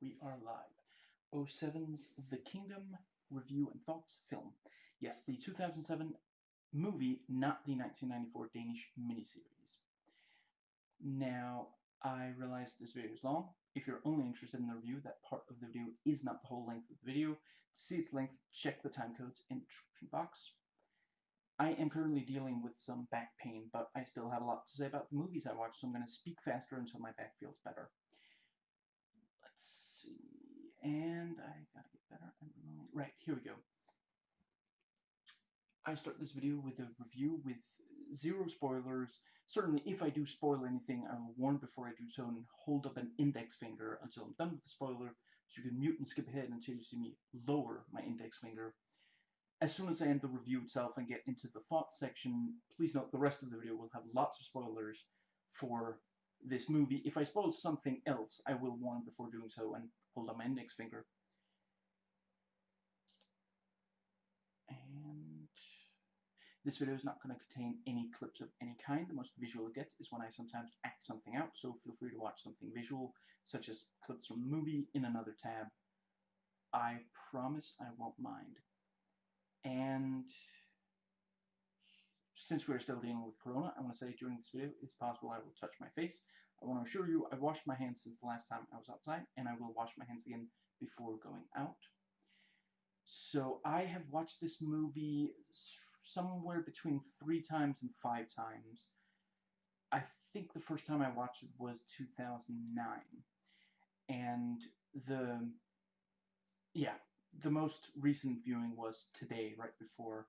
We are live. 07's The Kingdom Review and Thoughts film. Yes, the 2007 movie, not the 1994 Danish miniseries. Now, I realize this video is long. If you're only interested in the review, that part of the video is not the whole length of the video. To see its length, check the time codes in the description box. I am currently dealing with some back pain, but I still have a lot to say about the movies I watched, so I'm going to speak faster until my back feels better. And I gotta get better. Right, here we go. I start this video with a review with zero spoilers. Certainly, if I do spoil anything, I will warn before I do so and hold up an index finger until I'm done with the spoiler, so you can mute and skip ahead until you see me lower my index finger. As soon as I end the review itself and get into the thoughts section, please note the rest of the video will have lots of spoilers for this movie. If I spoil something else, I will warn before doing so and hold up my index finger. And this video is not going to contain any clips of any kind. The most visual it gets is when I sometimes act something out, so feel free to watch something visual, such as clips from a movie, in another tab. I promise I won't mind. And since we're still dealing with Corona, I want to say during this video, it's possible I will touch my face. I want to assure you I've washed my hands since the last time I was outside, and I will wash my hands again before going out. So I have watched this movie somewhere between three times and five times. I think the first time I watched it was 2009. And the, yeah, the most recent viewing was today, right before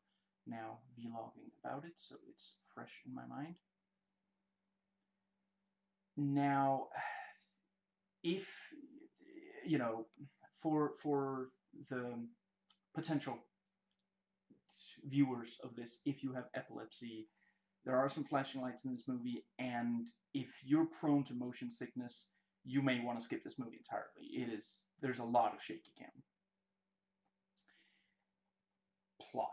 now vlogging about it, so it's fresh in my mind. Now, if, you know, for, for the potential viewers of this, if you have epilepsy, there are some flashing lights in this movie, and if you're prone to motion sickness, you may want to skip this movie entirely. It is, there's a lot of shaky cam. Plot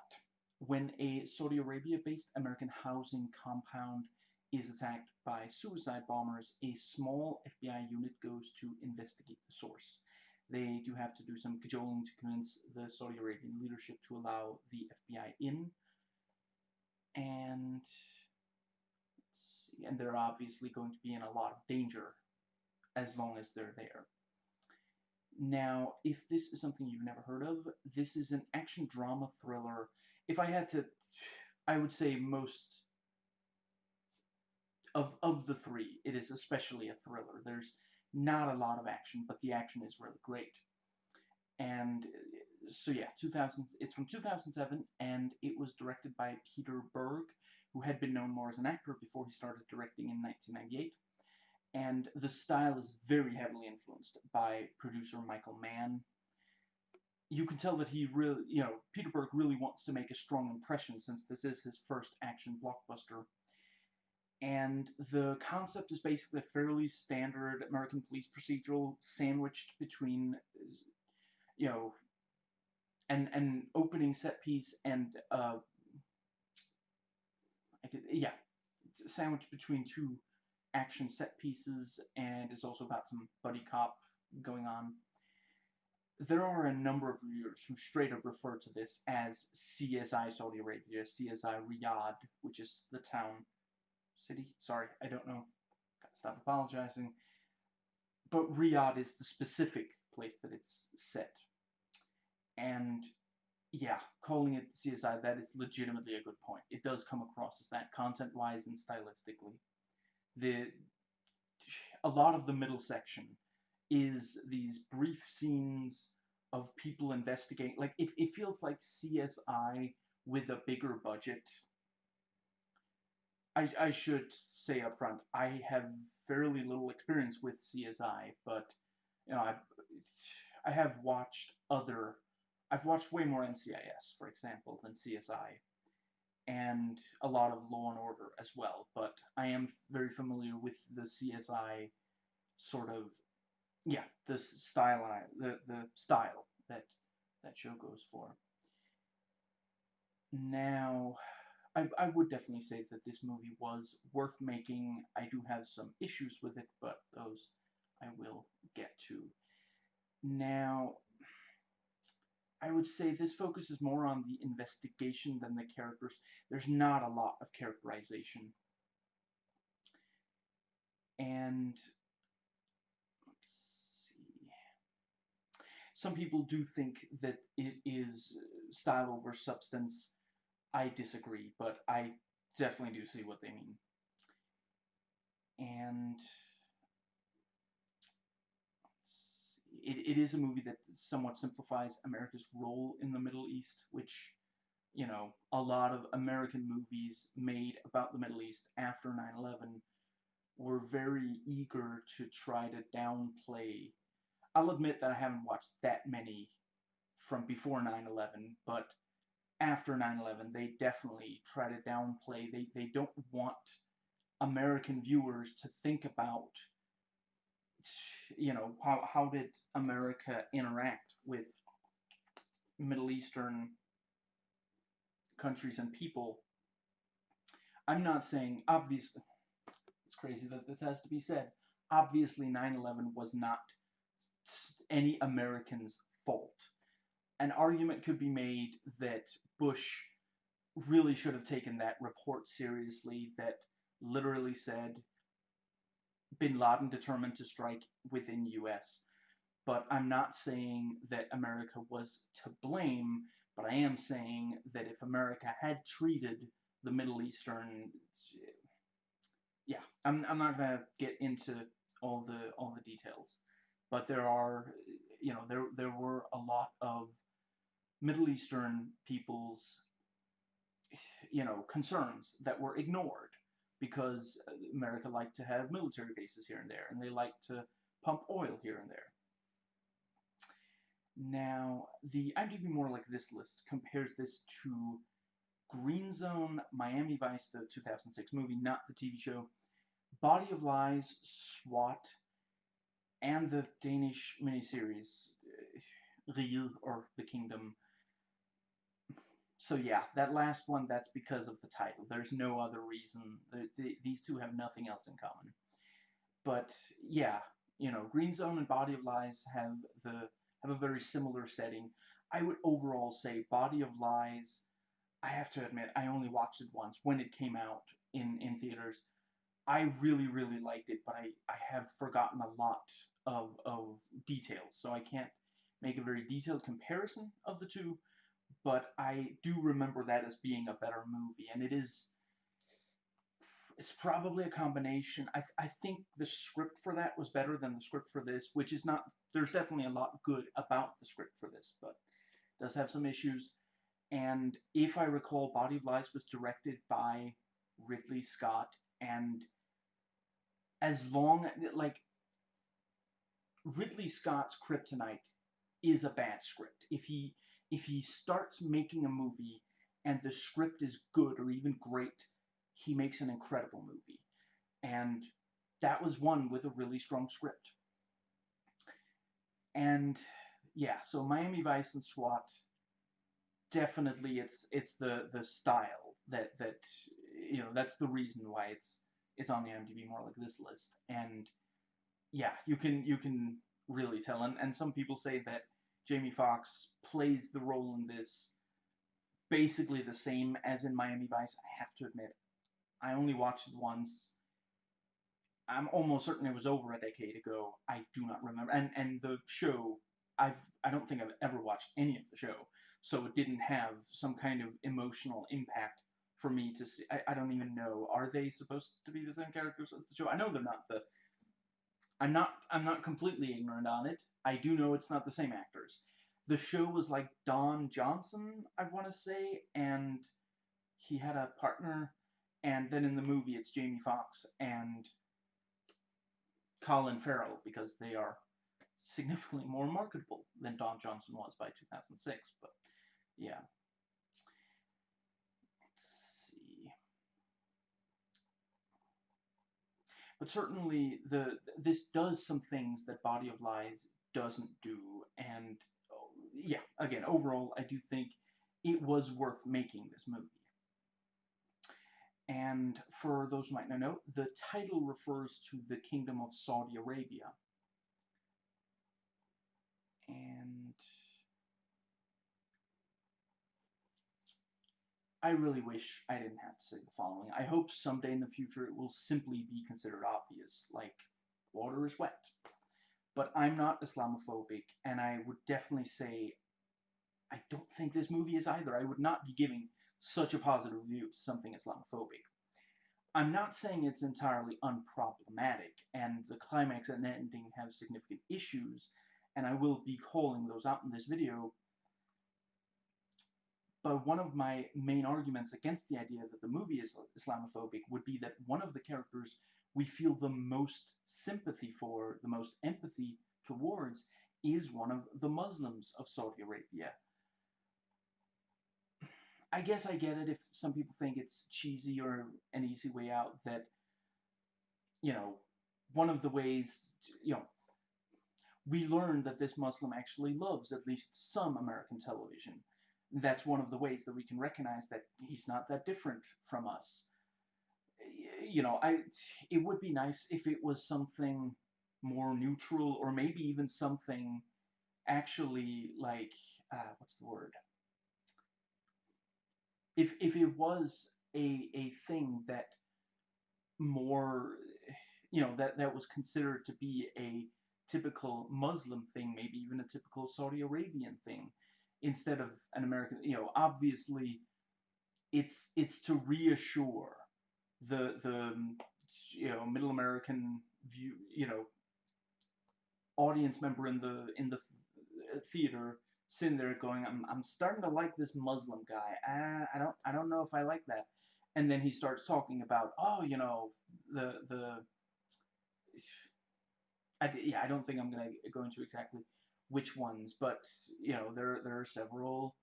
when a Saudi Arabia-based American housing compound is attacked by suicide bombers, a small FBI unit goes to investigate the source. They do have to do some cajoling to convince the Saudi Arabian leadership to allow the FBI in. And, and they're obviously going to be in a lot of danger as long as they're there. Now, if this is something you've never heard of, this is an action drama thriller if I had to, I would say most of of the three, it is especially a thriller. There's not a lot of action, but the action is really great. And uh, so yeah, 2000. It's from 2007, and it was directed by Peter Berg, who had been known more as an actor before he started directing in 1998. And the style is very heavily influenced by producer Michael Mann, you can tell that he really, you know, Peter Berg really wants to make a strong impression since this is his first action blockbuster. And the concept is basically a fairly standard American police procedural sandwiched between, you know, an, an opening set piece and, uh, I could, yeah, sandwiched between two action set pieces and is also about some buddy cop going on. There are a number of reviewers who straight up refer to this as CSI Saudi Arabia, CSI Riyadh, which is the town, city, sorry, I don't know, stop apologizing, but Riyadh is the specific place that it's set, and yeah, calling it CSI, that is legitimately a good point. It does come across as that content-wise and stylistically. The, a lot of the middle section is these brief scenes of people investigating. Like, it, it feels like CSI with a bigger budget. I, I should say up front, I have fairly little experience with CSI, but, you know, I, I have watched other, I've watched way more NCIS, for example, than CSI, and a lot of Law and Order as well, but I am very familiar with the CSI sort of yeah, the style the the style that that show goes for. Now, I I would definitely say that this movie was worth making. I do have some issues with it, but those I will get to. Now, I would say this focuses more on the investigation than the characters. There's not a lot of characterization. And let's see. Some people do think that it is style over substance. I disagree, but I definitely do see what they mean. And it, it is a movie that somewhat simplifies America's role in the Middle East, which, you know, a lot of American movies made about the Middle East after 9-11 were very eager to try to downplay. I'll admit that I haven't watched that many from before 9-11, but after 9-11, they definitely try to downplay. They, they don't want American viewers to think about you know, how, how did America interact with Middle Eastern countries and people? I'm not saying, obviously, it's crazy that this has to be said. Obviously, 9 11 was not any American's fault. An argument could be made that Bush really should have taken that report seriously, that literally said, bin Laden determined to strike within U.S. But I'm not saying that America was to blame, but I am saying that if America had treated the Middle Eastern, yeah, I'm, I'm not gonna get into all the all the details, but there are, you know, there there were a lot of Middle Eastern people's, you know, concerns that were ignored because America liked to have military bases here and there, and they liked to pump oil here and there. Now, the IMDb More Like This list compares this to Green Zone, Miami Vice, the 2006 movie, not the TV show, Body of Lies, SWAT, and the Danish miniseries uh, Riget or The Kingdom, so yeah, that last one, that's because of the title. There's no other reason. The, the, these two have nothing else in common. But yeah, you know, Green Zone and Body of Lies have the have a very similar setting. I would overall say Body of Lies. I have to admit, I only watched it once when it came out in in theaters. I really really liked it, but I I have forgotten a lot of of details, so I can't make a very detailed comparison of the two but I do remember that as being a better movie, and it is. It's probably a combination. I, I think the script for that was better than the script for this, which is not. There's definitely a lot good about the script for this, but it does have some issues. And if I recall, Body of Lies was directed by Ridley Scott, and as long like Ridley Scott's Kryptonite is a bad script. If he if he starts making a movie and the script is good or even great, he makes an incredible movie. And that was one with a really strong script. And yeah, so Miami Vice and SWAT definitely it's it's the the style that that you know that's the reason why it's it's on the IMDb more like this list. And yeah, you can you can really tell. And and some people say that Jamie Foxx plays the role in this basically the same as in Miami Vice. I have to admit, I only watched it once. I'm almost certain it was over a decade ago. I do not remember. And and the show, I've I don't think I've ever watched any of the show, so it didn't have some kind of emotional impact for me to see. I, I don't even know. Are they supposed to be the same characters as the show? I know they're not the I'm not I'm not completely ignorant on it. I do know it's not the same actors. The show was like Don Johnson, I want to say, and he had a partner, and then in the movie it's Jamie Foxx and Colin Farrell because they are significantly more marketable than Don Johnson was by 2006. But yeah. But certainly, the this does some things that Body of Lies doesn't do, and oh, yeah, again, overall, I do think it was worth making this movie. And for those who might not know, the title refers to the Kingdom of Saudi Arabia. I really wish I didn't have to say the following. I hope someday in the future it will simply be considered obvious, like water is wet. But I'm not Islamophobic, and I would definitely say I don't think this movie is either. I would not be giving such a positive review to something Islamophobic. I'm not saying it's entirely unproblematic, and the climax and ending have significant issues, and I will be calling those out in this video. But one of my main arguments against the idea that the movie is Islamophobic would be that one of the characters we feel the most sympathy for, the most empathy towards, is one of the Muslims of Saudi Arabia. I guess I get it if some people think it's cheesy or an easy way out that, you know, one of the ways, you know, we learn that this Muslim actually loves at least some American television. That's one of the ways that we can recognize that he's not that different from us. You know, I it would be nice if it was something more neutral or maybe even something actually like uh, what's the word if if it was a a thing that more you know that that was considered to be a typical Muslim thing, maybe even a typical Saudi Arabian thing, instead of an American. You know, obviously, it's it's to reassure the the um, you know middle American view you know audience member in the in the theater sitting there going, I'm, I'm starting to like this Muslim guy. I, I don't I don't know if I like that. And then he starts talking about, oh, you know, the the. I, yeah, I don't think I'm gonna go into exactly which ones, but you know, there there are several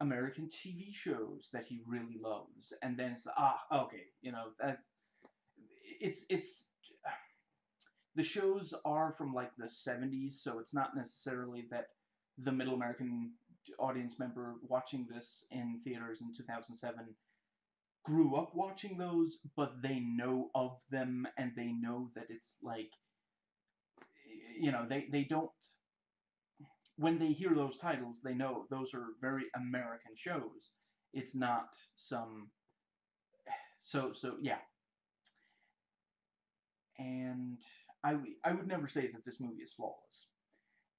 American TV shows that he really loves, and then it's ah okay, you know that's it's it's the shows are from like the 70s, so it's not necessarily that the middle American audience member watching this in theaters in 2007 grew up watching those, but they know of them and they know that it's like, you know, they, they don't, when they hear those titles, they know those are very American shows. It's not some, so, so, yeah. And I, I would never say that this movie is flawless.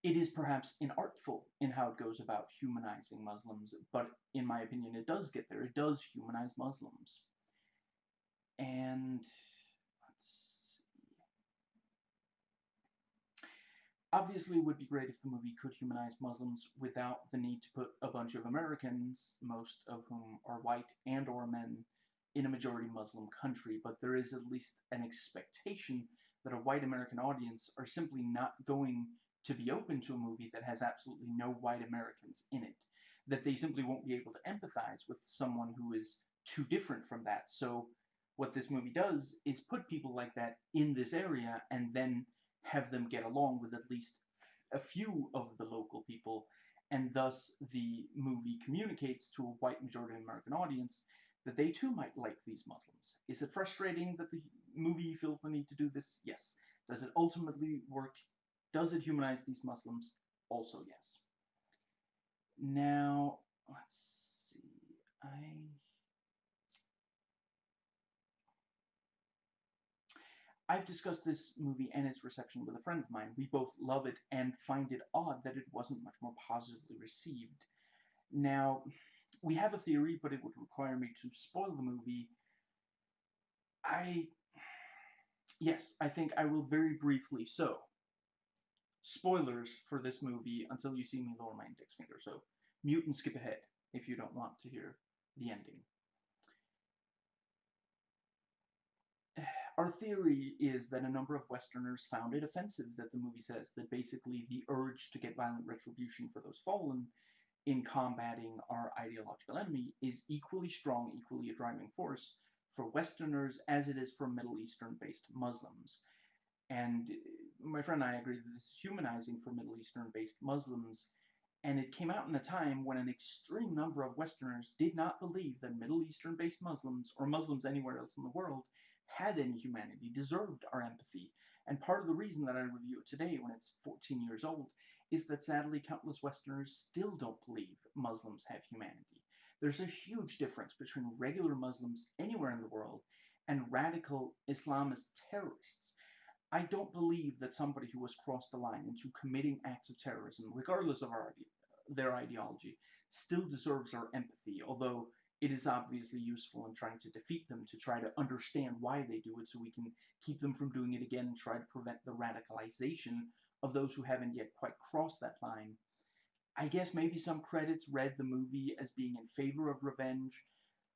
It is perhaps inartful in how it goes about humanizing Muslims, but in my opinion, it does get there. It does humanize Muslims. And let's see. Obviously, it would be great if the movie could humanize Muslims without the need to put a bunch of Americans, most of whom are white and or men, in a majority Muslim country, but there is at least an expectation that a white American audience are simply not going to be open to a movie that has absolutely no white Americans in it. That they simply won't be able to empathize with someone who is too different from that. So, what this movie does is put people like that in this area and then have them get along with at least a few of the local people, and thus the movie communicates to a white majority American audience that they too might like these Muslims. Is it frustrating that the movie feels the need to do this? Yes. Does it ultimately work? Does it humanize these Muslims? Also, yes. Now, let's see. I. I've discussed this movie and its reception with a friend of mine. We both love it and find it odd that it wasn't much more positively received. Now, we have a theory, but it would require me to spoil the movie. I. Yes, I think I will very briefly. So, spoilers for this movie until you see me lower my index finger. So mute and skip ahead if you don't want to hear the ending. Our theory is that a number of Westerners found it offensive that the movie says that basically the urge to get violent retribution for those fallen in combating our ideological enemy is equally strong, equally a driving force for Westerners as it is for Middle Eastern based Muslims. And uh, my friend and I agree that this is humanizing for Middle Eastern based Muslims, and it came out in a time when an extreme number of Westerners did not believe that Middle Eastern based Muslims, or Muslims anywhere else in the world, had any humanity, deserved our empathy. And part of the reason that I review it today, when it's 14 years old, is that sadly countless Westerners still don't believe Muslims have humanity. There's a huge difference between regular Muslims anywhere in the world and radical Islamist terrorists. I don't believe that somebody who has crossed the line into committing acts of terrorism, regardless of our, their ideology, still deserves our empathy, although it is obviously useful in trying to defeat them to try to understand why they do it so we can keep them from doing it again and try to prevent the radicalization of those who haven't yet quite crossed that line. I guess maybe some credits read the movie as being in favor of revenge.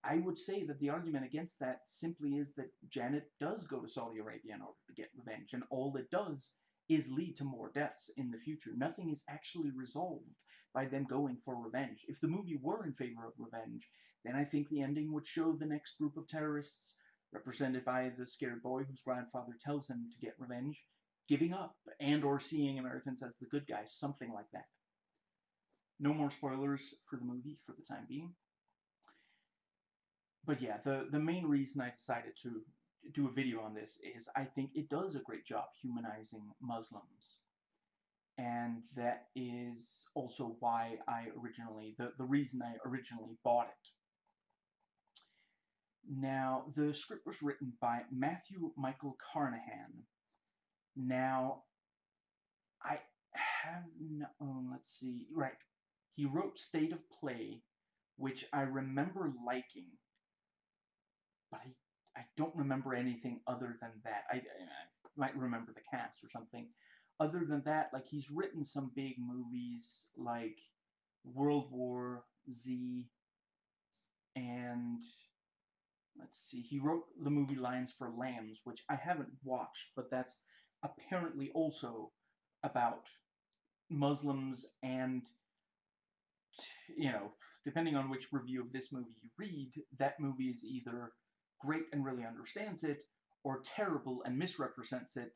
I would say that the argument against that simply is that Janet does go to Saudi Arabia in order to get revenge, and all it does is lead to more deaths in the future. Nothing is actually resolved by them going for revenge. If the movie were in favor of revenge, then I think the ending would show the next group of terrorists, represented by the scared boy whose grandfather tells him to get revenge, giving up and or seeing Americans as the good guys, something like that. No more spoilers for the movie for the time being. But yeah, the, the main reason I decided to do a video on this is I think it does a great job humanizing Muslims. And that is also why I originally, the, the reason I originally bought it. Now, the script was written by Matthew Michael Carnahan. Now, I have no, oh, let's see, right. He wrote State of Play, which I remember liking, but I, I don't remember anything other than that. I, I might remember the cast or something. Other than that, like, he's written some big movies like World War Z and let's see, he wrote the movie Lions for Lambs, which I haven't watched, but that's apparently also about Muslims and, you know, depending on which review of this movie you read, that movie is either great and really understands it, or terrible and misrepresents it,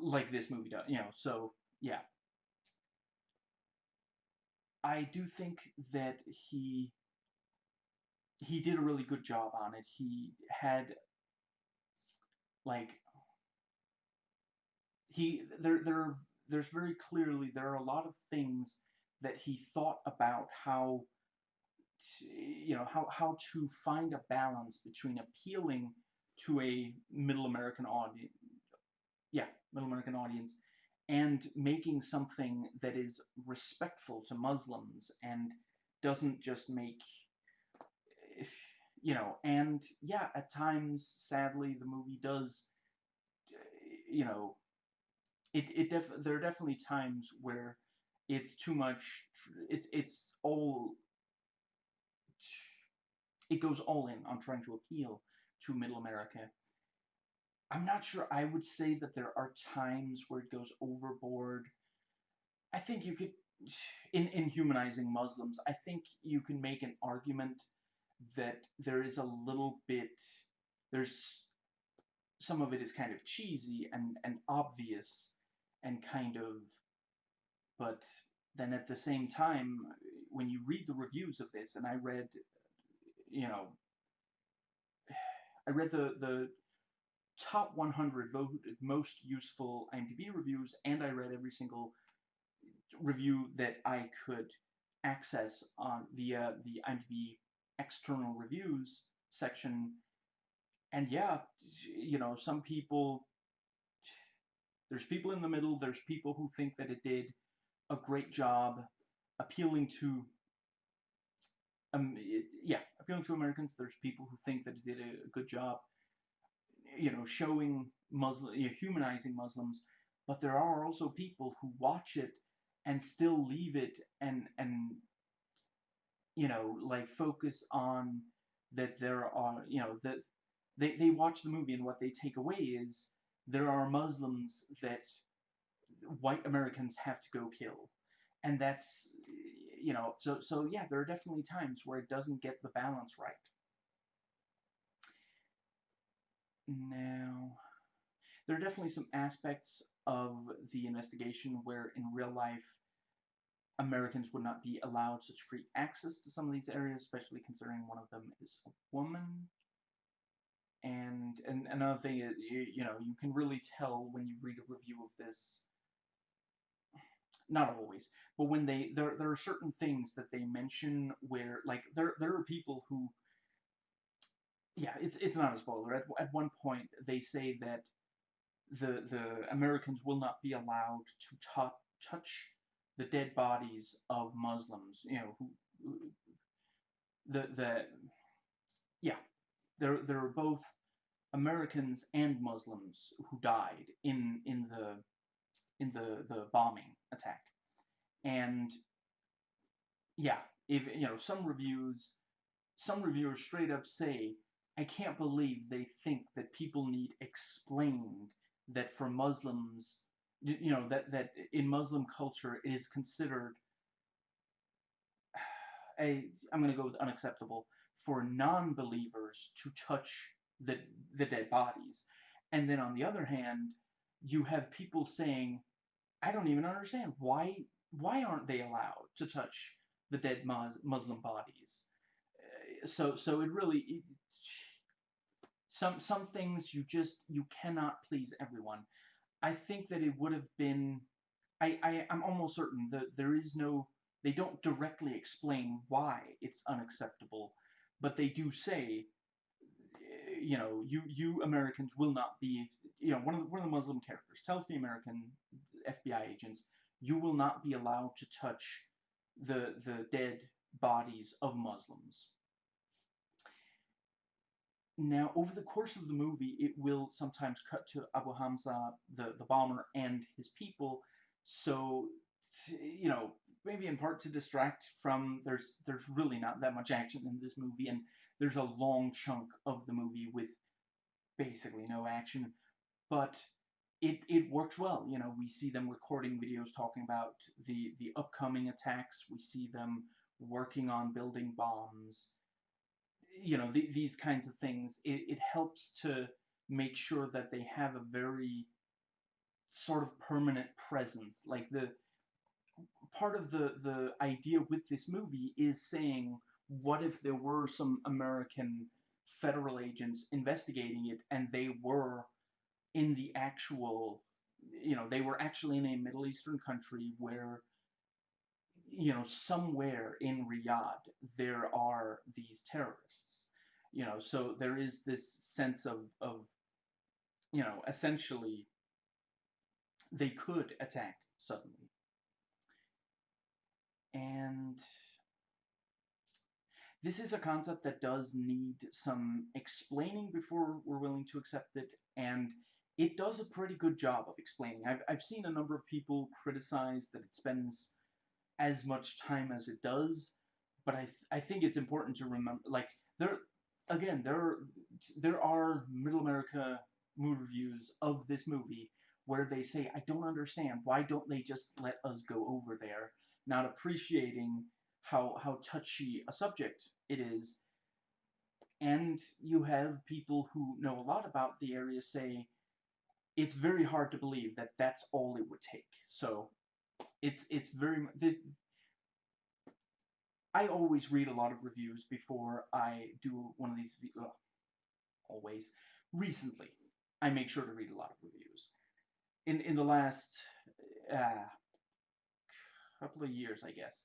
like this movie does, you know, so, yeah. I do think that he he did a really good job on it. He had like he there there there's very clearly there are a lot of things that he thought about how to, you know how how to find a balance between appealing to a middle American audience yeah middle American audience and making something that is respectful to Muslims and doesn't just make you know, and yeah, at times, sadly, the movie does, eh, you know, it it def there are definitely times where it's too much. It's it's all. It goes all in on trying to appeal to Middle America. I'm not sure. I would say that there are times where it goes overboard. I think you could, in in humanizing Muslims, I think you can make an argument that there is a little bit there's some of it is kind of cheesy and, and obvious and kind of but then at the same time when you read the reviews of this and I read you know I read the the top 100 voted most useful IMDb reviews and I read every single review that I could access on via the IMDb external reviews section. And yeah, you know, some people, there's people in the middle, there's people who think that it did a great job appealing to, um, it, yeah, appealing to Americans. There's people who think that it did a good job, you know, showing Muslim, you know, humanizing Muslims. But there are also people who watch it and still leave it and and you know, like focus on that there are, you know, that they, they watch the movie and what they take away is there are Muslims that white Americans have to go kill. And that's, you know, so, so yeah, there are definitely times where it doesn't get the balance right. Now, there are definitely some aspects of the investigation where in real life Americans would not be allowed such free access to some of these areas, especially considering one of them is a woman. And, and another thing is, you, you know, you can really tell when you read a review of this, not always, but when they there there are certain things that they mention where like there there are people who yeah, it's it's not a spoiler. At at one point they say that the the Americans will not be allowed to touch touch the dead bodies of Muslims, you know, who, who the the yeah, there there are both Americans and Muslims who died in in the in the the bombing attack, and yeah, if you know some reviews, some reviewers straight up say, I can't believe they think that people need explained that for Muslims, you know that that in Muslim culture it is considered a I'm going to go with unacceptable for non-believers to touch the the dead bodies. And then on the other hand, you have people saying, I don't even understand why why aren't they allowed to touch the dead Muslim bodies? Uh, so so it really it, some some things you just you cannot please everyone. I think that it would have been I, I I'm almost certain that there is no they don't directly explain why it's unacceptable, but they do say eh, you know, you you Americans will not be, you know, one of the, one of the Muslim characters tells the American FBI agents, you will not be allowed to touch the the dead bodies of Muslims. Now, over the course of the movie, it will sometimes cut to Abu Hamza, the, the bomber, and his people. So, you know, maybe in part to distract from there's there's really not that much action in this movie, and there's a long chunk of the movie with basically no action, but it it works well. You know, we see them recording videos talking about the the upcoming attacks. We see them working on building bombs. You know, the, these kinds of things. It, it helps to make sure that they have a very sort of permanent presence. Like the part of the the idea with this movie is saying what if there were some American federal agents investigating it and they were in the actual, you know, they were actually in a Middle Eastern country where, you know, somewhere in Riyadh there are these terrorists, you know, so there is this sense of, of you know, essentially they could attack suddenly. And this is a concept that does need some explaining before we're willing to accept it, and it does a pretty good job of explaining. I've, I've seen a number of people criticize that it spends as much time as it does, but I, th I think it's important to remember, like, there, again, there, there are Middle America movie reviews of this movie where they say, I don't understand, why don't they just let us go over there, not appreciating how how touchy a subject it is. And you have people who know a lot about the area say it's very hard to believe that that's all it would take. So it's it's very the, I always read a lot of reviews before I do one of these. Always. Recently, I make sure to read a lot of reviews. In in the last uh, couple of years, I guess,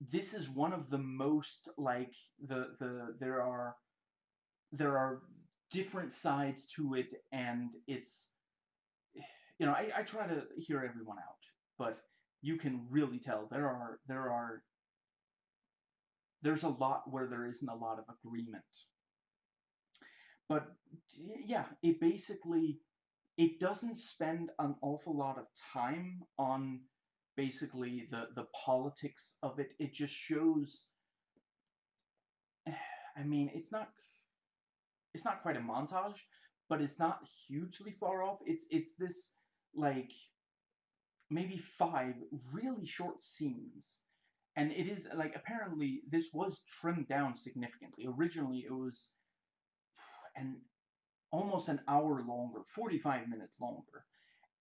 this is one of the most like the the there are there are different sides to it and it's you know I, I try to hear everyone out but you can really tell there are there are there's a lot where there isn't a lot of agreement but yeah it basically it doesn't spend an awful lot of time on basically the the politics of it. It just shows. I mean, it's not it's not quite a montage, but it's not hugely far off. It's it's this like maybe five really short scenes. And it is like apparently this was trimmed down significantly. Originally it was an almost an hour longer, 45 minutes longer.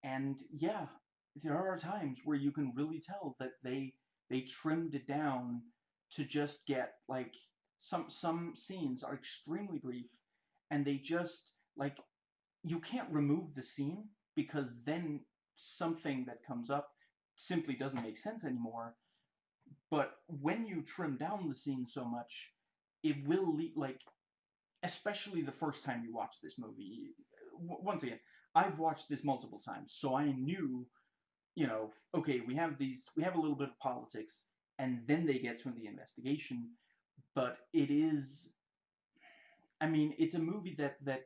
And yeah, there are times where you can really tell that they they trimmed it down to just get like some some scenes are extremely brief and they just like you can't remove the scene because then something that comes up simply doesn't make sense anymore. But when you trim down the scene so much, it will lead, like, especially the first time you watch this movie. Once again, I've watched this multiple times, so I knew, you know, okay, we have these, we have a little bit of politics, and then they get to the investigation, but it is, I mean, it's a movie that, that,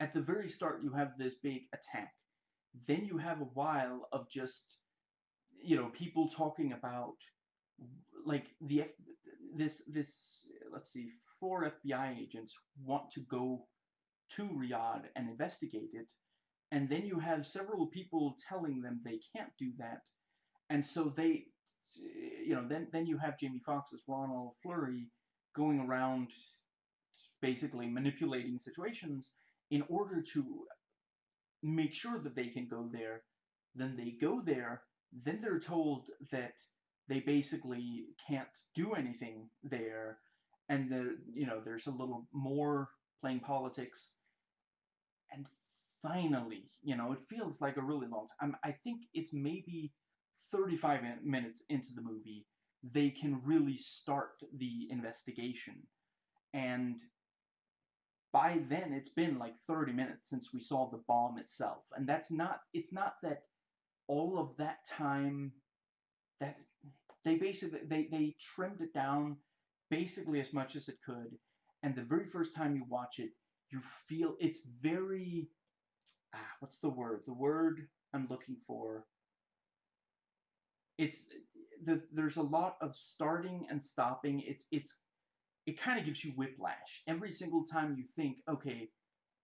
at the very start you have this big attack, then you have a while of just, you know, people talking about, like, the, F this, this, let's see, four FBI agents want to go to Riyadh and investigate it, and then you have several people telling them they can't do that, and so they, you know, then then you have Jamie Foxx's Ronald Fleury going around basically manipulating situations in order to make sure that they can go there. Then they go there, then they're told that they basically can't do anything there, and the you know there's a little more playing politics. And finally you know it feels like a really long time i think it's maybe 35 minutes into the movie they can really start the investigation. And by then it's been like 30 minutes since we saw the bomb itself and that's not it's not that all of that time that they basically they they trimmed it down basically as much as it could. And the very first time you watch it, you feel it's very ah, what's the word? The word I'm looking for. It's the, there's a lot of starting and stopping. It's it's it kind of gives you whiplash every single time you think, okay,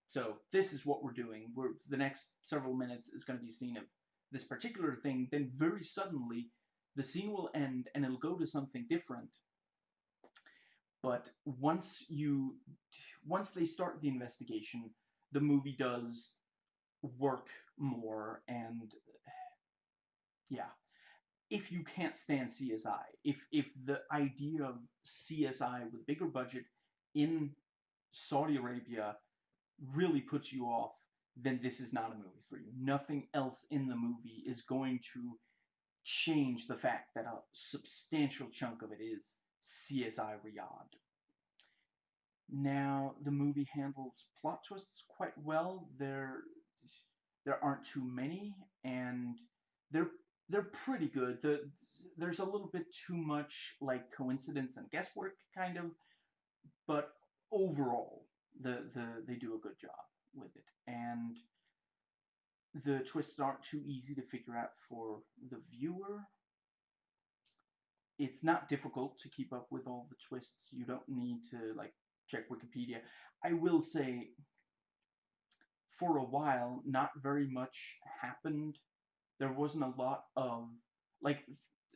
so this is what we're doing. We're the next several minutes is going to be seen of this particular thing. Then very suddenly, the scene will end and it'll go to something different but once you once they start the investigation the movie does work more and yeah if you can't stand CSI if if the idea of CSI with a bigger budget in Saudi Arabia really puts you off then this is not a movie for you nothing else in the movie is going to change the fact that a substantial chunk of it is CSI Riyadh. Now, the movie handles plot twists quite well. There, there aren't too many, and they're they're pretty good. The, there's a little bit too much like coincidence and guesswork, kind of, but overall, the the they do a good job with it, and the twists aren't too easy to figure out for the viewer it's not difficult to keep up with all the twists. You don't need to like check Wikipedia. I will say, for a while, not very much happened. There wasn't a lot of like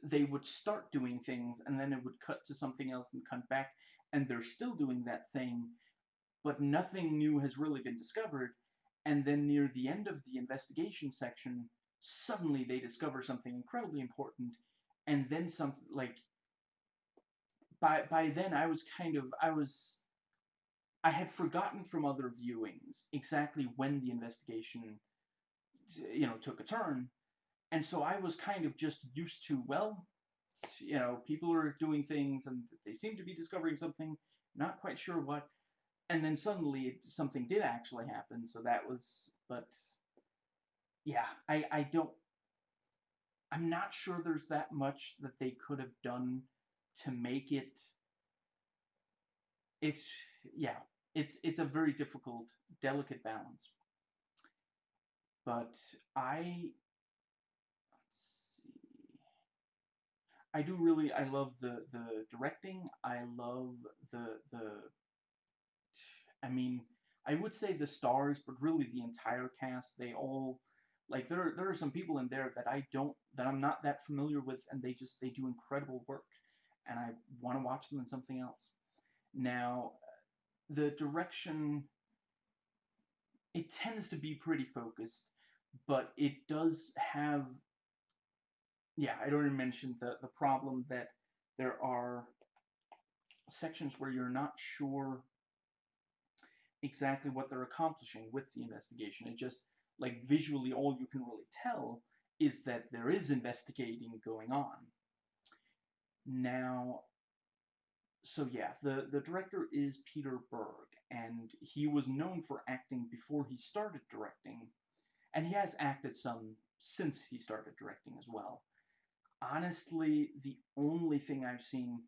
they would start doing things and then it would cut to something else and come back and they're still doing that thing but nothing new has really been discovered. And then near the end of the investigation section suddenly they discover something incredibly important and then something like by by then I was kind of I was I had forgotten from other viewings exactly when the investigation you know took a turn and so I was kind of just used to well you know people are doing things and they seem to be discovering something not quite sure what. And then suddenly something did actually happen. So that was but yeah I I don't I'm not sure there's that much that they could have done to make it it's yeah it's it's a very difficult delicate balance. But i let's see i do really i love the the directing i love the the i mean i would say the stars but really the entire cast they all like there there are some people in there that I don't that I'm not that familiar with and they just they do incredible work and I want to watch them in something else. Now the direction it tends to be pretty focused but it does have yeah, I already mentioned the the problem that there are sections where you're not sure exactly what they're accomplishing with the investigation. It just like visually all you can really tell is that there is investigating going on. Now, so yeah, the, the director is Peter Berg, and he was known for acting before he started directing, and he has acted some since he started directing as well. Honestly, the only thing I've seen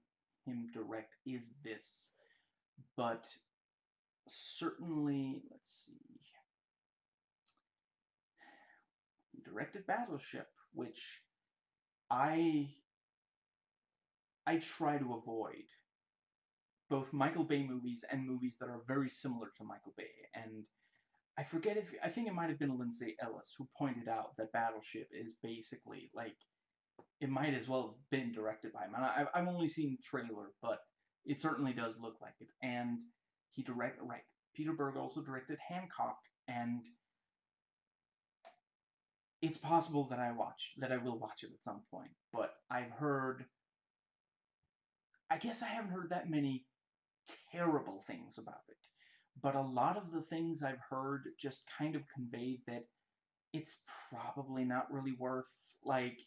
him direct is this, but certainly, let's see, directed Battleship, which I I try to avoid both Michael Bay movies and movies that are very similar to Michael Bay. And I forget if I think it might have been Lindsay Ellis who pointed out that Battleship is basically like it might as well have been directed by him. And I, I've only seen trailer, but it certainly does look like it. And he direct right. Peter Berg also directed Hancock, and it's possible that I watch that I will watch it at some point. But I've heard. I guess I haven't heard that many terrible things about it. But a lot of the things I've heard just kind of convey that it's probably not really worth like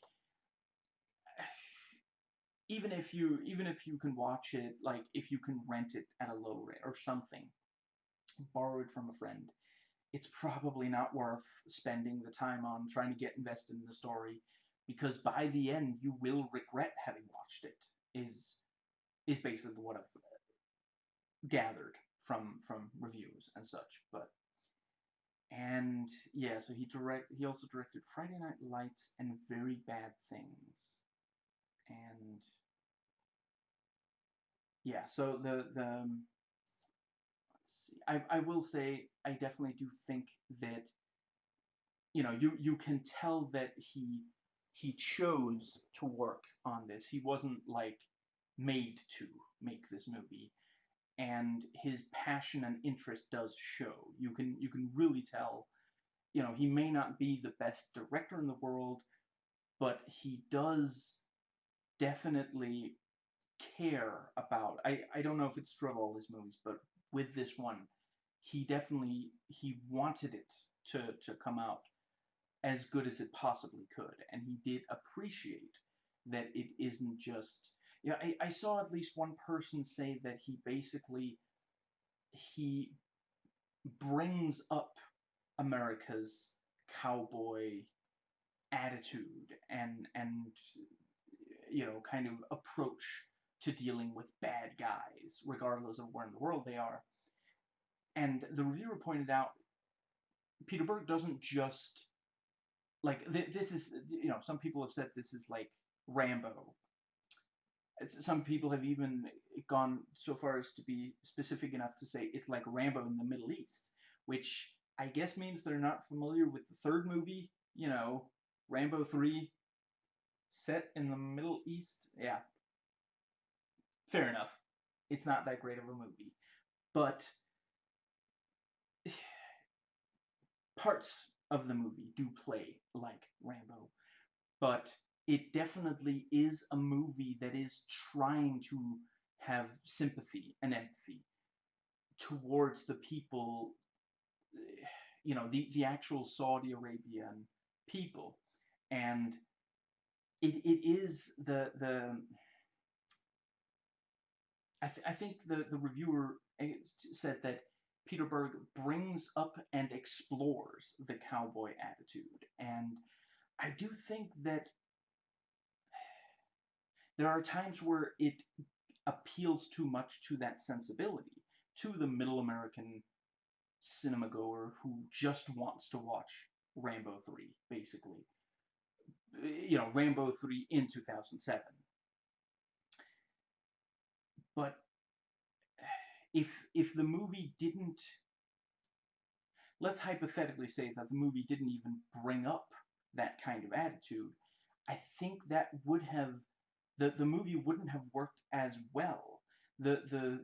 even if you even if you can watch it like if you can rent it at a low rate or something borrow it from a friend it's probably not worth spending the time on trying to get invested in the story because by the end you will regret having watched it is is basically what I've gathered from from reviews and such. But and yeah, so he direct he also directed Friday Night Lights and Very Bad Things, and yeah, so the the um, let's see, I I will say I definitely do think that you know you you can tell that he he chose to work on this. He wasn't like made to make this movie and his passion and interest does show. You can you can really tell. You know, he may not be the best director in the world, but he does definitely care about. I I don't know if it's true of all his movies, but with this one, he definitely he wanted it to to come out as good as it possibly could, and he did appreciate that it isn't just yeah, I, I saw at least one person say that he basically he brings up America's cowboy attitude and and you know kind of approach to dealing with bad guys regardless of where in the world they are and the reviewer pointed out peter berg doesn't just like th- this is you know some people have said this is like rambo some people have even gone so far as to be specific enough to say it's like Rambo in the Middle East, which I guess means they're not familiar with the third movie, you know, Rambo 3 set in the Middle East. Yeah. Fair enough. It's not that great of a movie. But parts of the movie do play like Rambo. But it definitely is a movie that is trying to have sympathy and empathy towards the people, you know, the, the actual Saudi Arabian people. And it, it is the, the I, th- I think the, the reviewer eh, said that Peter Berg brings up and explores the cowboy attitude. And I do think that there are times where it appeals too much to that sensibility, to the middle American cinema goer who just wants to watch Rambo 3, basically. You know, Rambo 3 in 2007. But if if the movie didn't let's hypothetically say that the movie didn't even bring up that kind of attitude, I think that would have the the movie wouldn't have worked as well. The the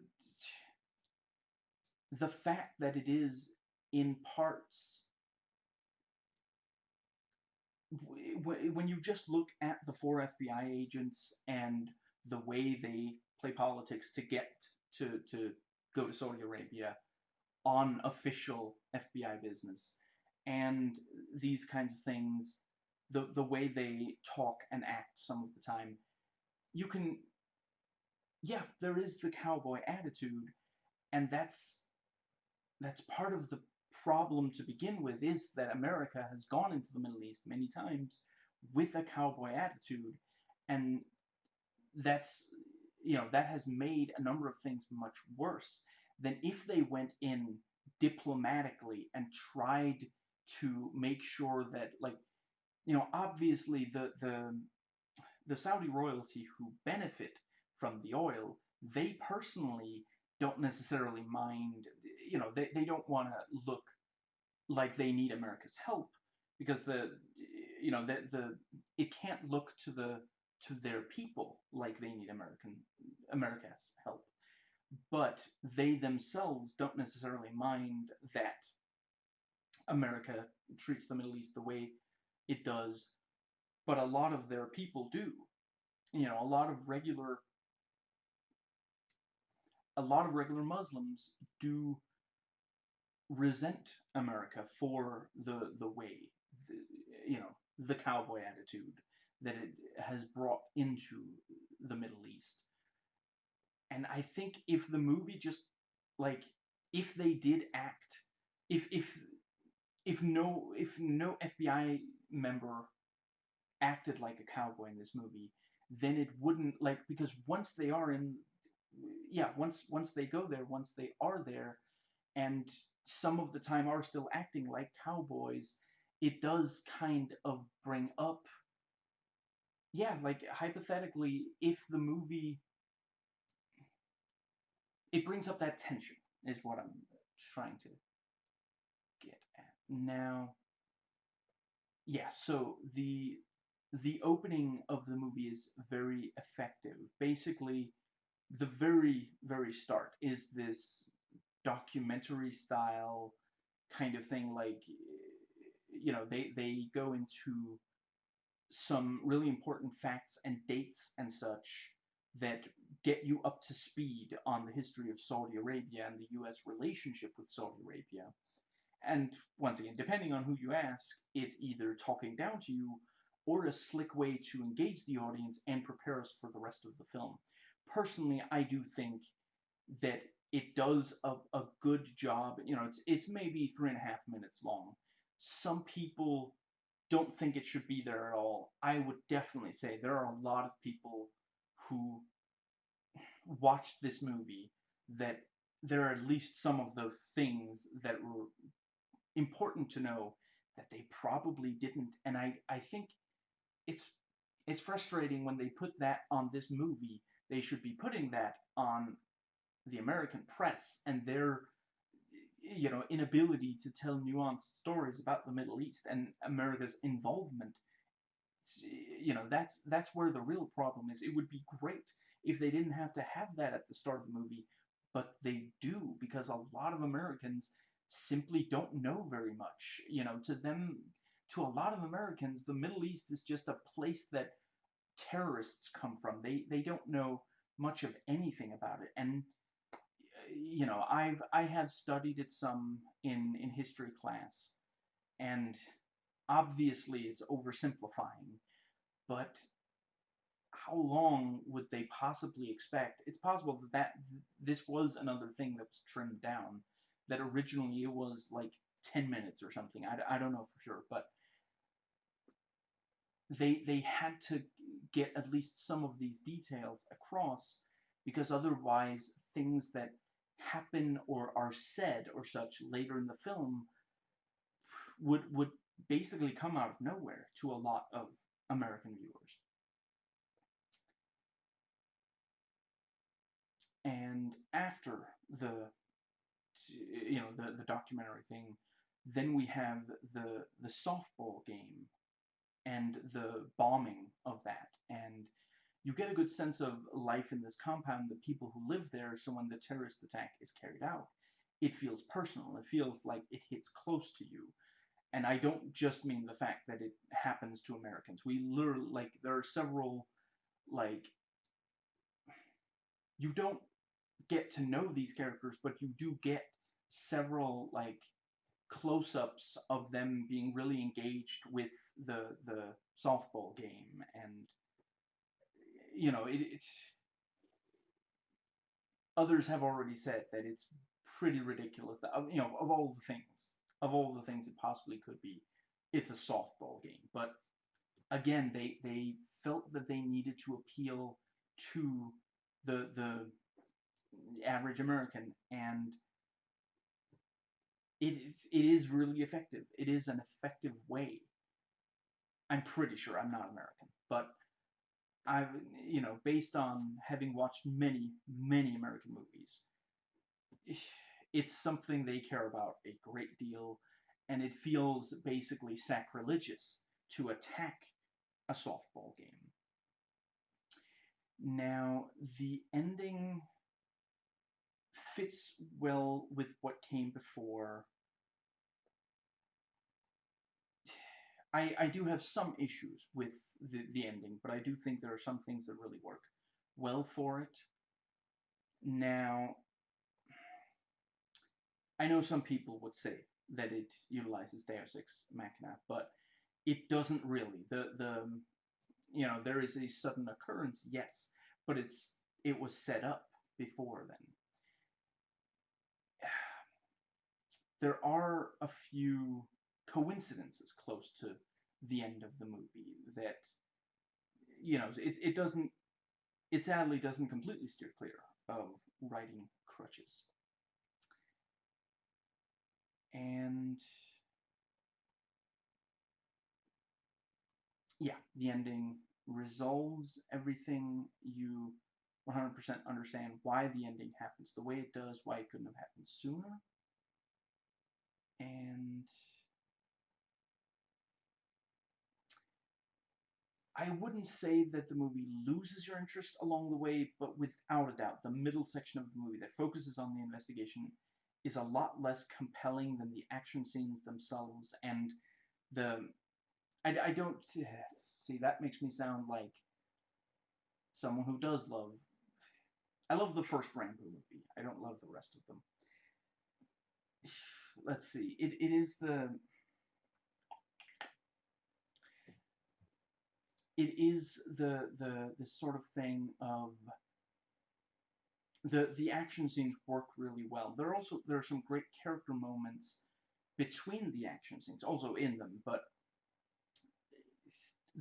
the fact that it is in parts when you just look at the four FBI agents and the way they play politics to get to to go to Saudi Arabia on official FBI business. And these kinds of things the the way they talk and act some of the time, you can yeah, there is the cowboy attitude, and that's that's part of the problem to begin with is that America has gone into the Middle East many times with a cowboy attitude, and that's you know that has made a number of things much worse than if they went in diplomatically and tried to make sure that like you know obviously the the the Saudi royalty who benefit from the oil they personally don't necessarily mind you know they, they don't want to look like they need America's help because the you know the the it can't look to the to their people like they need American America's help. But they themselves don't necessarily mind that America treats the Middle East the way it does, but a lot of their people do. You know, a lot of regular a lot of regular Muslims do resent America for the the way the, you know the cowboy attitude that it has brought into the Middle East. And I think if the movie just like if they did act if if if no if no FBI member acted like a cowboy in this movie, then it wouldn't like because once they are in yeah, once once they go there, once they are there and some of the time are still acting like cowboys, it does kind of bring up yeah, like hypothetically if the movie it brings up that tension is what I'm trying to get at. Now yeah, so the the opening of the movie is very effective. Basically, the very very start is this documentary style kind of thing like you know they they go into some really important facts and dates and such that get you up to speed on the history of Saudi Arabia and the US relationship with Saudi Arabia. And once again, depending on who you ask, it's either talking down to you or a slick way to engage the audience and prepare us for the rest of the film. Personally, I do think that it does a, a good job. You know, it's it's maybe three and a half minutes long. Some people don't think it should be there at all. I would definitely say there are a lot of people who watched this movie that there are at least some of the things that were important to know that they probably didn't. And I, I think it's it's frustrating when they put that on this movie. They should be putting that on the American press and their you know inability to tell nuanced stories about the Middle East and America's involvement. You know that's that's where the real problem is. It would be great if they didn't have to have that at the start of the movie, but they do because a lot of Americans simply don't know very much. You know, to them, to a lot of Americans, the Middle East is just a place that terrorists come from. They they don't know much of anything about it, and you know, I've I have studied it some in in history class, and obviously it's oversimplifying, but how long would they possibly expect? It's possible that, that this was another thing that was trimmed down that originally it was like 10 minutes or something. I, I don't know for sure, but they they had to get at least some of these details across because otherwise things that happen or are said or such later in the film would would basically come out of nowhere to a lot of American viewers. And after the you know the the documentary thing then we have the the softball game and the bombing of that and you get a good sense of life in this compound the people who live there so when the terrorist attack is carried out. It feels personal. It feels like it hits close to you. And i don't just mean the fact that it happens to americans. We literally like there are several like you don't get to know these characters, but you do get several like close-ups of them being really engaged with the the softball game and you know it, it's others have already said that it's pretty ridiculous that um, you know of all the things of all the things it possibly could be it's a softball game. But again they they felt that they needed to appeal to the the average american and it it is really effective. It is an effective way. I'm pretty sure i'm not american but i you know based on having watched many many american movies it's something they care about a great deal, and it feels basically sacrilegious to attack a softball game. Now, the ending fits well with what came before. I, I do have some issues with the, the ending, but I do think there are some things that really work well for it. Now, I know some people would say that it utilizes Deus Ex Machina, but it doesn't really. The the you know there is a sudden occurrence, yes, but it's it was set up before then. There are a few coincidences close to the end of the movie that you know it it doesn't it sadly doesn't completely steer clear of writing crutches and yeah, the ending resolves everything. You 100% understand why the ending happens the way it does, why it couldn't have happened sooner. And I wouldn't say that the movie loses your interest along the way, but without a doubt, the middle section of the movie that focuses on the investigation is a lot less compelling than the action scenes themselves and the I, I don't see that makes me sound like someone who does love I love the first Rambo movie. I don't love the rest of them. Let's see. It it is the it is the the the sort of thing of the the action scenes work really well. There are also there are some great character moments between the action scenes, also in them, but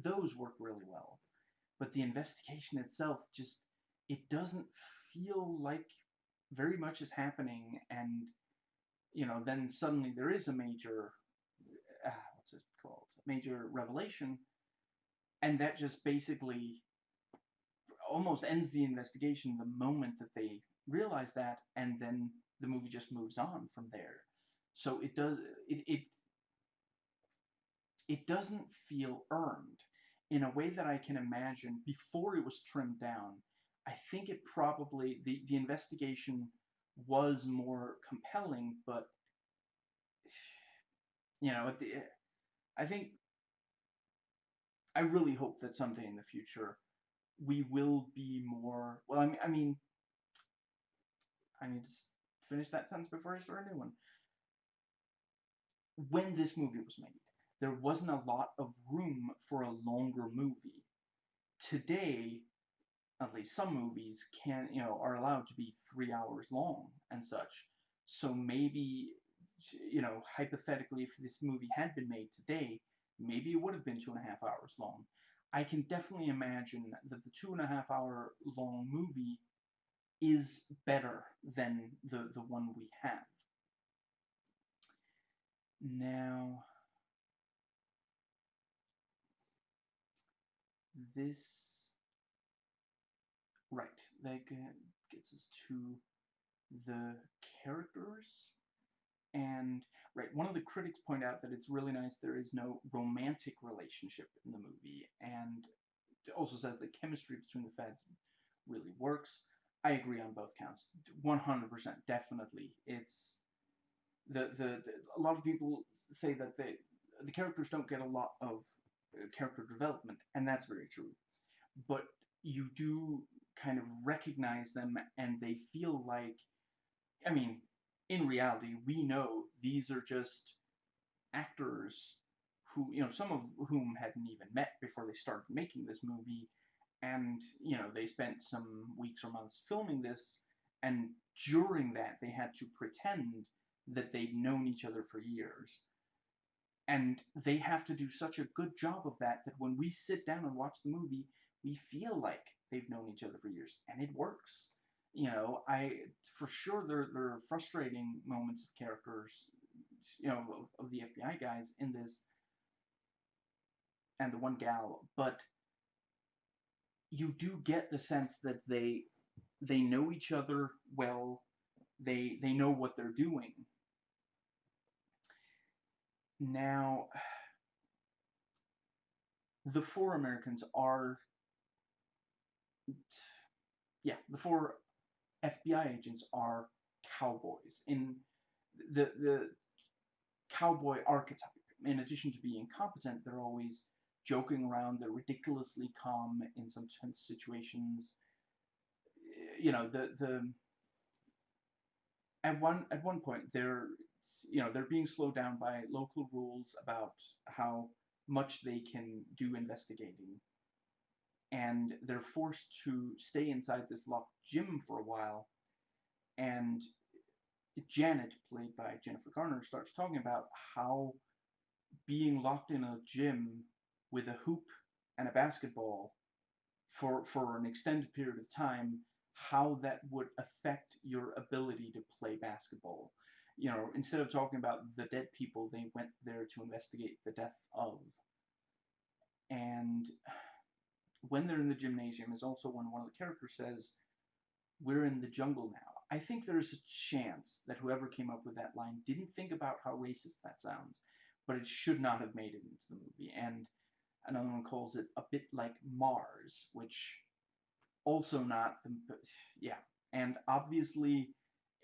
those work really well. But the investigation itself just it doesn't feel like very much is happening, and you know then suddenly there is a major uh, what's it called major revelation, and that just basically almost ends the investigation the moment that they realize that, and then the movie just moves on from there. So it does it it it doesn't feel earned in a way that I can imagine before it was trimmed down. I think it probably the the investigation was more compelling, but you know, the, I think I really hope that someday in the future we will be more. Well, I mean, I mean, I need to finish that sentence before I start a new one. When this movie was made, there wasn't a lot of room for a longer movie. Today, at least some movies can, you know, are allowed to be three hours long and such. So maybe, you know, hypothetically, if this movie had been made today, maybe it would have been two and a half hours long. I can definitely imagine that the two and a half hour long movie is better than the, the one we have. Now, this, right, that gets us to the characters. And right, one of the critics point out that it's really nice there is no romantic relationship in the movie, and also says the chemistry between the feds really works. I agree on both counts, 100%, definitely. It's the, the, the a lot of people say that the the characters don't get a lot of uh, character development, and that's very true. But you do kind of recognize them, and they feel like, I mean, in reality, we know these are just actors who, you know, some of whom hadn't even met before they started making this movie, and, you know, they spent some weeks or months filming this, and during that, they had to pretend that they'd known each other for years. And they have to do such a good job of that that when we sit down and watch the movie, we feel like they've known each other for years, and it works. You know, I for sure there there are frustrating moments of characters, you know, of, of the FBI guys in this, and the one gal, but you do get the sense that they they know each other well. They they know what they're doing. Now, the four Americans are yeah, the four FBI agents are cowboys. In the the cowboy archetype, in addition to being competent, they're always joking around. They're ridiculously calm in some tense situations. You know, the the at one at one point they're you know they're being slowed down by local rules about how much they can do investigating and they're forced to stay inside this locked gym for a while. And Janet, played by Jennifer Garner, starts talking about how being locked in a gym with a hoop and a basketball for for an extended period of time, how that would affect your ability to play basketball. You know, instead of talking about the dead people, they went there to investigate the death of. And when they're in the gymnasium is also when one of the characters says, We're in the jungle now. I think there's a chance that whoever came up with that line didn't think about how racist that sounds, but it should not have made it into the movie. And another one calls it a bit like Mars, which also not the. Yeah. And obviously,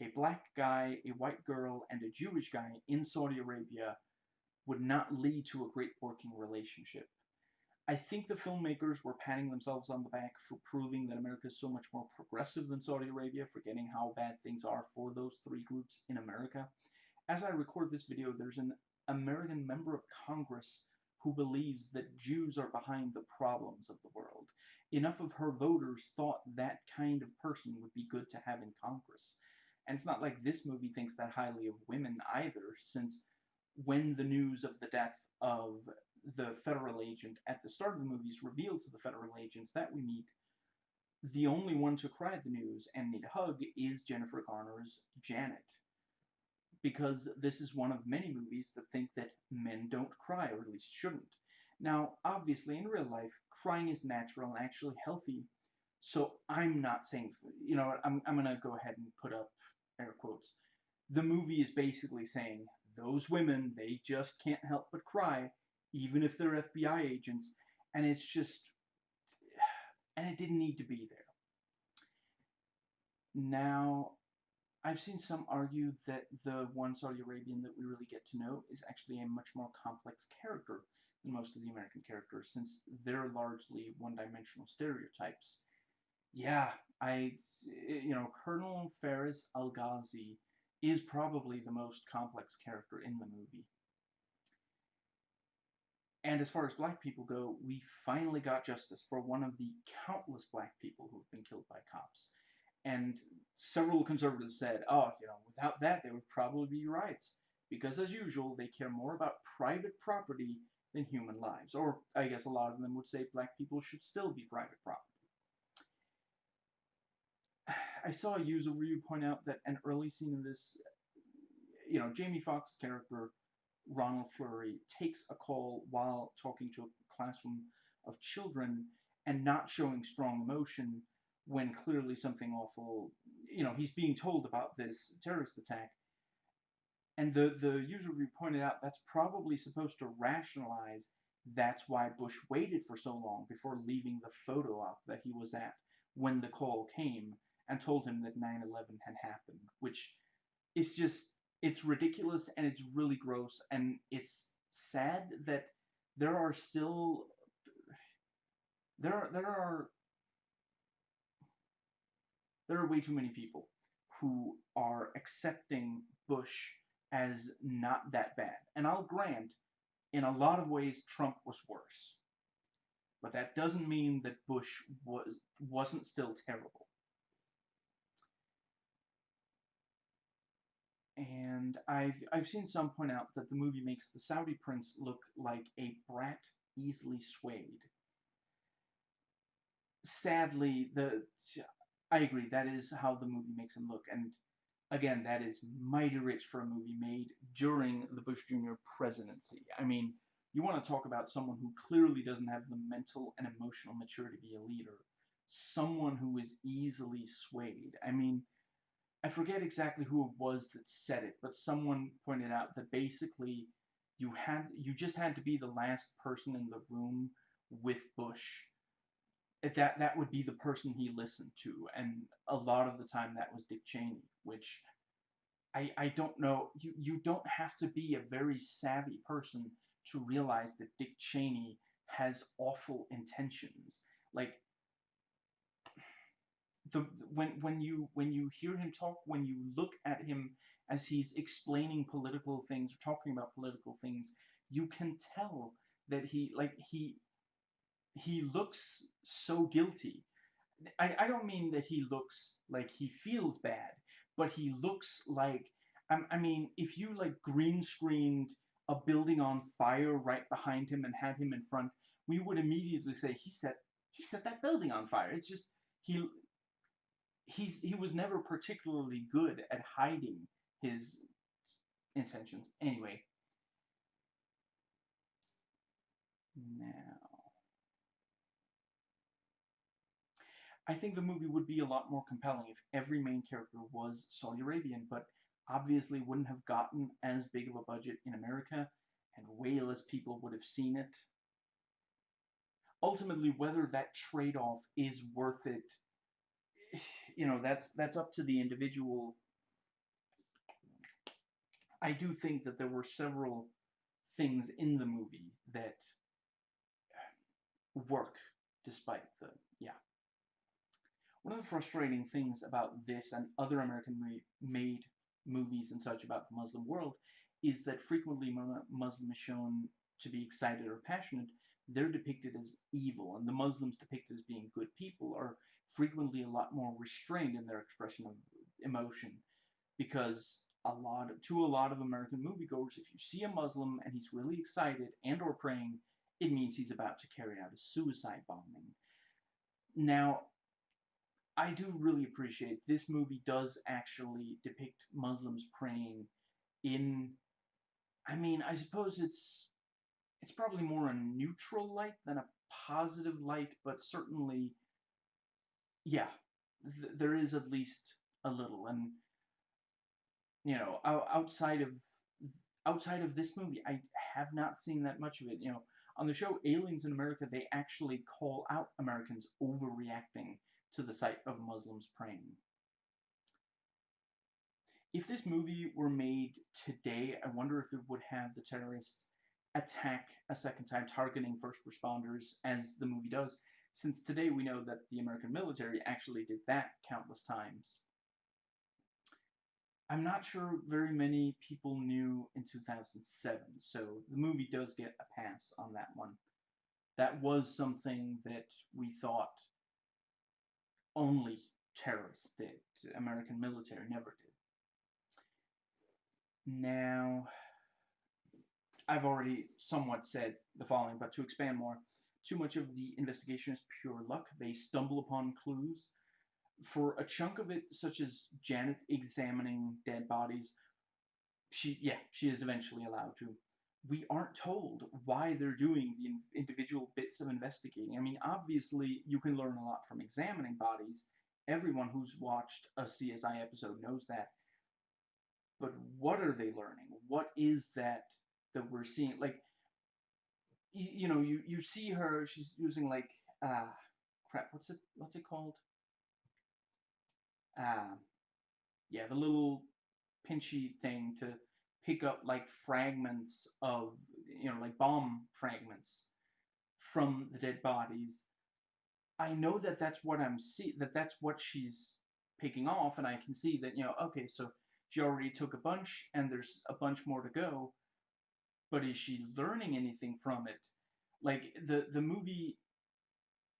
a black guy, a white girl, and a Jewish guy in Saudi Arabia would not lead to a great working relationship. I think the filmmakers were patting themselves on the back for proving that America is so much more progressive than Saudi Arabia, forgetting how bad things are for those three groups in America. As I record this video, there's an American member of Congress who believes that Jews are behind the problems of the world. Enough of her voters thought that kind of person would be good to have in Congress. And it's not like this movie thinks that highly of women either, since when the news of the death of the federal agent at the start of the movies reveals to the federal agents that we meet the only one to cry at the news and need a hug is Jennifer Garner's Janet. Because this is one of many movies that think that men don't cry, or at least shouldn't. Now, obviously, in real life, crying is natural and actually healthy. So I'm not saying, you know, I'm, I'm going to go ahead and put up air quotes. The movie is basically saying those women, they just can't help but cry even if they're FBI agents, and it's just, and it didn't need to be there. Now, I've seen some argue that the one Saudi Arabian that we really get to know is actually a much more complex character than most of the American characters, since they're largely one-dimensional stereotypes. Yeah, I, you know, Colonel Faris Al-Ghazi is probably the most complex character in the movie. And as far as black people go, we finally got justice for one of the countless black people who have been killed by cops. And several conservatives said, oh, you know, without that, there would probably be riots. Because as usual, they care more about private property than human lives. Or I guess a lot of them would say black people should still be private property. I saw a user review point out that an early scene in this, you know, Jamie Foxx's character Ronald Fleury takes a call while talking to a classroom of children and not showing strong emotion when clearly something awful, you know, he's being told about this terrorist attack. And the, the user review pointed out that's probably supposed to rationalize that's why Bush waited for so long before leaving the photo up that he was at when the call came and told him that 9-11 had happened, which is just it's ridiculous and it's really gross and it's sad that there are still there are there are there are way too many people who are accepting Bush as not that bad. And I'll grant, in a lot of ways, Trump was worse. But that doesn't mean that Bush was wasn't still terrible. And I've I've seen some point out that the movie makes the Saudi prince look like a brat easily swayed. Sadly, the I agree that is how the movie makes him look, and again, that is mighty rich for a movie made during the Bush Jr. presidency. I mean, you want to talk about someone who clearly doesn't have the mental and emotional maturity to be a leader. Someone who is easily swayed. I mean, I forget exactly who it was that said it, but someone pointed out that basically you had you just had to be the last person in the room with Bush. That that would be the person he listened to, and a lot of the time that was Dick Cheney, which I I don't know. You you don't have to be a very savvy person to realize that Dick Cheney has awful intentions. Like the when when you when you hear him talk, when you look at him as he's explaining political things or talking about political things, you can tell that he like he he looks so guilty. I, I don't mean that he looks like he feels bad, but he looks like I, I mean if you like green screened a building on fire right behind him and had him in front, we would immediately say he set he set that building on fire. It's just he he's he was never particularly good at hiding his intentions. Anyway, now I think the movie would be a lot more compelling if every main character was Saudi Arabian, but obviously wouldn't have gotten as big of a budget in America, and way less people would have seen it. Ultimately, whether that trade-off is worth it, you know, that's that's up to the individual. I do think that there were several things in the movie that work despite the yeah. One of the frustrating things about this and other American made movies and such about the Muslim world is that frequently Muslim is shown to be excited or passionate, they're depicted as evil, and the Muslims depicted as being good people are frequently a lot more restrained in their expression of emotion, because a lot of, to a lot of American moviegoers, if you see a Muslim and he's really excited and or praying, it means he's about to carry out a suicide bombing. Now, I do really appreciate this movie does actually depict Muslims praying in I mean, I suppose it's it's probably more a neutral light than a positive light, but certainly yeah, th there is at least a little and you know, outside of outside of this movie, I have not seen that much of it, you know. On the show Aliens in America, they actually call out Americans overreacting to the sight of Muslims praying. If this movie were made today, I wonder if it would have the terrorists attack a second time, targeting first responders, as the movie does, since today we know that the American military actually did that countless times. I'm not sure very many people knew in 2007, so the movie does get a pass on that one. That was something that we thought only terrorists did. American military never did. Now, I've already somewhat said the following, but to expand more, too much of the investigation is pure luck. They stumble upon clues. For a chunk of it, such as Janet examining dead bodies, she, yeah, she is eventually allowed to. We aren't told why they're doing the individual bits of investigating. I mean, obviously, you can learn a lot from examining bodies. Everyone who's watched a CSI episode knows that but what are they learning? What is that that we're seeing? Like, you, know, you you see her. She's using like uh crap. What's it? What's it called? Uh, yeah, the little pinchy thing to pick up like fragments of you know like bomb fragments from the dead bodies. I know that that's what I'm see that that's what she's picking off, and I can see that you know, okay, so she already took a bunch, and there's a bunch more to go. But is she learning anything from it? Like the the movie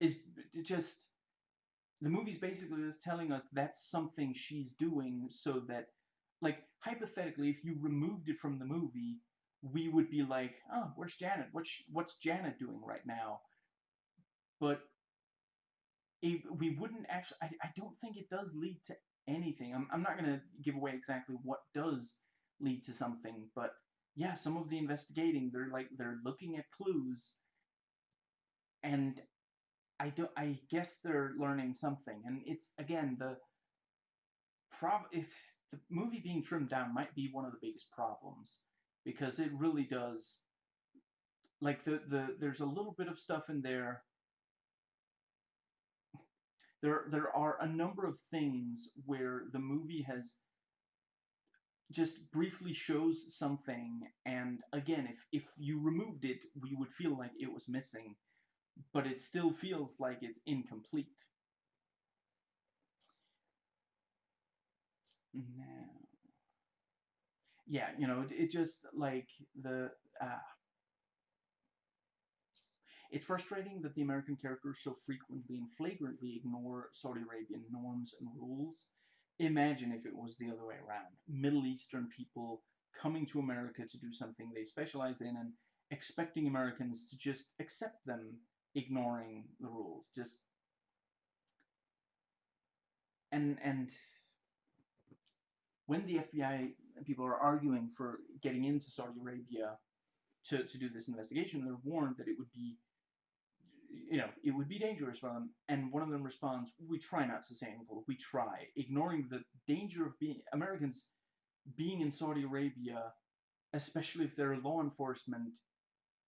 is just the movie's basically just telling us that's something she's doing so that like hypothetically if you removed it from the movie we would be like oh where's janet? What's what's janet doing right now? But it, we wouldn't actually I, I don't think it does lead to anything. I'm, I'm not going to give away exactly what does lead to something but yeah some of the investigating they're like they're looking at clues and I don't. I guess they're learning something, and it's again the prob. If the movie being trimmed down might be one of the biggest problems because it really does. Like the the there's a little bit of stuff in there. There there are a number of things where the movie has just briefly shows something and again if if you removed it we would feel like it was missing but it still feels like it's incomplete. Now, yeah, you know, it, it just like the uh, it's frustrating that the American characters so frequently and flagrantly ignore Saudi Arabian norms and rules. Imagine if it was the other way around. Middle Eastern people coming to America to do something they specialize in and expecting Americans to just accept them ignoring the rules. Just and and when the FBI people are arguing for getting into Saudi Arabia to, to do this investigation, they're warned that it would be you know, it would be dangerous for them. And one of them responds, "We try not to say anything. We try," ignoring the danger of being Americans being in Saudi Arabia, especially if they're law enforcement,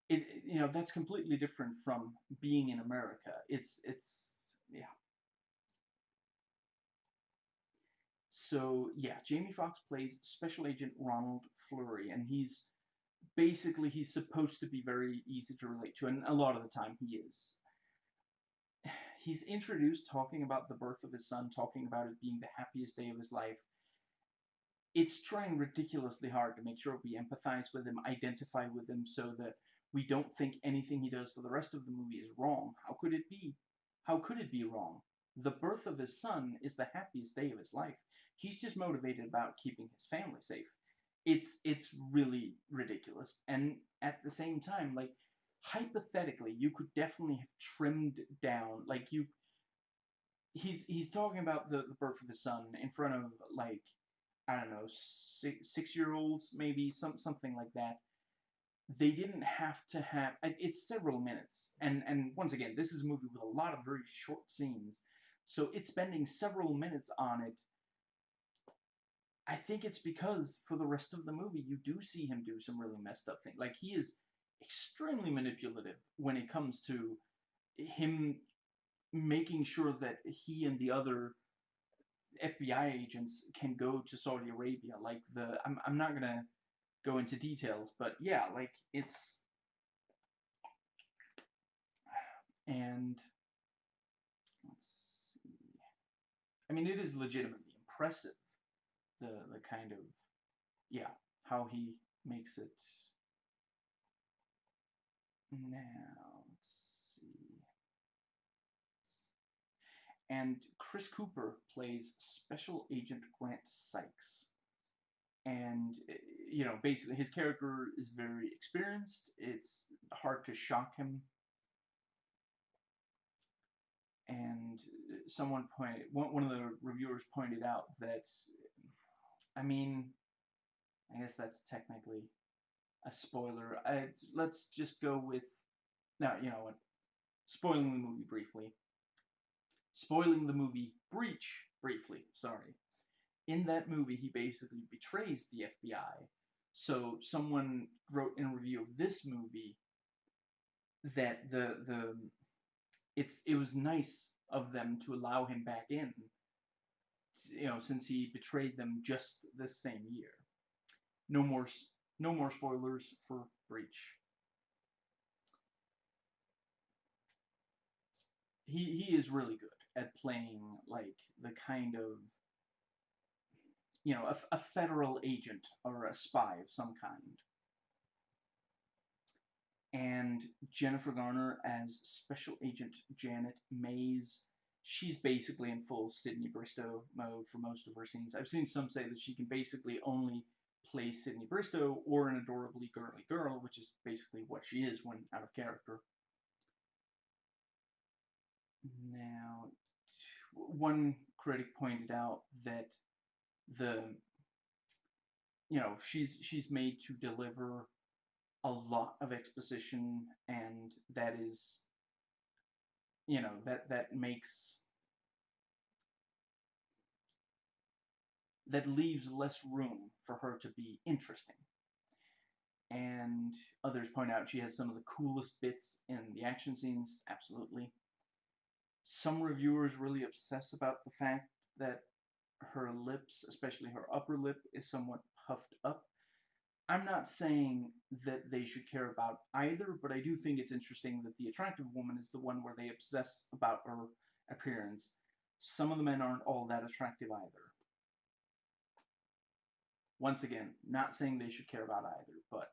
it, you know that's completely different from being in America. It's it's yeah. So yeah, Jamie Foxx plays Special Agent Ronald Fleury, and he's basically he's supposed to be very easy to relate to, and a lot of the time he is. He's introduced talking about the birth of his son, talking about it being the happiest day of his life. It's trying ridiculously hard to make sure we empathize with him, identify with him, so that we don't think anything he does for the rest of the movie is wrong. How could it be? How could it be wrong? The birth of his son is the happiest day of his life. He's just motivated about keeping his family safe. It's it's really ridiculous. And at the same time, like hypothetically, you could definitely have trimmed down like you he's he's talking about the, the birth of his son in front of like I don't know six six year olds maybe some something like that. They didn't have to have it's several minutes. And and once again this is a movie with a lot of very short scenes. So it's spending several minutes on it i think it's because for the rest of the movie you do see him do some really messed up things like he is extremely manipulative when it comes to him making sure that he and the other FBI agents can go to Saudi Arabia. Like the I'm I'm not to go into details, but yeah, like it's and let's see. I mean, it is legitimately impressive the the kind of yeah how he makes it. Now let's see. And Chris Cooper plays Special Agent Grant Sykes and you know basically his character is very experienced it's hard to shock him and someone pointed one, one of the reviewers pointed out that i mean i guess that's technically a spoiler I, let's just go with now you know what spoiling the movie briefly spoiling the movie breach briefly sorry in that movie, he basically betrays the FBI. So someone wrote in a review of this movie that the the it's it was nice of them to allow him back in. You know, since he betrayed them just this same year. No more no more spoilers for Breach. He he is really good at playing like the kind of you know, a, a federal agent or a spy of some kind. And Jennifer Garner as Special Agent Janet Mayes. She's basically in full Sydney Bristow mode for most of her scenes. I've seen some say that she can basically only play Sydney Bristow or an adorably girly girl, which is basically what she is when out of character. Now, one critic pointed out that the you know she's she's made to deliver a lot of exposition and that is you know that that makes that leaves less room for her to be interesting and others point out she has some of the coolest bits in the action scenes absolutely some reviewers really obsess about the fact that her lips, especially her upper lip, is somewhat puffed up. I'm not saying that they should care about either, but I do think it's interesting that the attractive woman is the one where they obsess about her appearance. Some of the men aren't all that attractive either. Once again, not saying they should care about either, but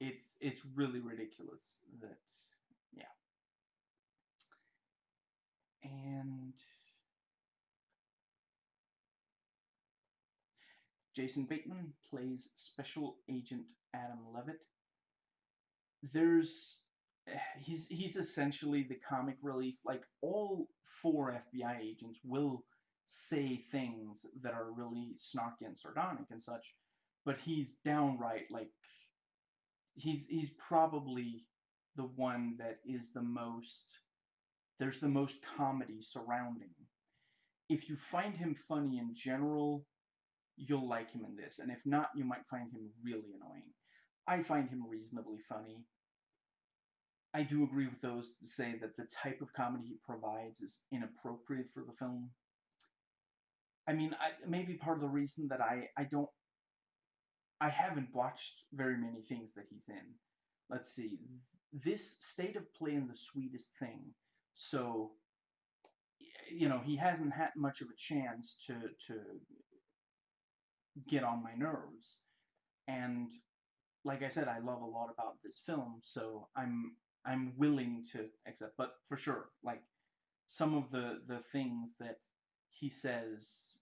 it's it's really ridiculous that yeah. And Jason Bateman plays Special Agent Adam Leavitt. There's he's he's essentially the comic relief. Like all four FBI agents will say things that are really snarky and sardonic and such, but he's downright like he's he's probably the one that is the most there's the most comedy surrounding. If you find him funny in general, you'll like him in this, and if not, you might find him really annoying. I find him reasonably funny. I do agree with those to say that the type of comedy he provides is inappropriate for the film. I mean, I, maybe part of the reason that I, I don't I haven't watched very many things that he's in. Let's see. This state of play in the sweetest thing. So, you know, he hasn't had much of a chance to to get on my nerves. And like I said, I love a lot about this film, so I'm I'm willing to accept. But for sure, like some of the the things that he says,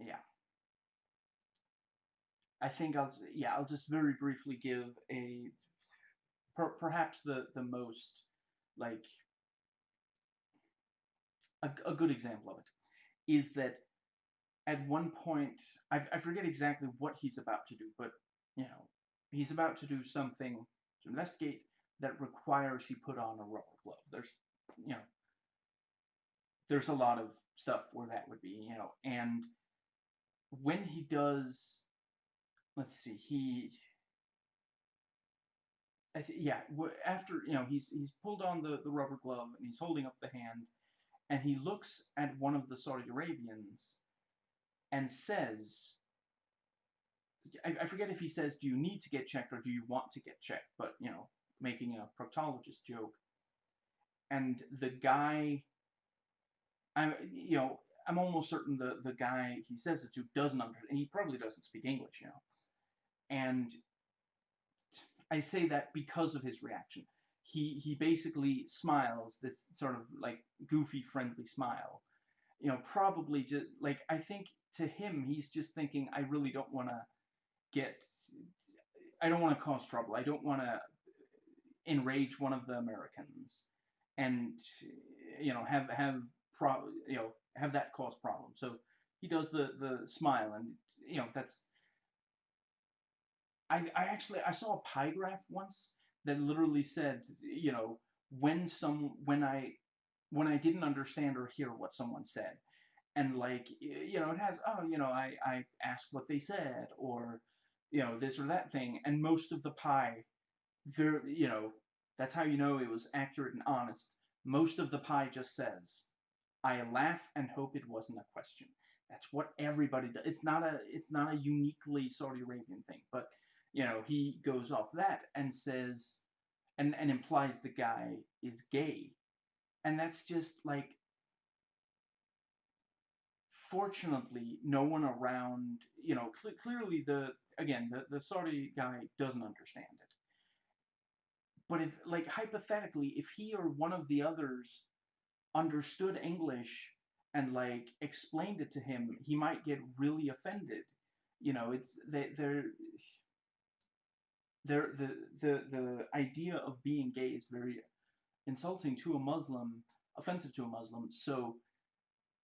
yeah. I think I'll yeah I'll just very briefly give a per, perhaps the the most like a, a good example of it is that at one point, I, I forget exactly what he's about to do, but, you know, he's about to do something to investigate that requires he put on a rubber glove. There's, you know, there's a lot of stuff where that would be, you know, and when he does, let's see, he, I th- yeah, after, you know, he's, he's pulled on the, the rubber glove and he's holding up the hand and he looks at one of the Saudi Arabians and says, I, I forget if he says, do you need to get checked or do you want to get checked? But, you know, making a proctologist joke. And the guy, I'm, you know, I'm almost certain the, the guy he says it to doesn't understand, he probably doesn't speak English, you know. And I say that because of his reaction. He, he basically smiles, this sort of like goofy, friendly smile. You know, probably just like, I think to him, he's just thinking, I really don't want to get, I don't want to cause trouble. I don't want to enrage one of the Americans and, you know, have, have, pro, you know, have that cause problems. So he does the, the smile and, you know, that's, I, I actually, I saw a pie graph once that literally said, you know, when some, when I, when I didn't understand or hear what someone said, and like you know it has oh you know I I asked what they said or you know this or that thing and most of the pie there you know that's how you know it was accurate and honest. Most of the pie just says I laugh and hope it wasn't a question. That's what everybody does it's not a it's not a uniquely Saudi Arabian thing but you know he goes off that and says and and implies the guy is gay. And that's just like fortunately, no one around, you know, cl clearly the, again, the, the Saudi guy doesn't understand it. But if, like, hypothetically, if he or one of the others understood English and, like, explained it to him, he might get really offended. You know, it's, they, they're, they're, the, the, the idea of being gay is very insulting to a Muslim, offensive to a Muslim, so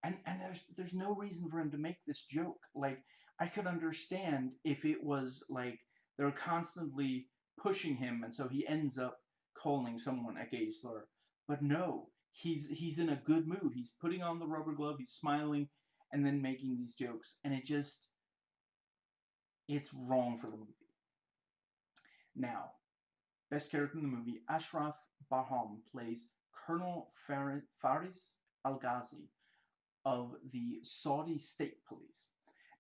and and there's there's no reason for him to make this joke. Like I could understand if it was like they're constantly pushing him, and so he ends up calling someone a gay slur. But no, he's he's in a good mood. He's putting on the rubber glove. He's smiling, and then making these jokes, and it just it's wrong for the movie. Now, best character in the movie, Ashraf Barhom plays Colonel Faris Al-Ghazi, of the Saudi state police.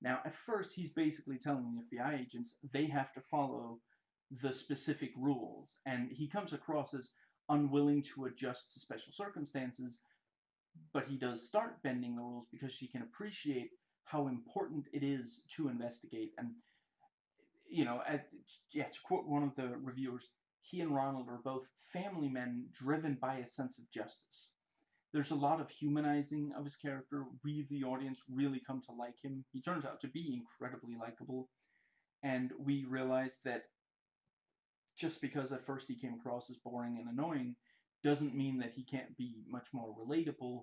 Now, at first, he's basically telling the FBI agents they have to follow the specific rules, and he comes across as unwilling to adjust to special circumstances, but he does start bending the rules because she can appreciate how important it is to investigate. And, you know, at, yeah, to quote one of the reviewers, he and Ronald are both family men driven by a sense of justice. There's a lot of humanizing of his character. We, the audience, really come to like him. He turns out to be incredibly likable. And we realize that just because at first he came across as boring and annoying doesn't mean that he can't be much more relatable.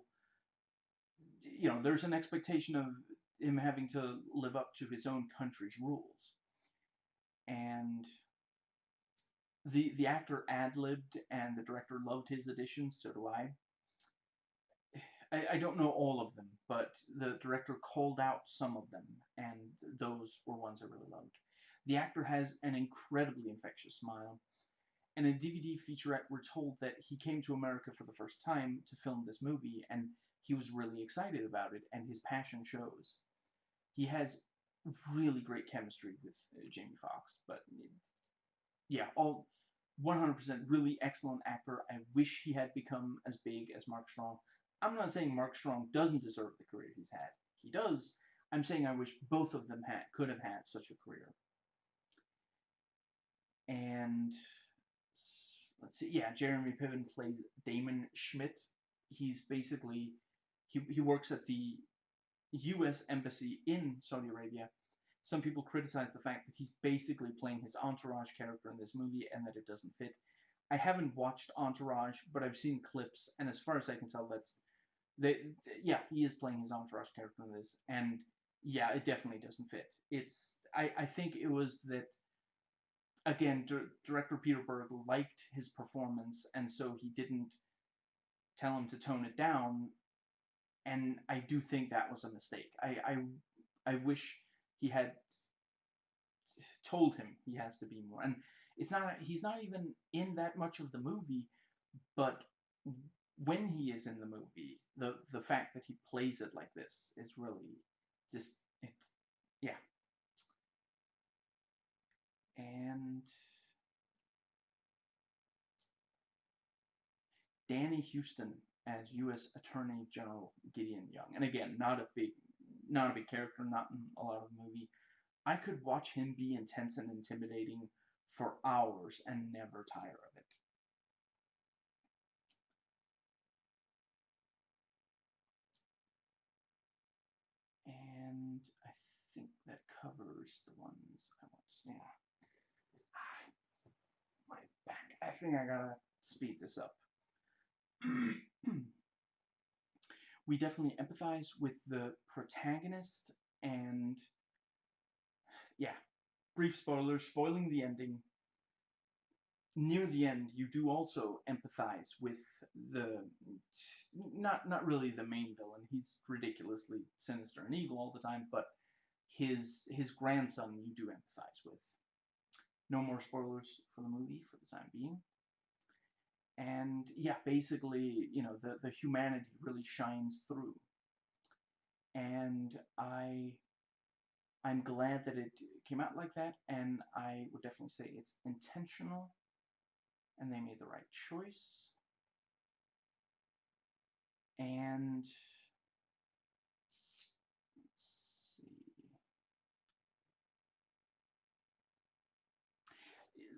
You know, there's an expectation of him having to live up to his own country's rules. And the the actor ad-libbed and the director loved his additions, so do I. I, I don't know all of them, but the director called out some of them, and those were ones I really loved. The actor has an incredibly infectious smile. And in a DVD featurette, we're told that he came to America for the first time to film this movie, and he was really excited about it, and his passion shows. He has really great chemistry with uh, Jamie Foxx, but yeah, all 100% really excellent actor. I wish he had become as big as Mark Strong. I'm not saying Mark Strong doesn't deserve the career he's had. He does. I'm saying I wish both of them had could have had such a career. And let's see, yeah, Jeremy Piven plays Damon Schmidt. He's basically he he works at the U.S. embassy in Saudi Arabia. Some people criticize the fact that he's basically playing his entourage character in this movie and that it doesn't fit. I haven't watched Entourage, but I've seen clips, and as far as I can tell, that's they, yeah, he is playing his entourage character in this, and yeah, it definitely doesn't fit. It's I I think it was that again, director Peter Berg liked his performance, and so he didn't tell him to tone it down, and I do think that was a mistake. I I I wish he had told him he has to be more, and it's not he's not even in that much of the movie, but when he is in the movie, the the fact that he plays it like this is really just yeah. And Danny Huston as U.S. Attorney General Gideon Young, and again, not a big, not a big character, not in a lot of the movie. I could watch him be intense and intimidating for hours and never tire of it. And I think that covers the ones I want yeah. My back. I think I gotta speed this up. we definitely empathize with the protagonist and yeah, brief spoilers, spoiling the ending. Near the end, you do also empathize with the not not really the main villain. He's ridiculously sinister and evil all the time, but his his grandson you do empathize with. No more spoilers for the movie for the time being. And yeah, basically, you know, the, the humanity really shines through. And I I'm glad that it came out like that, and I would definitely say it's intentional, and they made the right choice. And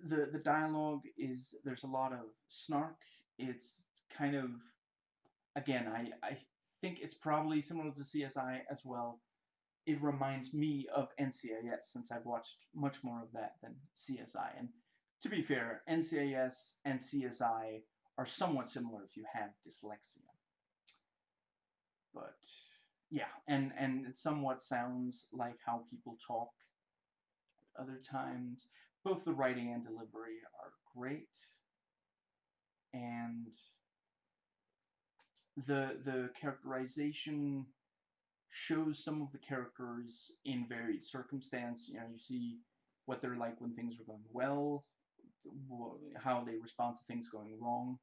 the the dialogue is there's a lot of snark. It's kind of again I I think it's probably similar to CSI as well. It reminds me of NCIS since I've watched much more of that than CSI. And to be fair, NCIS and CSI are somewhat similar if you have dyslexia. But yeah, and and it somewhat sounds like how people talk other times. Both the writing and delivery are great. And the the characterization shows some of the characters in varied circumstance. You know, you see what they're like when things are going well, how they respond to things going wrong.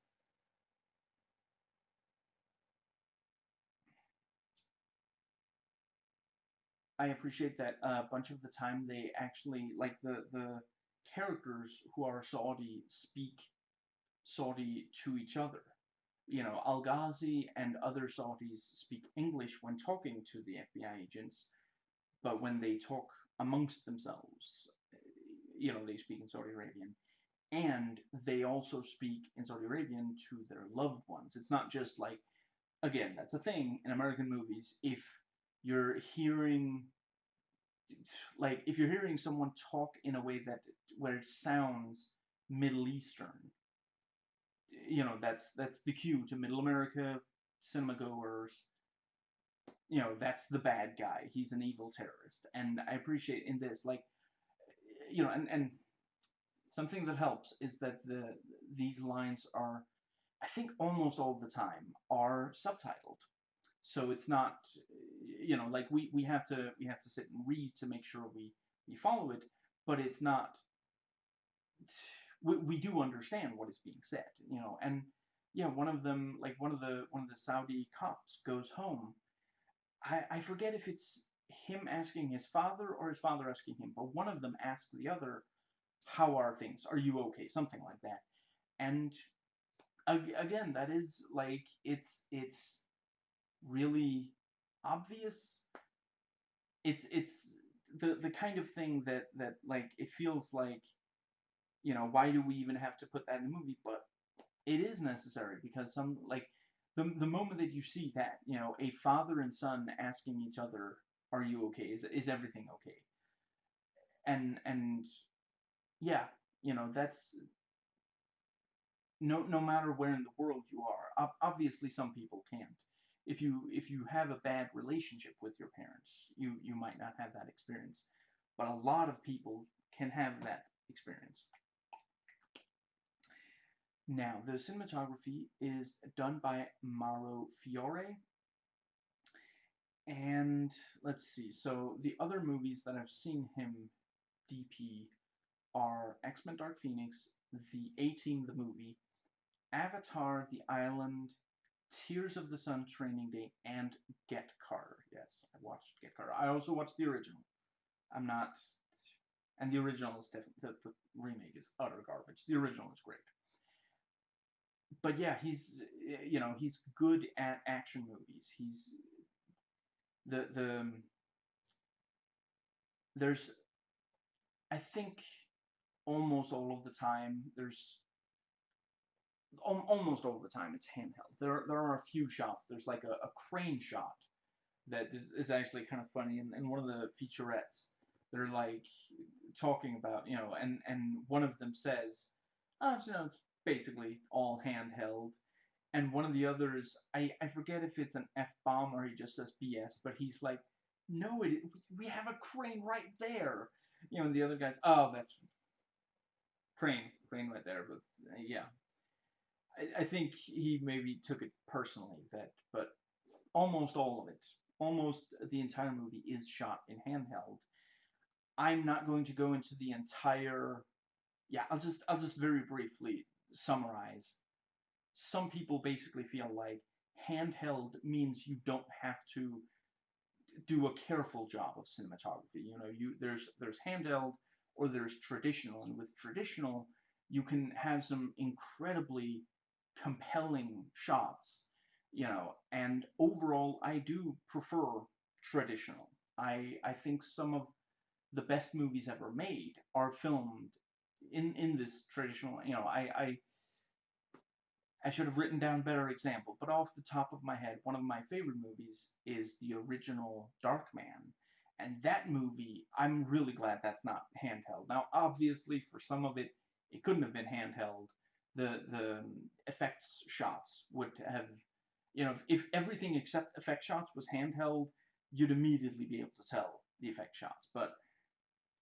I appreciate that a bunch of the time they actually like the the characters who are Saudi speak Saudi to each other. You know, Al Ghazi and other Saudis speak English when talking to the FBI agents, but when they talk amongst themselves, you know, they speak in Saudi Arabian. And they also speak in Saudi Arabian to their loved ones. It's not just like, again, that's a thing in American movies. If you're hearing like if you're hearing someone talk in a way that where it sounds Middle Eastern, you know that's that's the cue to Middle America cinema goers. You know that's the bad guy. He's an evil terrorist, and I appreciate in this like, you know, and and something that helps is that the these lines are, I think almost all the time are subtitled, so it's not you know like we we have to we have to sit and read to make sure we we follow it but it's not we, we do understand what is being said you know and yeah one of them like one of the one of the saudi cops goes home. I i forget if it's him asking his father or his father asking him but one of them asks the other how are things? Are you okay? Something like that. And again that is like it's it's really obvious. It's it's the the kind of thing that that like it feels like you know why do we even have to put that in the movie? But it is necessary because some like the the moment that you see that you know a father and son asking each other are you okay? Is is everything okay? And and yeah you know that's no no matter where in the world you are obviously some people can't if you if you have a bad relationship with your parents, you you might not have that experience. But a lot of people can have that experience. Now, the cinematography is done by Mauro Fiore. And let's see, so the other movies that I've seen him DP are X-Men Dark Phoenix, The A-Team the movie, Avatar The Island, Tears of the Sun Training Day, and Get Carter. Yes, I watched Get Carter. I also watched the original. I'm not, and the original is definitely the, the remake is utter garbage. The original is great. But yeah, he's you know he's good at action movies. He's the the um, there's I think almost all of the time there's almost all the time it's handheld. There, there are a few shots. There's like a, a crane shot that is, is actually kind of funny. And, and one of the featurettes, they're like talking about, you know, and, and one of them says, oh, you know, it's basically all handheld. And one of the others, I, I forget if it's an F-bomb or he just says BS, but he's like, no, it, we have a crane right there. You know, and the other guy's, oh, that's crane, crane right there. But yeah, I, I think he maybe took it personally that, but almost all of it, almost the entire movie is shot in handheld. I'm not going to go into the entire. Yeah, I'll just I'll just very briefly summarize. Some people basically feel like handheld means you don't have to do a careful job of cinematography. You know, you there's there's handheld or there's traditional, and with traditional, you can have some incredibly compelling shots, you know, and overall I do prefer traditional. I I think some of the best movies ever made are filmed in in this traditional, you know, I I I should have written down better example, but off the top of my head, one of my favorite movies is the original Darkman. And that movie, I'm really glad that's not handheld. Now, obviously, for some of it, it couldn't have been handheld. The the effects shots would have, you know, if everything except effect shots was handheld, you'd immediately be able to tell the effect shots. But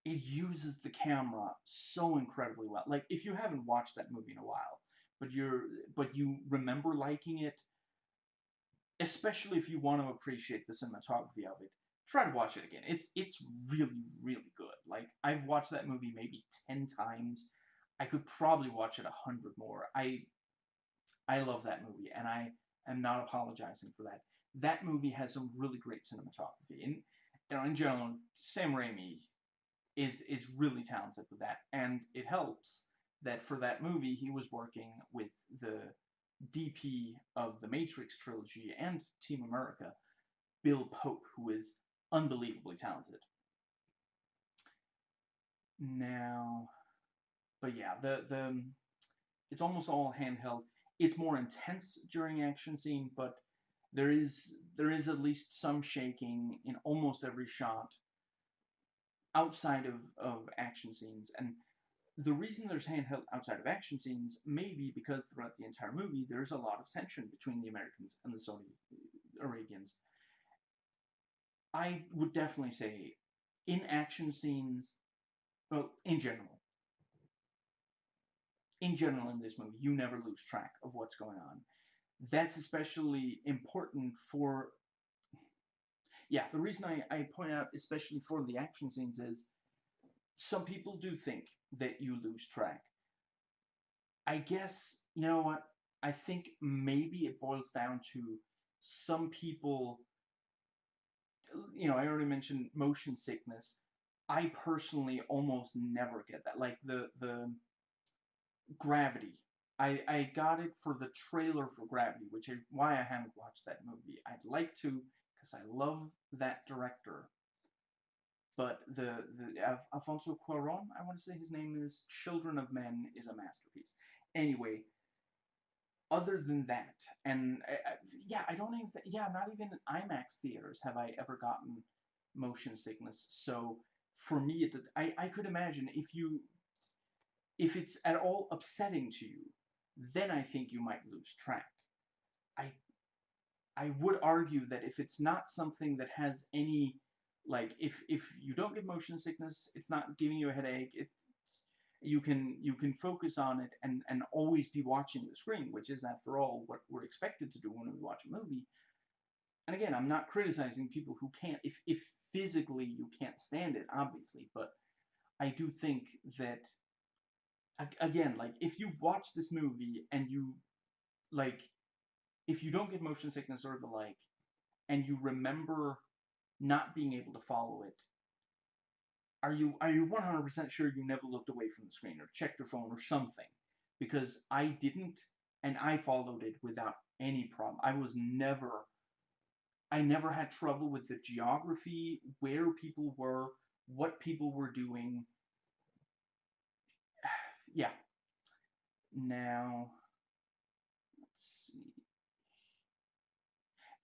it uses the camera so incredibly well. Like, if you haven't watched that movie in a while, but you're but you remember liking it, especially if you want to appreciate the cinematography of it, try to watch it again. It's it's really really good. Like I've watched that movie maybe ten times. I could probably watch it a hundred more. I I love that movie, and I am not apologizing for that. That movie has some really great cinematography, and you know, in general, Sam Raimi is is really talented with that, and it helps that for that movie he was working with the DP of the Matrix trilogy and Team America, Bill Pope, who is unbelievably talented. Now, but yeah, the the um, it's almost all handheld. It's more intense during action scene, but there is there is at least some shaking in almost every shot outside of, of action scenes. And the reason there's handheld outside of action scenes may be because throughout the entire movie there's a lot of tension between the Americans and the Saudi uh, Arabians. I would definitely say in action scenes, well, in general, in general in this movie, you never lose track of what's going on. That's especially important for, yeah, the reason I, I point out especially for the action scenes is some people do think that you lose track. I guess, you know what, I think maybe it boils down to some people you know, I already mentioned motion sickness. I personally almost never get that. Like the the Gravity. I I got it for the trailer for Gravity, which is why I haven't watched that movie. I'd like to because I love that director. But the the Alfonso Cuarón, I want to say his name is Children of Men is a masterpiece. Anyway, other than that, and I, I, yeah, I don't even, yeah, not even in IMAX theaters have I ever gotten motion sickness. So for me, it, I, I could imagine if you, if it's at all upsetting to you, then I think you might lose track. I, I would argue that if it's not something that has any, like, if if you don't get motion sickness, it's not giving you a headache, it, you can you can focus on it and and always be watching the screen, which is after all what we're expected to do when we watch a movie. And again, I'm not criticizing people who can't if if physically you can't stand it, obviously, but I do think that again, like if you've watched this movie and you like if you don't get motion sickness or the like and you remember not being able to follow it are you are you 100% sure you never looked away from the screen or checked your phone or something? Because I didn't, and I followed it without any problem. I was never, I never had trouble with the geography, where people were, what people were doing. Yeah. Now, let's see.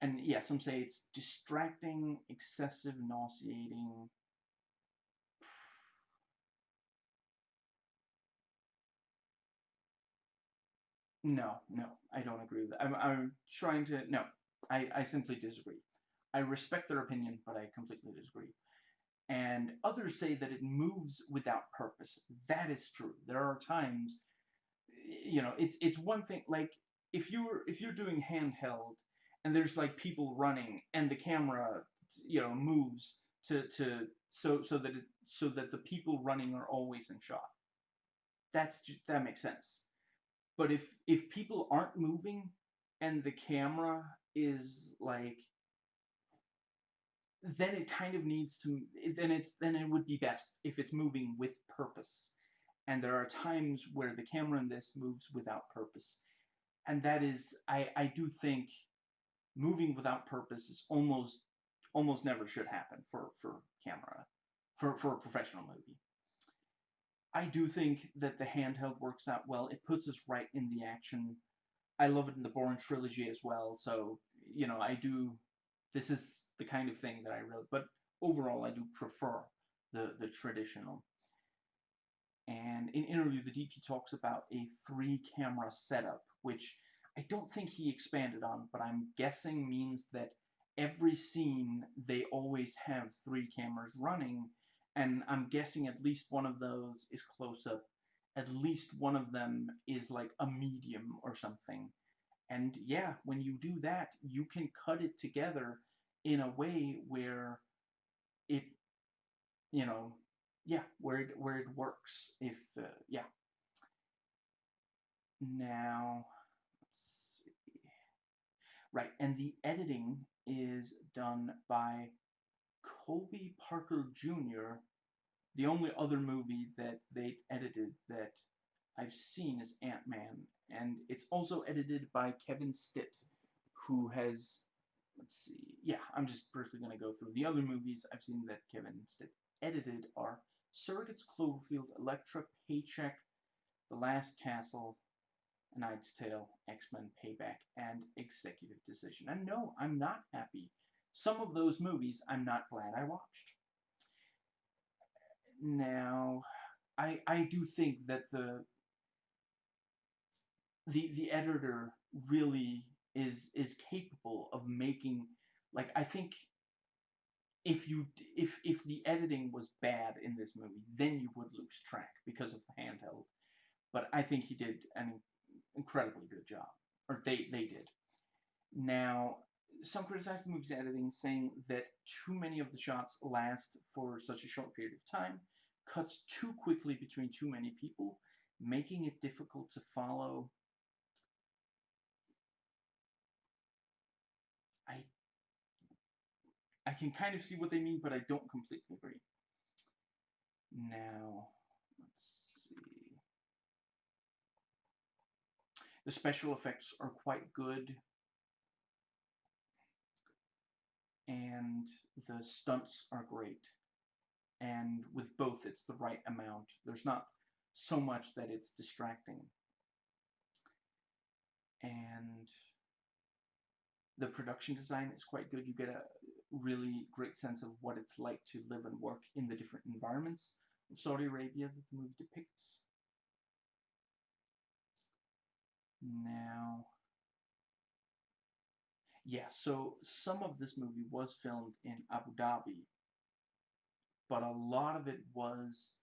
And yeah, some say it's distracting, excessive, nauseating. No, no, I don't agree with that. I'm, I'm trying to, no, I, I simply disagree. I respect their opinion, but I completely disagree. And others say that it moves without purpose. That is true. There are times, you know, it's it's one thing like if you're if you're doing handheld and there's like people running and the camera, you know, moves to to so so that it so that the people running are always in shot. That's just, that makes sense but if if people aren't moving and the camera is like then it kind of needs to then it's then it would be best if it's moving with purpose and there are times where the camera in this moves without purpose and that is i i do think moving without purpose is almost almost never should happen for for camera for for a professional movie I do think that the handheld works out well. It puts us right in the action. I love it in the Bourne trilogy as well. So you know, I do. This is the kind of thing that I really. But overall, I do prefer the the traditional. And in interview, the DP talks about a three camera setup, which I don't think he expanded on, but I'm guessing means that every scene they always have three cameras running, and I'm guessing at least one of those is close up, at least one of them is like a medium or something. And yeah, when you do that, you can cut it together in a way where it, you know, yeah, where it, where it works. If uh, yeah. Now, Right, and the editing is done by Colby Parker Jr. The only other movie that they edited that I've seen is Ant-Man, and it's also edited by Kevin Stitt, who has, let's see, yeah, I'm just briefly going to go through the other movies I've seen that Kevin Stitt edited are Surrogates, Cloverfield, Elektra, Paycheck, The Last Castle, Knight's Tale, X-Men Payback, and Executive Decision. And no, I'm not happy. Some of those movies I'm not glad I watched. Now, I I do think that the the the editor really is is capable of making like I think if you if if the editing was bad in this movie, then you would lose track because of the handheld. But I think he did an incredibly good job, or they they did. Now, some criticize the movie's editing, saying that too many of the shots last for such a short period of time, cuts too quickly between too many people, making it difficult to follow. I I can kind of see what they mean, but I don't completely agree. Now, let's see. The special effects are quite good. And the stunts are great. And with both, it's the right amount. There's not so much that it's distracting. And the production design is quite good. You get a really great sense of what it's like to live and work in the different environments of Saudi Arabia that the movie depicts. Now, yeah, so some of this movie was filmed in Abu Dhabi, but a lot of it was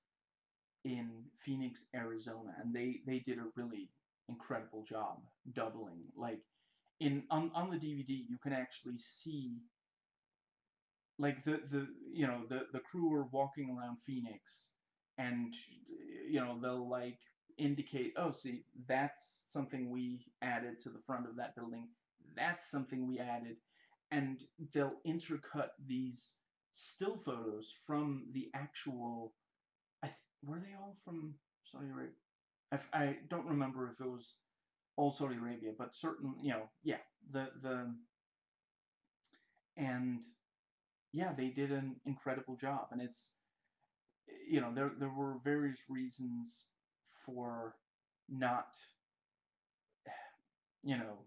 in Phoenix, Arizona, and they they did a really incredible job doubling. Like in on on the DVD, you can actually see like the the you know the the crew are walking around Phoenix, and you know they'll like indicate, oh, see, that's something we added to the front of that building. That's something we added. And they'll intercut these still photos from the actual. I th- were they all from Saudi Arabia? I, I don't remember if it was all Saudi Arabia, but certain, you know, yeah, the the and yeah, they did an incredible job, and it's you know there there were various reasons for not, you know,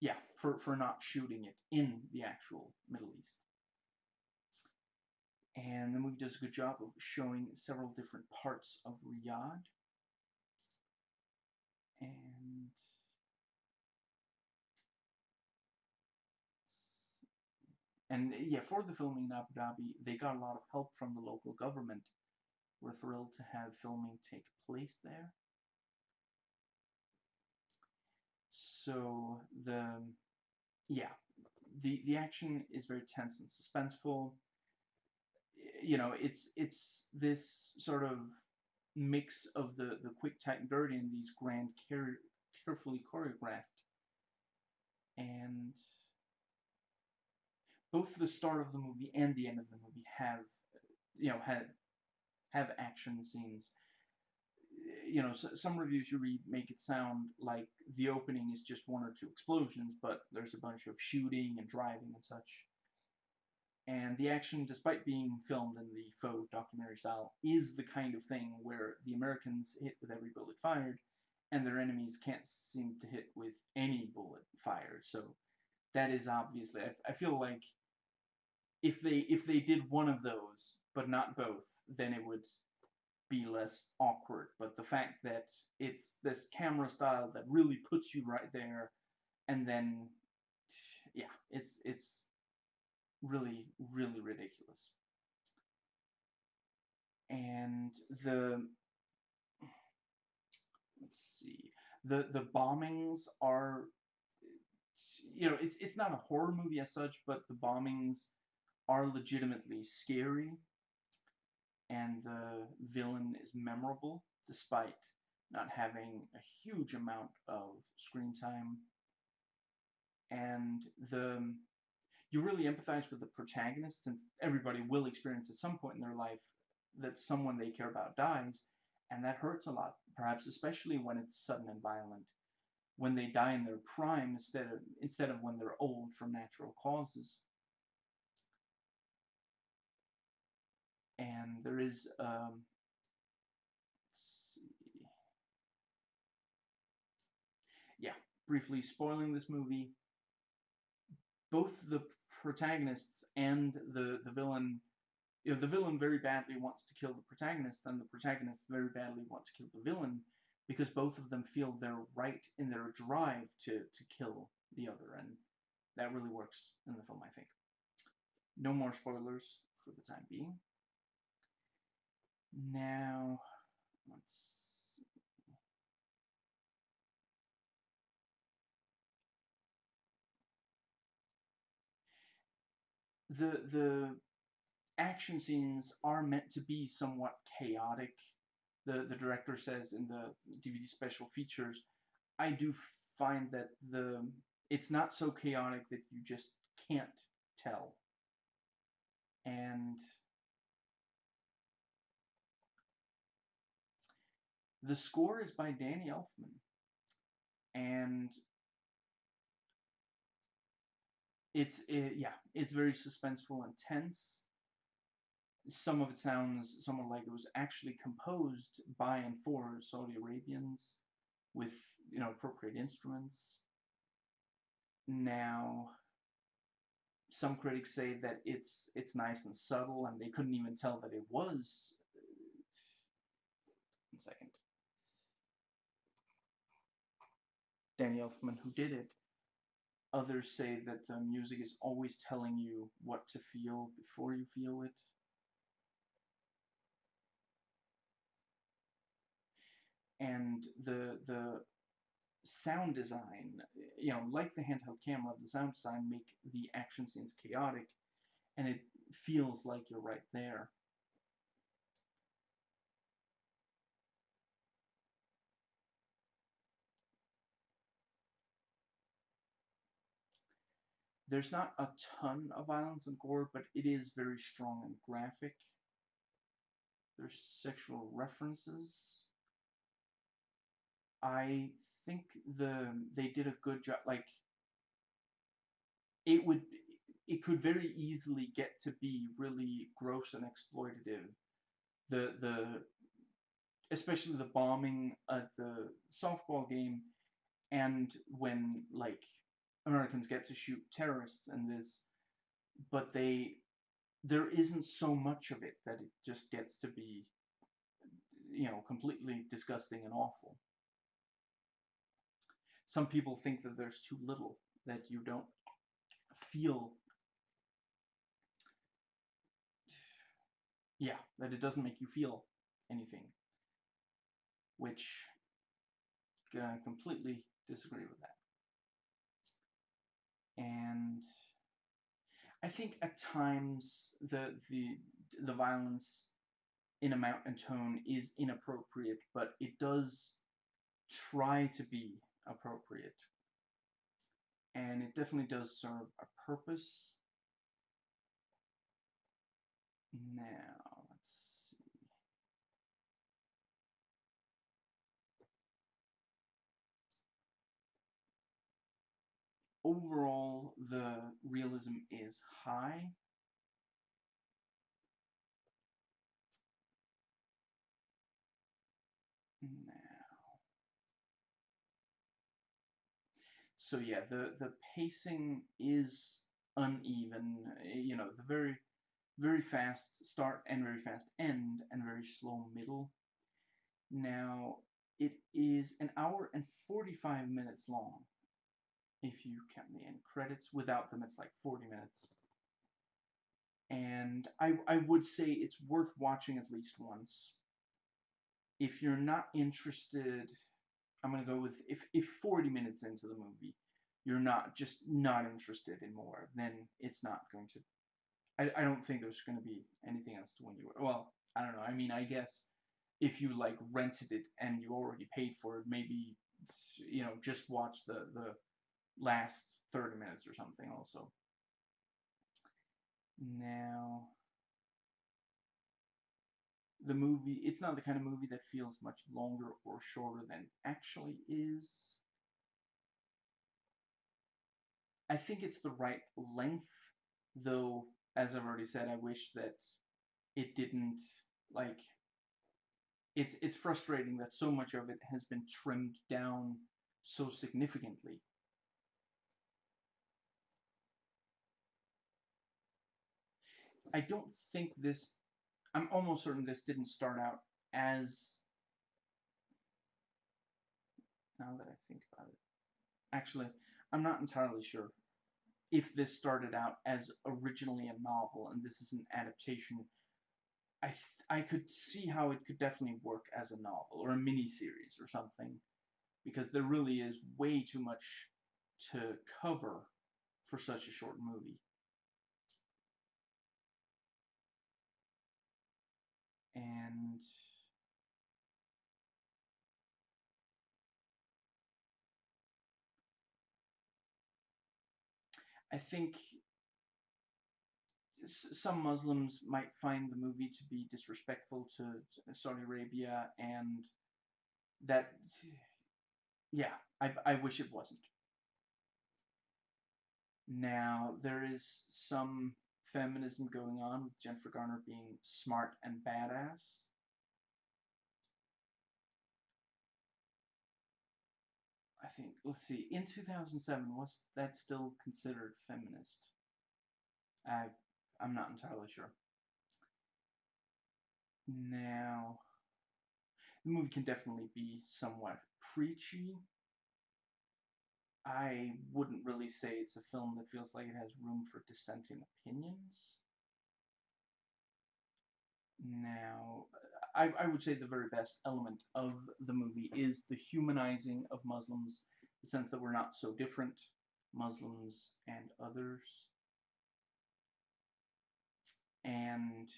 yeah, for, for not shooting it in the actual Middle East. And the movie does a good job of showing several different parts of Riyadh. And yeah, for the filming in Abu Dhabi, they got a lot of help from the local government we're thrilled to have filming take place there. So the yeah, the the action is very tense and suspenseful. You know, it's it's this sort of mix of the the quick, tight, and dirty, and these grand, care, carefully choreographed. And both the start of the movie and the end of the movie have, you know, had have action scenes. You know, so, some reviews you read make it sound like the opening is just one or two explosions, but there's a bunch of shooting and driving and such. And the action, despite being filmed in the faux documentary style, is the kind of thing where the Americans hit with every bullet fired, and their enemies can't seem to hit with any bullet fired. So that is obviously, I, I feel like if they if they did one of those but not both, then it would be less awkward. But the fact that it's this camera style that really puts you right there, and then yeah, it's it's really really ridiculous. And the let's see, the the bombings are you know it's it's not a horror movie as such, but the bombings are legitimately scary and the villain is memorable despite not having a huge amount of screen time. And the you really empathize with the protagonist since everybody will experience at some point in their life that someone they care about dies and that hurts a lot perhaps especially when it's sudden and violent. When they die in their prime instead of instead of when they're old from natural causes and there is um, yeah briefly spoiling this movie. Both the protagonists and the the villain you know, the villain very badly wants to kill the protagonist and the protagonist very badly wants to kill the villain because both of them feel they're right in their drive to to kill the other and that really works in the film I think. No more spoilers for the time being now, let's. The, the action scenes are meant to be somewhat chaotic. The, the director says in the DVD special features, I do find that the it's not so chaotic that you just can't tell. And The score is by Danny Elfman. And it's it, yeah, it's very suspenseful and tense. Some of it sounds somewhat like it was actually composed by and for Saudi Arabians with you know appropriate instruments. Now, some critics say that it's it's nice and subtle, and they couldn't even tell that it was. One second. Danny Elfman who did it. Others say that the music is always telling you what to feel before you feel it. And the the sound design, you know, like the handheld camera, the sound design make the action scenes chaotic, and it feels like you're right there. There's not a ton of violence and gore, but it is very strong and graphic. There's sexual references. I think the they did a good job. Like it would, it could very easily get to be really gross and exploitative. The the especially the bombing at the softball game, and when like Americans get to shoot terrorists and this, but they there isn't so much of it that it just gets to be you know completely disgusting and awful. Some people think that there's too little that you don't feel yeah, that it doesn't make you feel anything. Which I completely disagree with that and I think at times the the the violence in amount and tone is inappropriate, but it does try to be appropriate. And it definitely does serve a purpose. Now, overall the realism is high. Now. So yeah, the, the pacing is uneven, eh, you know, the very, very fast start and very fast end and very slow middle. Now, it is an hour and 45 minutes long. If you count the end credits, without them it's like 40 minutes. And I, I would say it's worth watching at least once. If you're not interested, I'm going to go with, if, if 40 minutes into the movie, you're not, just not interested in more, then it's not going to I, I don't think there's going to be anything else to win you. Well, I don't know. I mean, I guess if you like rented it and you already paid for it, maybe you know just watch the the last 30 minutes or something also. Now, the movie, it's not the kind of movie that feels much longer or shorter than actually is. I think it's the right length, though as I've already said, I wish that it didn't like it's it's frustrating that so much of it has been trimmed down so significantly. I don't think this I'm almost certain this didn't start out as now that I think about it. Actually, I'm not entirely sure if this started out as originally a novel and this is an adaptation, I I could see how it could definitely work as a novel or a mini series or something, because there really is way too much to cover for such a short movie. And I think some Muslims might find the movie to be disrespectful to Saudi Arabia, and that, yeah, I, I wish it wasn't. Now, there is some feminism going on with Jennifer Garner being smart and badass. I think, let's see, in 2007, was that still considered feminist? I, I'm not entirely sure. Now, the movie can definitely be somewhat preachy. I wouldn't really say it's a film that feels like it has room for dissenting opinions. Now, I, I would say the very best element of the movie is the humanizing of Muslims, the sense that we're not so different, Muslims and others. And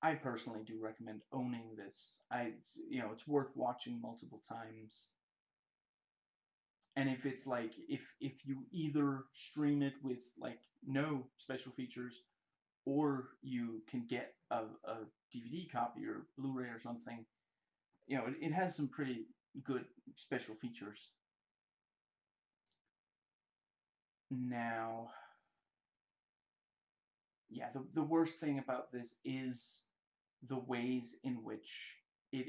I personally do recommend owning this. I, you know, it's worth watching multiple times. And if it's like, if if you either stream it with like no special features, or you can get a, a DVD copy or Blu-ray or something. You know, it, it has some pretty good special features. Now, yeah, the, the worst thing about this is the ways in which it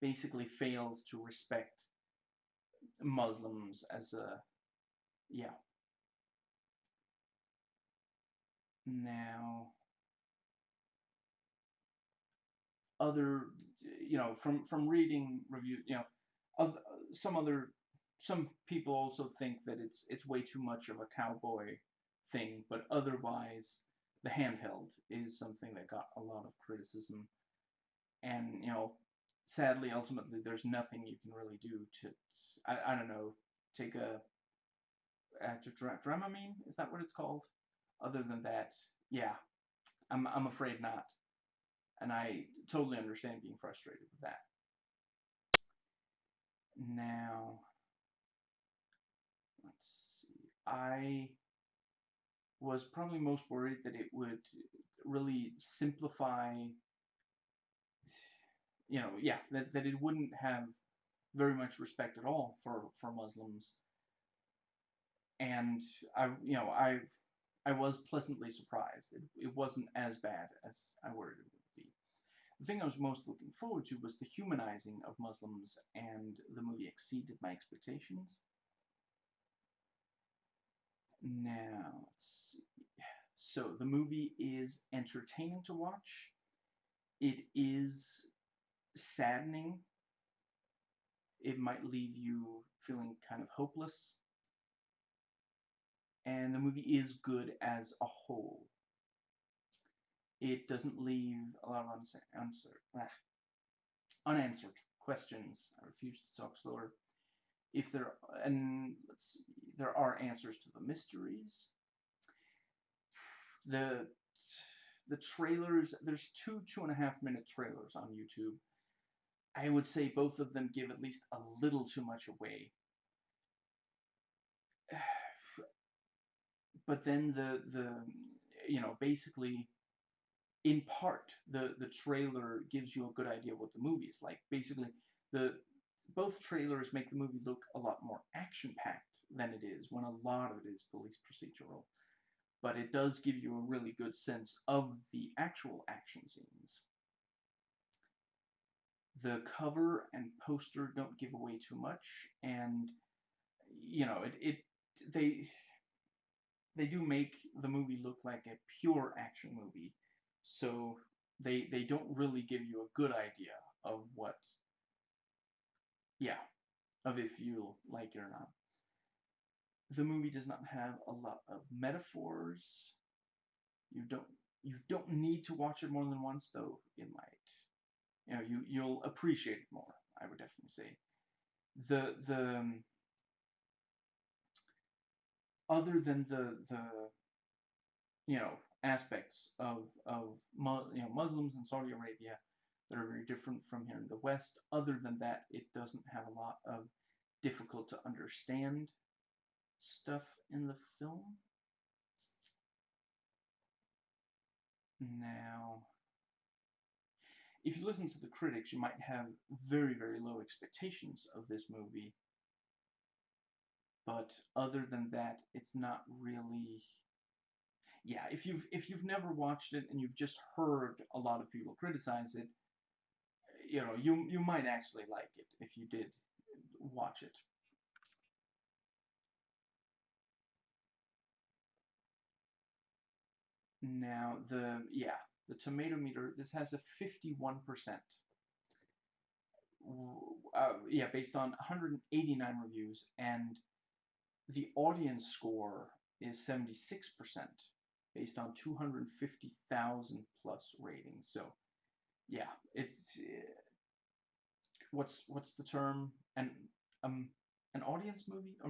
basically fails to respect Muslims as a, yeah. Now, other, you know, from from reading review, you know, of some other some people also think that it's it's way too much of a cowboy thing, but otherwise the handheld is something that got a lot of criticism. And, you know, sadly, ultimately, there's nothing you can really do to, I, I don't know, take a, a Dramamine? Is that what it's called? Other than that, yeah, I'm, I'm afraid not. And I totally understand being frustrated with that. Now, let's see. I was probably most worried that it would really simplify, you know, yeah, that, that it wouldn't have very much respect at all for, for Muslims. And I, you know, I've, I was pleasantly surprised. It, it wasn't as bad as I worried it would be. The thing I was most looking forward to was the humanizing of Muslims, and the movie exceeded my expectations. Now, let's see. So, the movie is entertaining to watch. It is saddening. It might leave you feeling kind of hopeless. And the movie is good as a whole. It doesn't leave a lot of unanswered, answer, ah, unanswered questions. I refuse to talk slower. If there and let's see, there are answers to the mysteries. The the trailers. There's two two and a half minute trailers on YouTube. I would say both of them give at least a little too much away. But then the the you know basically in part the the trailer gives you a good idea of what the movie is like. Basically, the both trailers make the movie look a lot more action packed than it is when a lot of it is police procedural. But it does give you a really good sense of the actual action scenes. The cover and poster don't give away too much, and you know it, it they they do make the movie look like a pure action movie. So they they don't really give you a good idea of what yeah of if you like it or not. The movie does not have a lot of metaphors. You don't you don't need to watch it more than once though it might you know you you'll appreciate it more i would definitely say the the um, other than the the you know aspects of of you know Muslims in Saudi Arabia that are very different from here in the West. Other than that, it doesn't have a lot of difficult to understand stuff in the film. Now, if you listen to the critics, you might have very, very low expectations of this movie. But other than that, it's not really yeah, if you've if you've never watched it and you've just heard a lot of people criticize it, you know, you you might actually like it if you did watch it. Now the yeah, the tomato meter this has a 51%. Uh, yeah, based on 189 reviews and the audience score is 76% based on 250,000 plus ratings. So, yeah, it's uh, what's what's the term? An um an audience movie, a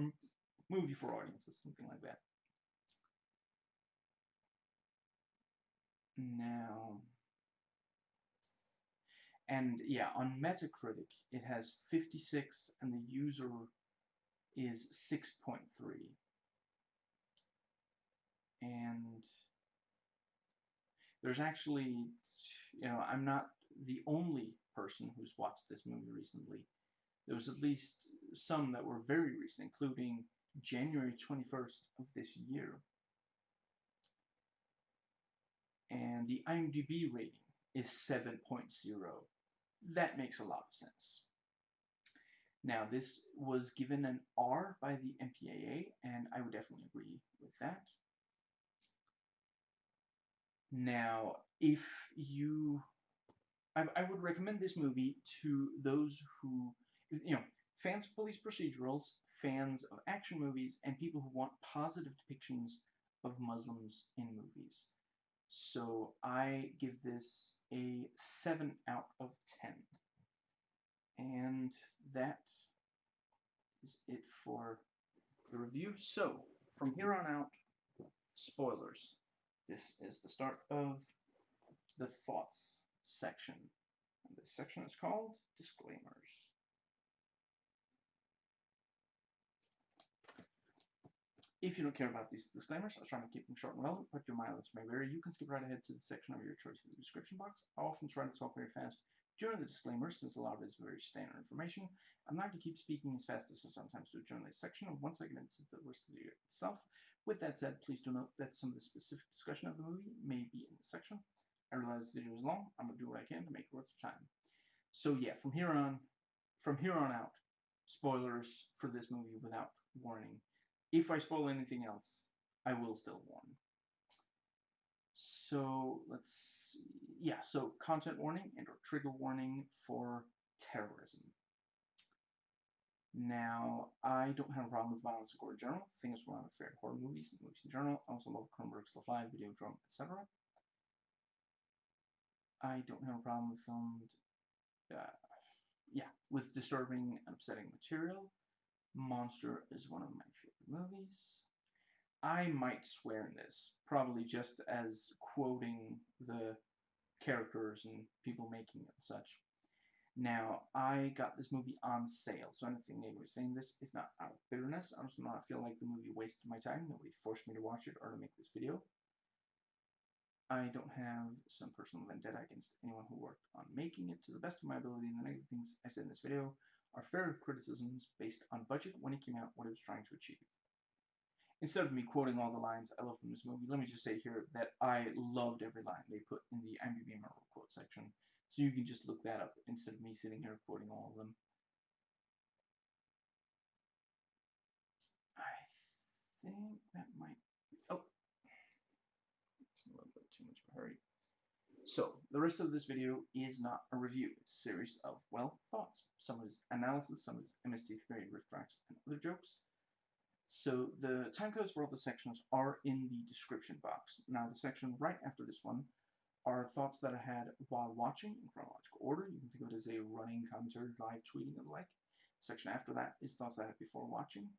movie for audiences, something like that. Now, and yeah, on Metacritic it has 56, and the user is 6.3 and there's actually, you know, I'm not the only person who's watched this movie recently. There was at least some that were very recent, including January 21st of this year. And the IMDb rating is 7.0. That makes a lot of sense. Now, this was given an R by the MPAA, and I would definitely agree with that. Now, if you, I, I would recommend this movie to those who, you know, fans of police procedurals, fans of action movies, and people who want positive depictions of Muslims in movies. So I give this a 7 out of 10. And that is it for the review. So, from here on out, spoilers. This is the start of the thoughts section. And this section is called disclaimers. If you don't care about these disclaimers, I was trying to keep them short and relevant, but your mileage may vary. You can skip right ahead to the section of your choice in the description box. I often try to talk very fast during the disclaimers, since a lot of it is very standard information. I'm not going to keep speaking as fast as I sometimes do during this section, and once I get into the rest of the video itself, with that said, please do note that some of the specific discussion of the movie may be in this section. I realize the video is long. I'm going to do what I can to make it worth your time. So yeah, from here on, from here on out, spoilers for this movie without warning. If I spoil anything else, I will still warn. So let's see. Yeah, so content warning and or trigger warning for terrorism. Now, I don't have a problem with violence and gore in general. The thing is, one of my favorite horror movies and movies in general. I also love Cronenberg's The Fly, Videodrome, etc. I don't have a problem with filmed, uh, yeah, with disturbing and upsetting material. Monster is one of my favorite movies. I might swear in this, probably just as quoting the characters and people making it and such. Now, I got this movie on sale, so anything negative saying this is not out of bitterness. I just not feel like the movie wasted my time. Nobody forced me to watch it or to make this video. I don't have some personal vendetta against anyone who worked on making it to the best of my ability, and the negative things I said in this video are fair criticisms based on budget when it came out, what it was trying to achieve. Instead of me quoting all the lines I love from this movie, let me just say here that I loved every line they put in the IMDb memorable quote section, so you can just look that up instead of me sitting here quoting all of them. I think that might Oh, too much hurry. So, the rest of this video is not a review. It's a series of, well, thoughts. Some is analysis, some is MST3 riff tracks, and other jokes. So, the time codes for all the sections are in the description box. Now, the section right after this one are thoughts that I had while watching in chronological order. You can think of it as a running commentary, live tweeting, and the like. section after that is thoughts I had before watching.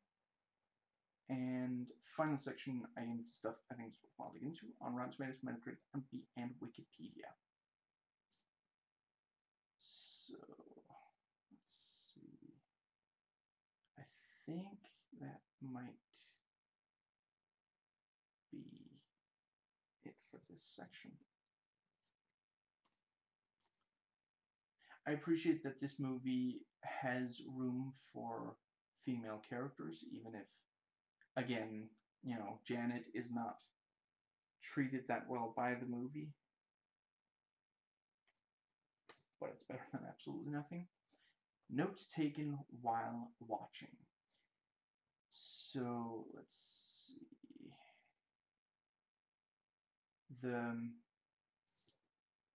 And final section, I am stuff I think is worthwhile to get into on Rotten Tomatoes, Metacritic, and Wikipedia. So, let's see. I think might be it for this section. I appreciate that this movie has room for female characters, even if again, you know, Janet is not treated that well by the movie. But it's better than absolutely nothing. Notes taken while watching. So, let's see. The, um,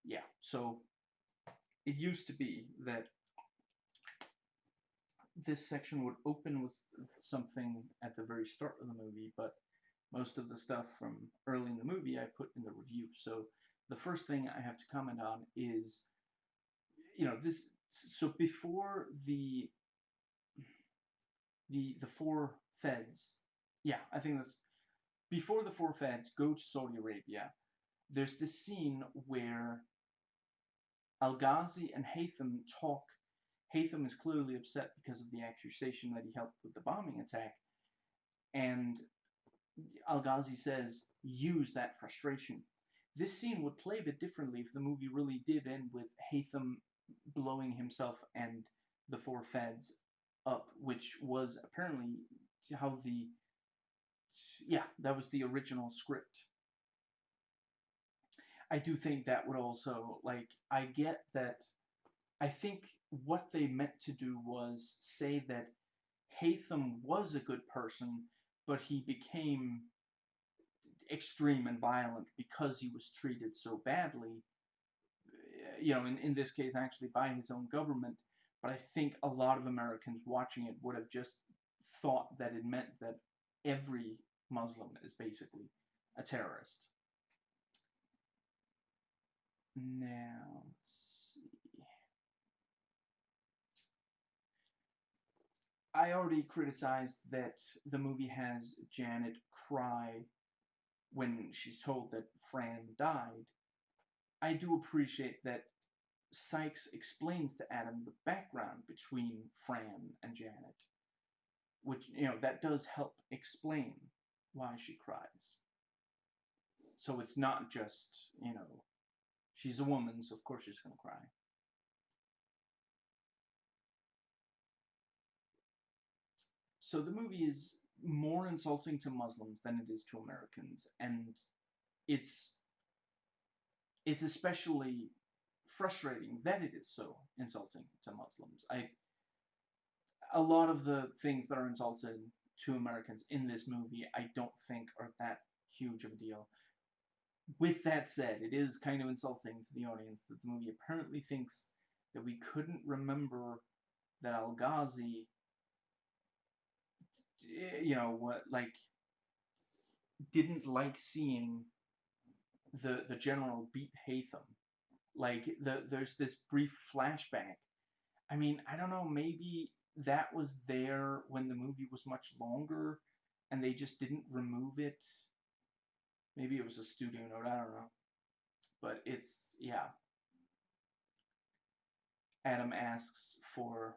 yeah, so it used to be that this section would open with something at the very start of the movie, but most of the stuff from early in the movie I put in the review. So the first thing I have to comment on is, you know, this. So before the the the four feds, yeah, I think that's before the four feds go to Saudi Arabia. There's this scene where Al Ghazi and Haytham talk Haytham is clearly upset because of the accusation that he helped with the bombing attack. And Al Ghazi says, use that frustration. This scene would play a bit differently if the movie really did end with Haytham blowing himself and the four feds up, which was apparently how the. Yeah, that was the original script. I do think that would also, like, I get that. I think what they meant to do was say that Haytham was a good person, but he became extreme and violent because he was treated so badly. Eh, you know, in, in this case, actually by his own government. But I think a lot of Americans watching it would have just thought that it meant that every Muslim is basically a terrorist. Now, see. I already criticized that the movie has Janet cry when she's told that Fran died. I do appreciate that Sykes explains to Adam the background between Fran and Janet, which, you know, that does help explain why she cries. So it's not just, you know, she's a woman, so of course she's going to cry. So the movie is more insulting to Muslims than it is to Americans, and it's it's especially frustrating that it is so insulting to Muslims. I a lot of the things that are insulted to Americans in this movie, I don't think are that huge of a deal. With that said, it is kind of insulting to the audience that the movie apparently thinks that we couldn't remember that Al Ghazi, you know, what like didn't like seeing the the general beat Haytham. Like the there's this brief flashback. I mean, I don't know, maybe that was there when the movie was much longer and they just didn't remove it. Maybe it was a studio note, I don't know. But it's yeah. Adam asks for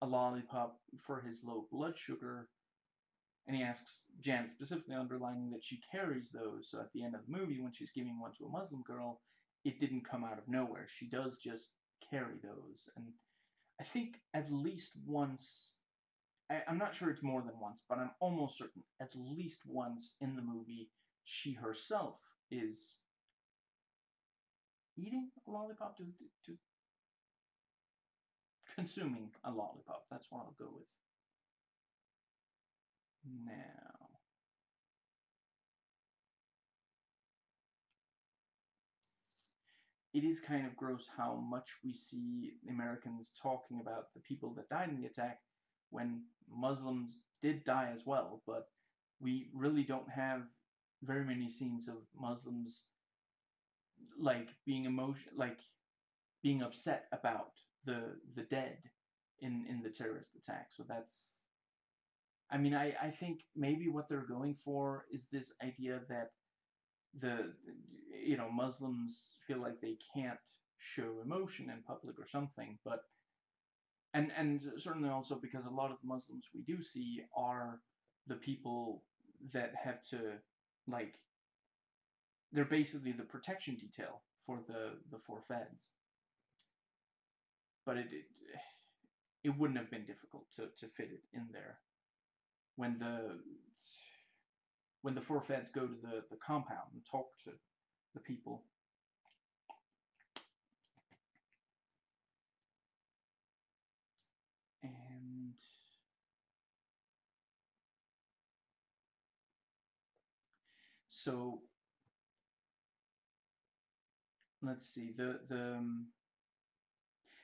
a lollipop for his low blood sugar and he asks Janet specifically underlining that she carries those, so at the end of the movie, when she's giving one to a Muslim girl, it didn't come out of nowhere. She does just carry those. And I think at least once, I, am not sure it's more than once, but I'm almost certain at least once in the movie, she herself is eating a lollipop to, to, to consuming a lollipop. That's what I'll go with. Now, it is kind of gross how much we see Americans talking about the people that died in the attack when Muslims did die as well, but we really don't have very many scenes of Muslims like being emotion like being upset about the the dead in in the terrorist attack. So that's I mean, I, I think maybe what they're going for is this idea that the, you know, Muslims feel like they can't show emotion in public or something, but, and, and certainly also because a lot of the Muslims we do see are the people that have to, like, they're basically the protection detail for the, the four feds. But it, it, it wouldn't have been difficult to, to fit it in there when the when the four feds go to the, the compound and talk to the people. And so let's see the the um,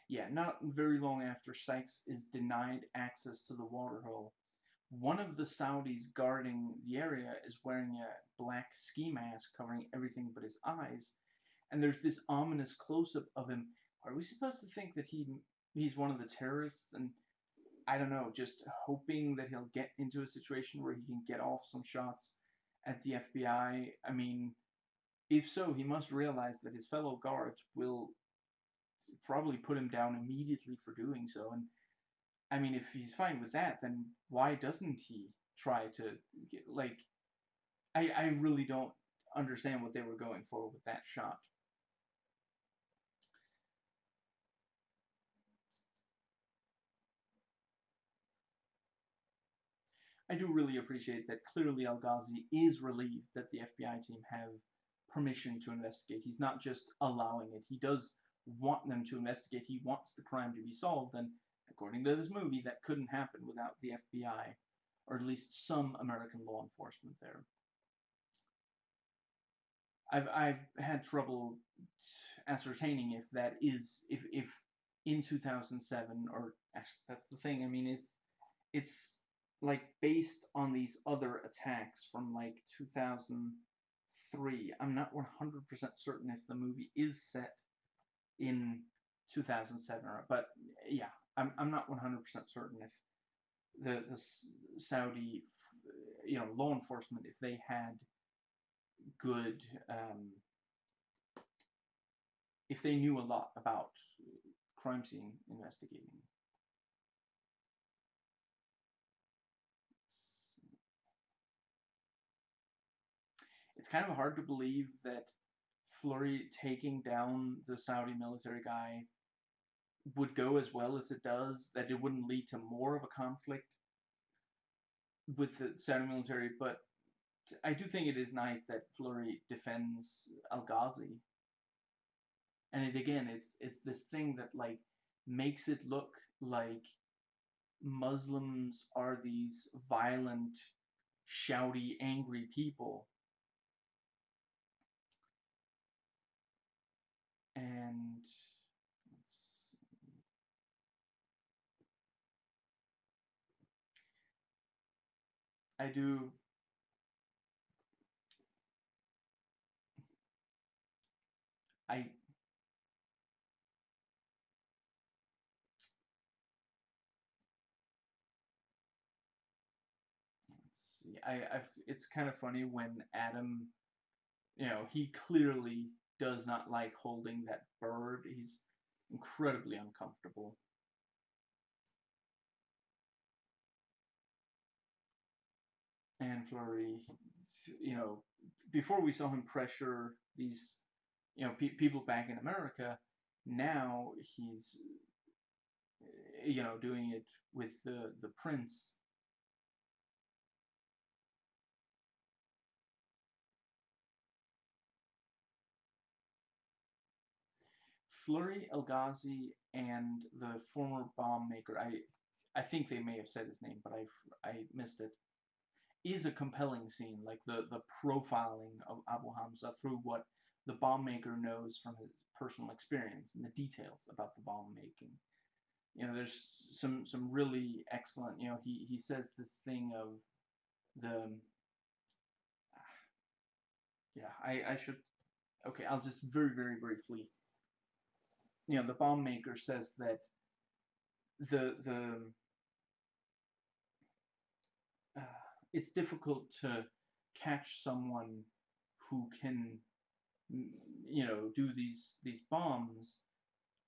yeah not very long after Sykes is denied access to the water hole one of the Saudis guarding the area is wearing a black ski mask covering everything but his eyes, and there's this ominous close-up of him. Are we supposed to think that he he's one of the terrorists and I don't know, just hoping that he'll get into a situation where he can get off some shots at the FBI? I mean, if so, he must realize that his fellow guards will probably put him down immediately for doing so, and I mean, if he's fine with that, then why doesn't he try to get, like? I I really don't understand what they were going for with that shot. I do really appreciate that clearly Al Ghazi is relieved that the FBI team have permission to investigate. He's not just allowing it. He does want them to investigate. He wants the crime to be solved, and According to this movie, that couldn't happen without the FBI, or at least some American law enforcement there. I've I've had trouble ascertaining if that is if if in 2007 or actually that's the thing. I mean, is it's like based on these other attacks from like 2003. I'm not 100% certain if the movie is set in 2007 or but yeah I'm, I'm not 100% certain if the, the Saudi, you know, law enforcement, if they had good, um, if they knew a lot about crime scene investigating. It's kind of hard to believe that Fleury taking down the Saudi military guy would go as well as it does, that it wouldn't lead to more of a conflict with the Saudi military, but I do think it is nice that Fleury defends Al Ghazi. And it again, it's it's this thing that like makes it look like Muslims are these violent, shouty, angry people. And I do I. I I've, it's kind of funny when Adam, you know, he clearly does not like holding that bird. He's incredibly uncomfortable. And Fleury, you know, before we saw him pressure these, you know, pe people back in America, now he's, you know, doing it with the the prince Fleury El-Ghazi and the former bomb maker, I I think they may have said his name, but I I missed it. Is a compelling scene, like the the profiling of Abu Hamza through what the bomb maker knows from his personal experience and the details about the bomb making. You know, there's some some really excellent. You know, he he says this thing of the. Yeah, I I should. Okay, I'll just very very briefly you know, the bomb maker says that the the uh, it's difficult to catch someone who can you know do these these bombs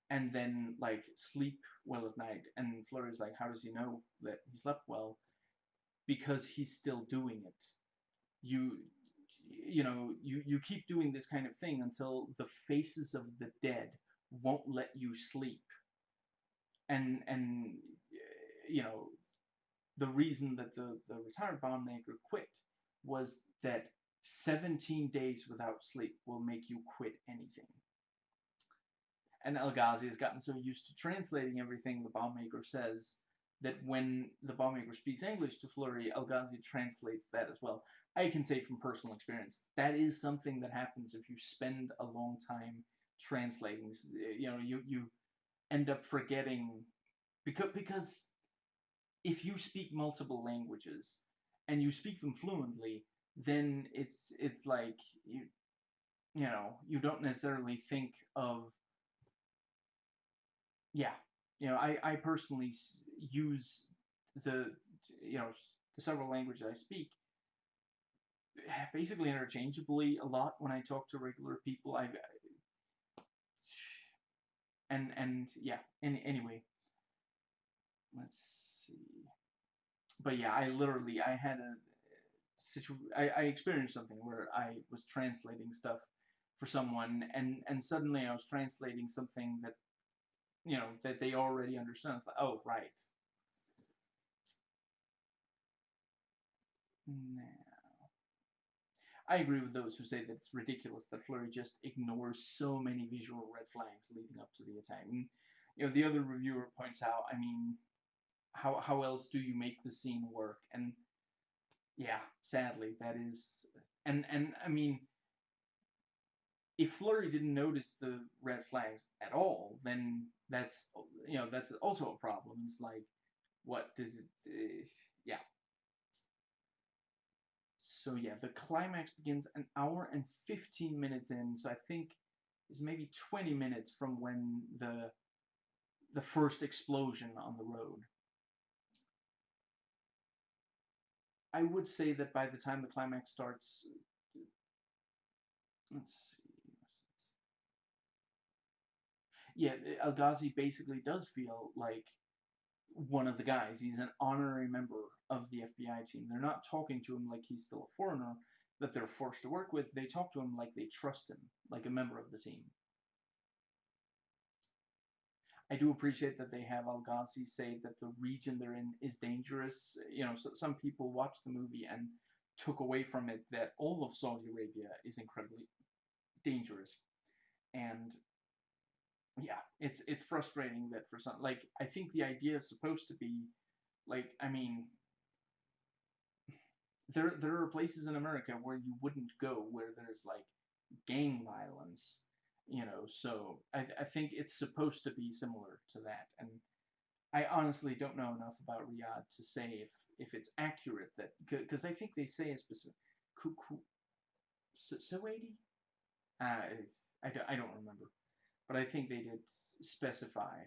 and then like sleep well at night. And Fleury's like how does he know that he slept well? Because he's still doing it. You you know you you keep doing this kind of thing until the faces of the dead won't let you sleep. And and you know the reason that the the retired bomb maker quit was that 17 days without sleep will make you quit anything. And El-Ghazi has gotten so used to translating everything the bomb maker says that when the bomb maker speaks English to Fleury, El-Ghazi translates that as well. I can say from personal experience, that is something that happens if you spend a long time translating. You know, you you end up forgetting because because if you speak multiple languages and you speak them fluently, then it's it's like you you know you don't necessarily think of yeah you know I I personally use the you know the several languages I speak basically interchangeably a lot when I talk to regular people. I and and yeah any, anyway let's but yeah i literally i had a situ I, I experienced something where i was translating stuff for someone and and suddenly i was translating something that you know that they already understand it's like oh right now I agree with those who say that it's ridiculous that Fleury just ignores so many visual red flags leading up to the attack. And, you know, the other reviewer points out, I mean, how how else do you make the scene work? And yeah, sadly, that is, and and I mean, if Fleury didn't notice the red flags at all, then that's you know that's also a problem. It's like, what does it? Uh, yeah, so yeah, the climax begins an hour and 15 minutes in, so I think it's maybe 20 minutes from when the the first explosion on the road. I would say that by the time the climax starts, let's see, yeah, El-Ghazi basically does feel like one of the guys. He's an honorary member of the FBI team. They're not talking to him like he's still a foreigner that they're forced to work with. They talk to him like they trust him, like a member of the team. I do appreciate that they have El-Ghazi say that the region they're in is dangerous. You know, so some people watched the movie and took away from it that all of Saudi Arabia is incredibly dangerous. And yeah, it's it's frustrating that for some like I think the idea is supposed to be Like, I mean, there there are places in America where you wouldn't go where there's like gang violence, you know. So I I think it's supposed to be similar to that, and I honestly don't know enough about Riyadh to say if if it's accurate that because I think they say a specific kuku Suwaidi. Uh, I don't, I don't remember, but I think they did specify.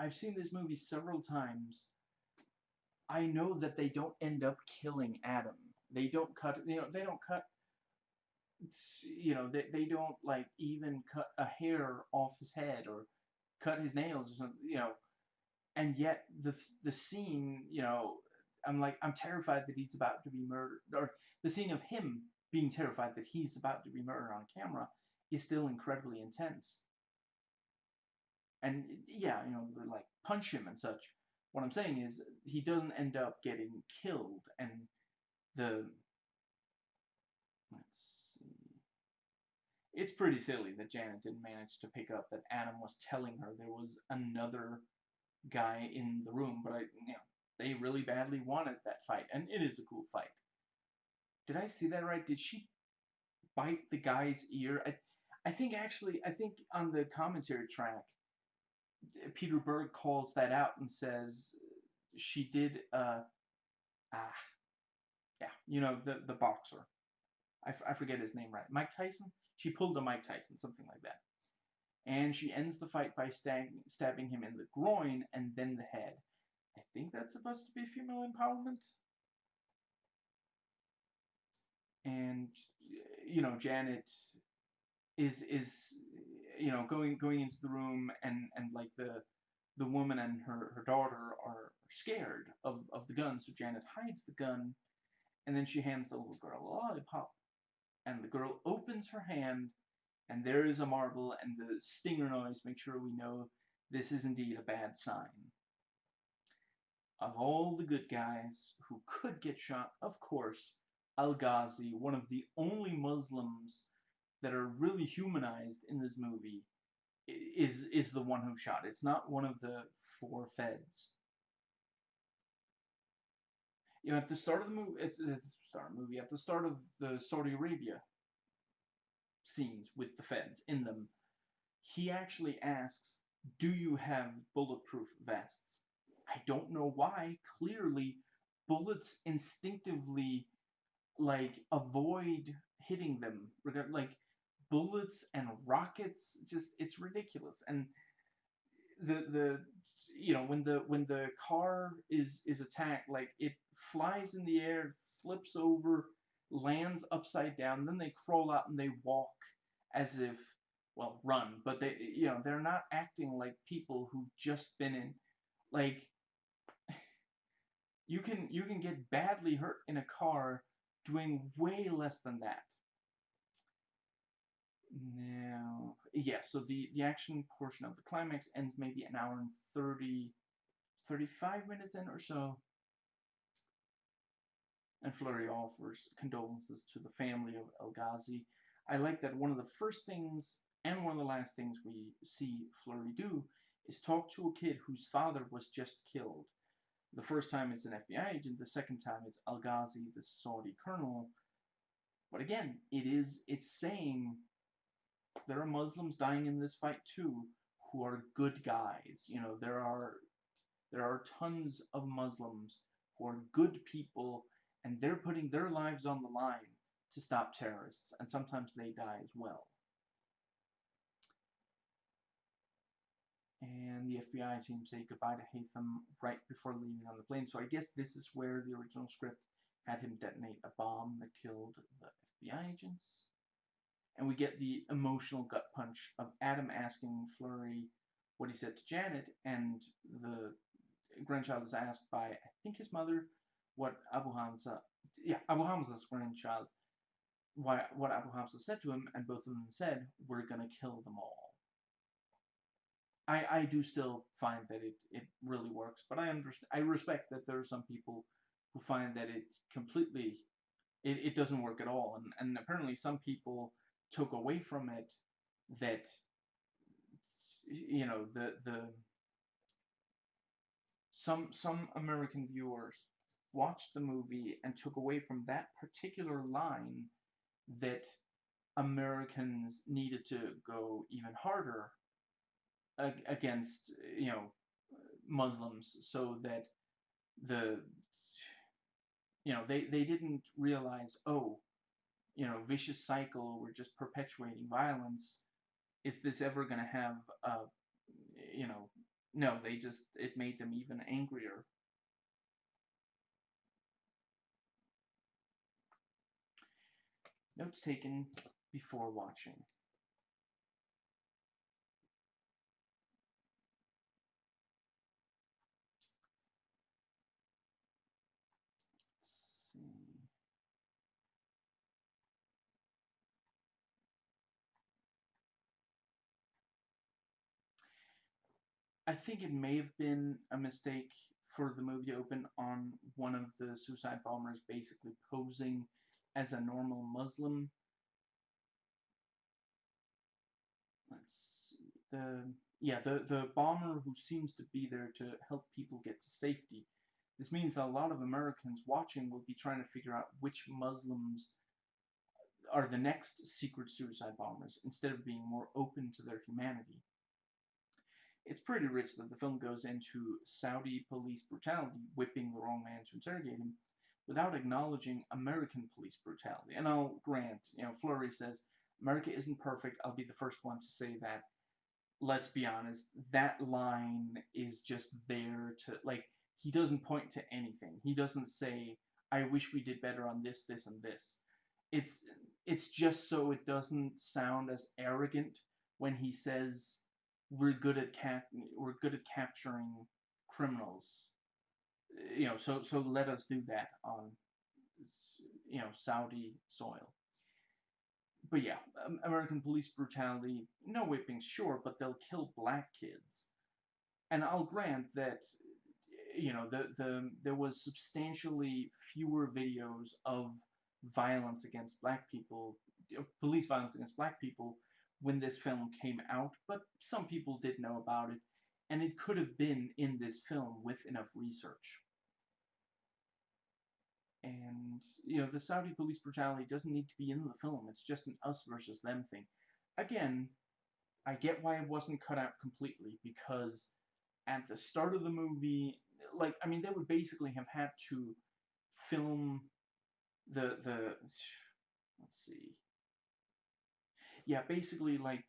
I've seen this movie several times. I know that they don't end up killing Adam. They don't cut, you know, they don't cut, you know, they, they don't, like, even cut a hair off his head or cut his nails or something, you know. And yet, the, the scene, you know, I'm like, I'm terrified that he's about to be murdered. Or the scene of him being terrified that he's about to be murdered on camera is still incredibly intense. And yeah, you know, like punch him and such. What I'm saying is he doesn't end up getting killed, and the let's see, it's pretty silly that Janet didn't manage to pick up that Adam was telling her there was another guy in the room, but I, you know, they really badly wanted that fight, and it is a cool fight. Did I see that right? Did she bite the guy's ear? I, I think actually, I think on the commentary track, Peter Berg calls that out and says she did, uh, ah, yeah, you know, the, the boxer. I, I forget his name right. Mike Tyson? She pulled a Mike Tyson, something like that. And she ends the fight by stab stabbing him in the groin and then the head. I think that's supposed to be female empowerment. And you know, Janet is is you know going going into the room and and like the the woman and her her daughter are scared of of the gun, so Janet hides the gun, and then she hands the little girl a lollipop, and the girl opens her hand, and there is a marble, and the stinger noise makes sure we know this is indeed a bad sign of all the good guys who could get shot, of course, Al Ghazi, one of the only Muslims that are really humanized in this movie, is is the one who shot. It's not one of the four feds. You know, at the start of the movie, it's, it's start of the movie. At the start of the Saudi Arabia scenes with the feds in them, he actually asks, "Do you have bulletproof vests?" I don't know why. Clearly, bullets instinctively like avoid hitting them. Like bullets and rockets, just it's ridiculous. And the the you know when the when the car is is attacked, like it flies in the air, flips over, lands upside down, then they crawl out and they walk as if well run, but they you know they're not acting like people who've just been in like you can you can get badly hurt in a car doing way less than that. Now, yeah, so the, the action portion of the climax ends maybe an hour and 30, 35 minutes in or so. And Fleury offers condolences to the family of El Ghazi. I like that one of the first things and one of the last things we see Fleury do is talk to a kid whose father was just killed. The first time it's an FBI agent, the second time it's Al Ghazi, the Saudi colonel. But again, it is it's saying there are Muslims dying in this fight too who are good guys. You know, there are there are tons of Muslims who are good people and they're putting their lives on the line to stop terrorists and sometimes they die as well. and the FBI team say goodbye to Haytham right before leaving on the plane. So I guess this is where the original script had him detonate a bomb that killed the FBI agents. And we get the emotional gut punch of Adam asking Fleury what he said to Janet, and the grandchild is asked by, I think his mother, what Abu Hamza, yeah, Abu Hamza's grandchild, why, what Abu Hamza said to him, and both of them said, we're gonna kill them all. I, I do still find that it, it really works, but I understand I respect that there are some people who find that it completely it, it doesn't work at all, and and apparently some people took away from it that you know the the some some American viewers watched the movie and took away from that particular line that Americans needed to go even harder against you know Muslims so that the you know they they didn't realize oh you know vicious cycle we're just perpetuating violence. Is this ever going to have a you know no they just it made them even angrier notes taken before watching. I think it may have been a mistake for the movie to open on one of the suicide bombers basically posing as a normal Muslim. Let's see. The yeah, the, the bomber who seems to be there to help people get to safety. This means that a lot of Americans watching will be trying to figure out which Muslims are the next secret suicide bombers instead of being more open to their humanity it's pretty rich that the film goes into Saudi police brutality, whipping the wrong man to interrogate him, without acknowledging American police brutality. And I'll grant, you know, Fleury says, America isn't perfect. I'll be the first one to say that. Let's be honest, that line is just there to, like, he doesn't point to anything. He doesn't say, I wish we did better on this, this, and this. It's, it's just so it doesn't sound as arrogant when he says, we're good at cap we're good at capturing criminals. You know, so so let us do that on you know Saudi soil. But yeah, um, American police brutality, no whippings, sure, but they'll kill black kids. And I'll grant that you know the the there was substantially fewer videos of violence against black people, police violence against black people when this film came out, but some people did know about it, and it could have been in this film with enough research. And, you know, the Saudi police brutality doesn't need to be in the film, it's just an us versus them thing. Again, I get why it wasn't cut out completely, because at the start of the movie, like, I mean, they would basically have had to film the, the, let's see, yeah, basically like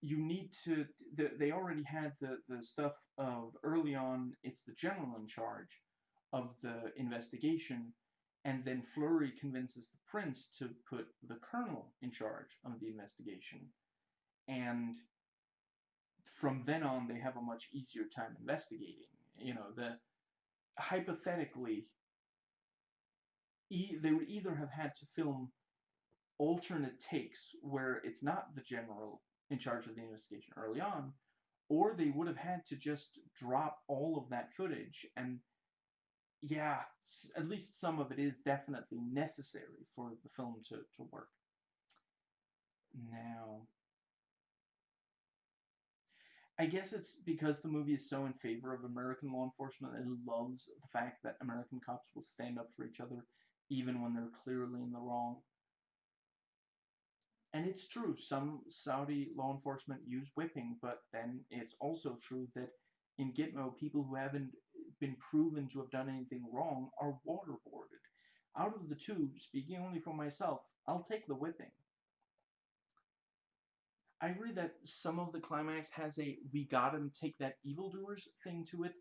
you need to. The, they already had the the stuff of early on. It's the general in charge of the investigation, and then Fleury convinces the prince to put the colonel in charge of the investigation, and from then on they have a much easier time investigating. You know the hypothetically e- they would either have had to film alternate takes where it's not the general in charge of the investigation early on, or they would have had to just drop all of that footage. And yeah, at least some of it is definitely necessary for the film to, to work. Now, I guess it's because the movie is so in favor of American law enforcement and loves the fact that American cops will stand up for each other even when they're clearly in the wrong. And it's true, some Saudi law enforcement use whipping, but then it's also true that in Gitmo, people who haven't been proven to have done anything wrong are waterboarded. Out of the two, speaking only for myself, I'll take the whipping. I agree that some of the climax has a we got him take that evildoers thing to it,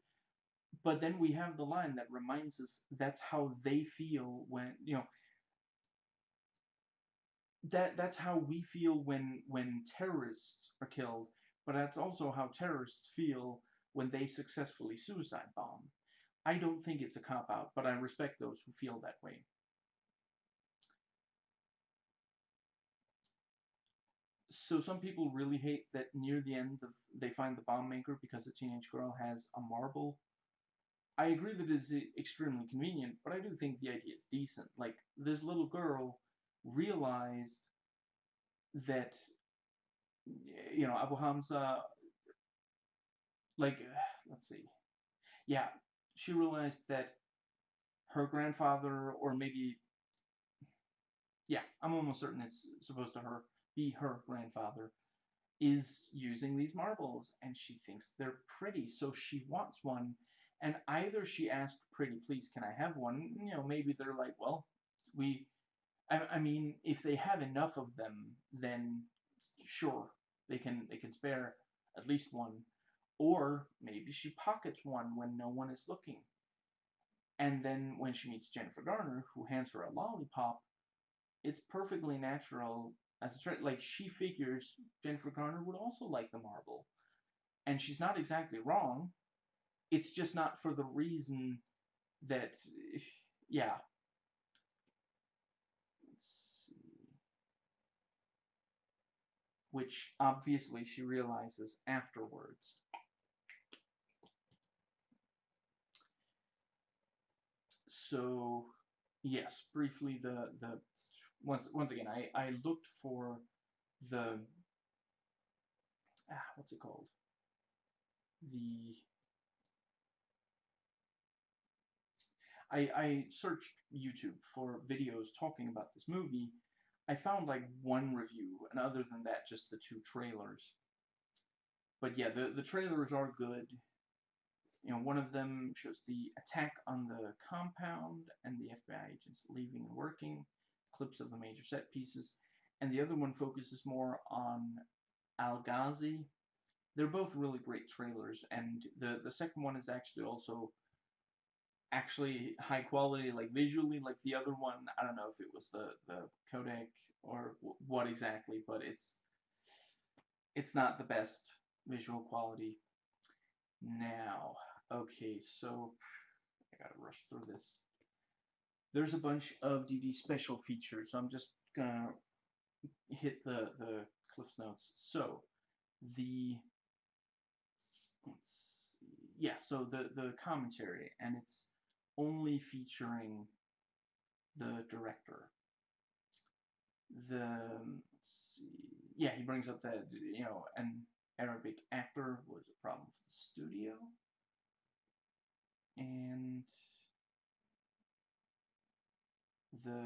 but then we have the line that reminds us that's how they feel when, you know, that that's how we feel when when terrorists are killed, but that's also how terrorists feel when they successfully suicide bomb. I don't think it's a cop out, but I respect those who feel that way. So some people really hate that near the end of, they find the bomb maker because a teenage girl has a marble. I agree that it is extremely convenient, but I do think the idea is decent. Like, this little girl realized that you know Abu Hamza like, uh, let's see. Yeah, she realized that her grandfather, or maybe, yeah, I'm almost certain it's supposed to her be her grandfather, is using these marbles, and she thinks they're pretty, so she wants one. And either she asked Pretty, please, can I have one? You know, maybe they're like, well, we, I, I mean, if they have enough of them, then sure, they can they can spare at least one. Or maybe she pockets one when no one is looking. And then when she meets Jennifer Garner, who hands her a lollipop, it's perfectly natural as a threat. Like she figures Jennifer Garner would also like the marble. And she's not exactly wrong. It's just not for the reason that, yeah. Let's see. Which obviously she realizes afterwards. So yes, briefly the the once once again I I looked for the ah what's it called the I I searched YouTube for videos talking about this movie. I found like one review, and other than that, just the two trailers. But yeah, the the trailers are good you know, one of them shows the attack on the compound and the FBI agents leaving and working, clips of the major set pieces, and the other one focuses more on Al-Ghazi. They're both really great trailers, and the, the second one is actually also actually high quality, like visually, like the other one. I don't know if it was the, the codec or what exactly, but it's it's not the best visual quality. Now, Okay, so I gotta rush through this. There's a bunch of DVD special features, so I'm just gonna hit the the Cliff's notes. So the yeah, so the the commentary, and it's only featuring the director. The yeah, he brings up that you know an Arabic actor was a problem for the studio and the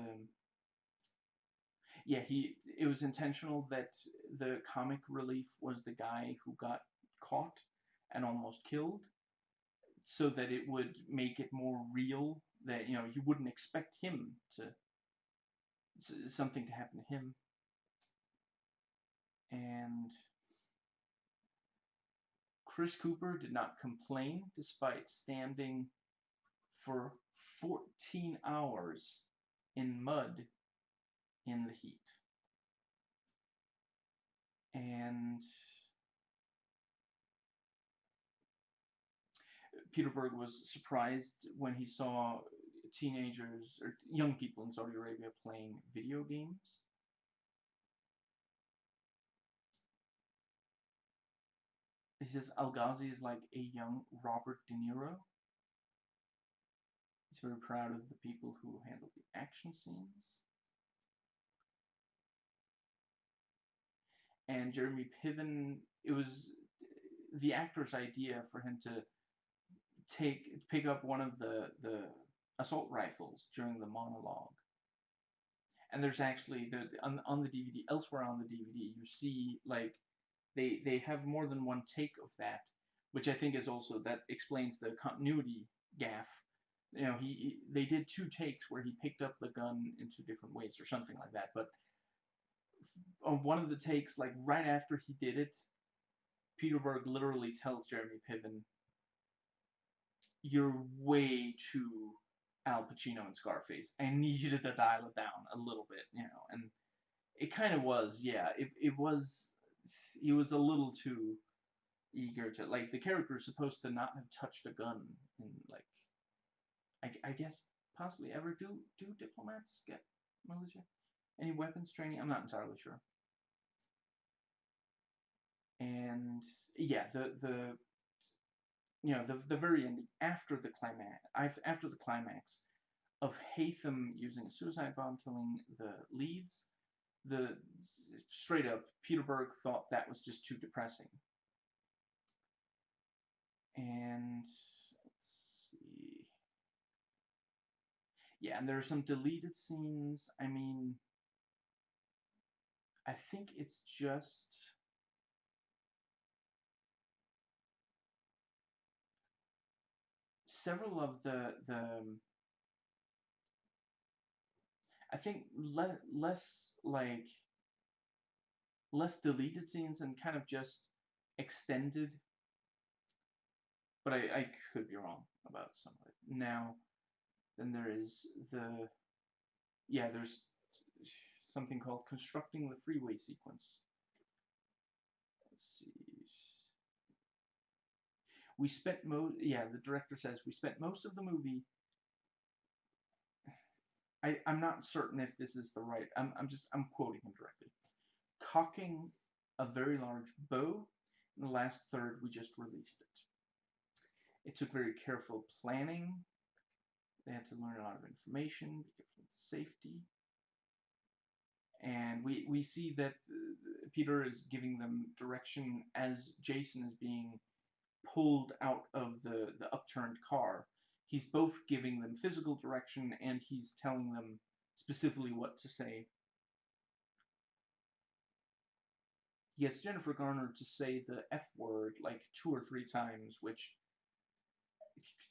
yeah he it was intentional that the comic relief was the guy who got caught and almost killed so that it would make it more real that you know you wouldn't expect him to something to happen to him. And Chris Cooper did not complain despite standing for 14 hours in mud in the heat. And Peter Berg was surprised when he saw teenagers or young people in Saudi Arabia playing video games. He says Al-Ghazi is like a young Robert De Niro. He's very proud of the people who handle the action scenes. And Jeremy Piven, it was the actor's idea for him to take pick up one of the the assault rifles during the monologue. And there's actually the on on the DVD elsewhere on the DVD you see like they they have more than one take of that, which I think is also that explains the continuity gaff. You know, he, he they did two takes where he picked up the gun in two different ways or something like that. But on one of the takes, like right after he did it, Peter Berg literally tells Jeremy Piven, "You're way too Al Pacino and Scarface. I need you to dial it down a little bit, you know." And it kind of was, yeah. It it was he was a little too eager to like the character is supposed to not have touched a gun and like I, I guess possibly ever do do diplomats get militia? Any weapons training? I'm not entirely sure. And yeah the the you know the the very ending after the climax after the climax of Haytham using a suicide bomb killing the leads the straight up Peter Berg thought that was just too depressing. And let's see. Yeah, and there are some deleted scenes. I mean, I think it's just several of the the I think le- less like less deleted scenes and kind of just extended. But I, I could be wrong about some of it. Now, then there is the yeah, there's something called constructing the freeway sequence. Let's see. We spent most yeah, the director says we spent most of the movie I, I'm not certain if this is the right I'm I'm just I'm quoting him directly. Cocking a very large bow. In the last third we just released it. It took very careful planning. They had to learn a lot of information, be careful with safety and we we see that uh, Peter is giving them direction as Jason is being pulled out of the the upturned car. He's both giving them physical direction and he's telling them specifically what to say. He gets Jennifer Garner to say the F word like two or three times, which,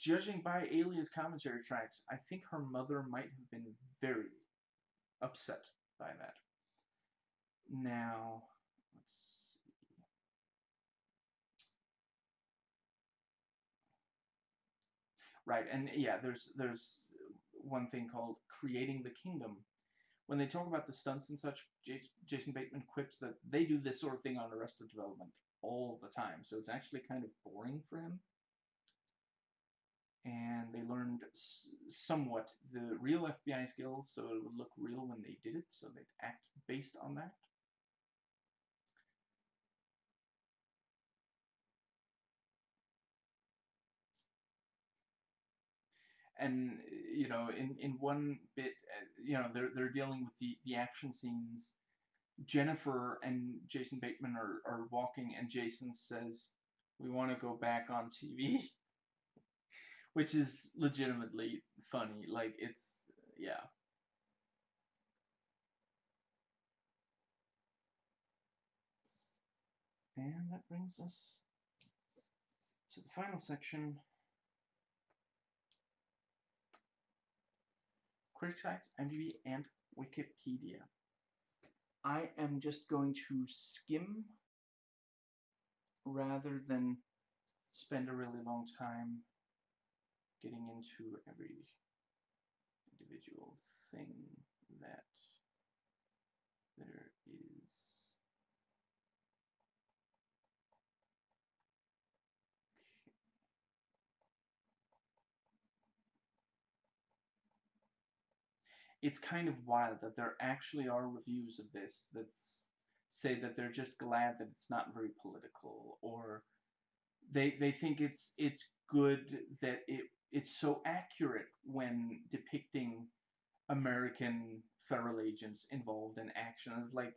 judging by Alias commentary tracks, I think her mother might have been very upset by that. Now, Right, and yeah, there's there's one thing called creating the kingdom. When they talk about the stunts and such, Jason Bateman quips that they do this sort of thing on Arrested Development all the time, so it's actually kind of boring for him and they learned somewhat the real FBI skills so it would look real when they did it, so they'd act based on that. And you know, in in one bit, uh, you know, they're they're dealing with the the action scenes. Jennifer and Jason Bateman are are walking, and Jason says, "We want to go back on TV." which is legitimately funny. Like it's yeah. And that brings us to the final section. Critic sites, IMDb, and Wikipedia. I am just going to skim rather than spend a really long time getting into every individual thing that there is. It's kind of wild that there actually are reviews of this that say that they're just glad that it's not very political or they they think it's it's good that it it's so accurate when depicting American federal agents involved in action. It's like,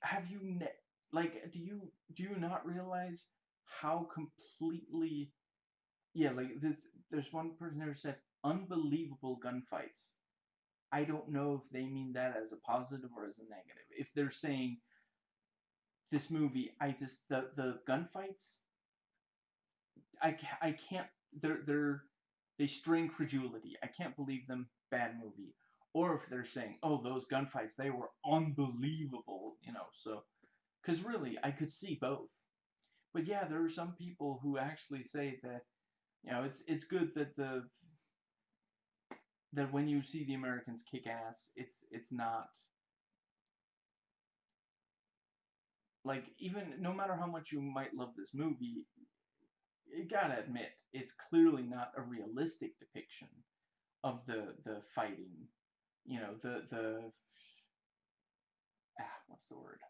have you ne- like do you do you not realize how completely yeah like this there's one person who said unbelievable gunfights i don't know if they mean that as a positive or as a negative if they're saying this movie i just the the gunfights i i can't they're they're they string credulity. I can't believe them. Bad movie. Or if they're saying, "Oh, those gunfights, they were unbelievable," you know. So, because really, I could see both. But yeah, there are some people who actually say that, you know, it's it's good that the that when you see the Americans kick ass, it's it's not like even no matter how much you might love this movie, you gotta admit, it's clearly not a realistic depiction of the the fighting. You know, the the ah, what's the word?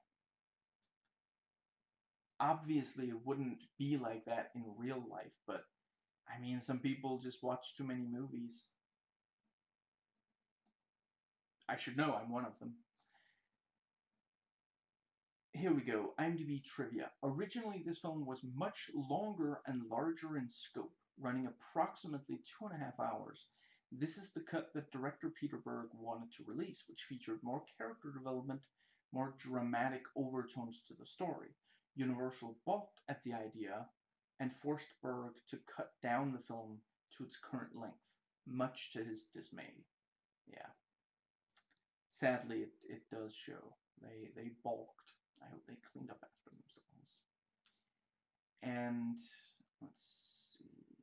Obviously, it wouldn't be like that in real life, but I mean, some people just watch too many movies. I should know I'm one of them. here we go. IMDb trivia. Originally, this film was much longer and larger in scope, running approximately two and a half hours. This is the cut that director Peter Berg wanted to release, which featured more character development, more dramatic overtones to the story. Universal balked at the idea and forced Berg to cut down the film to its current length, much to his dismay. Yeah. Sadly, it, it does show. They, they balked. I hope they cleaned up after themselves. And let's see.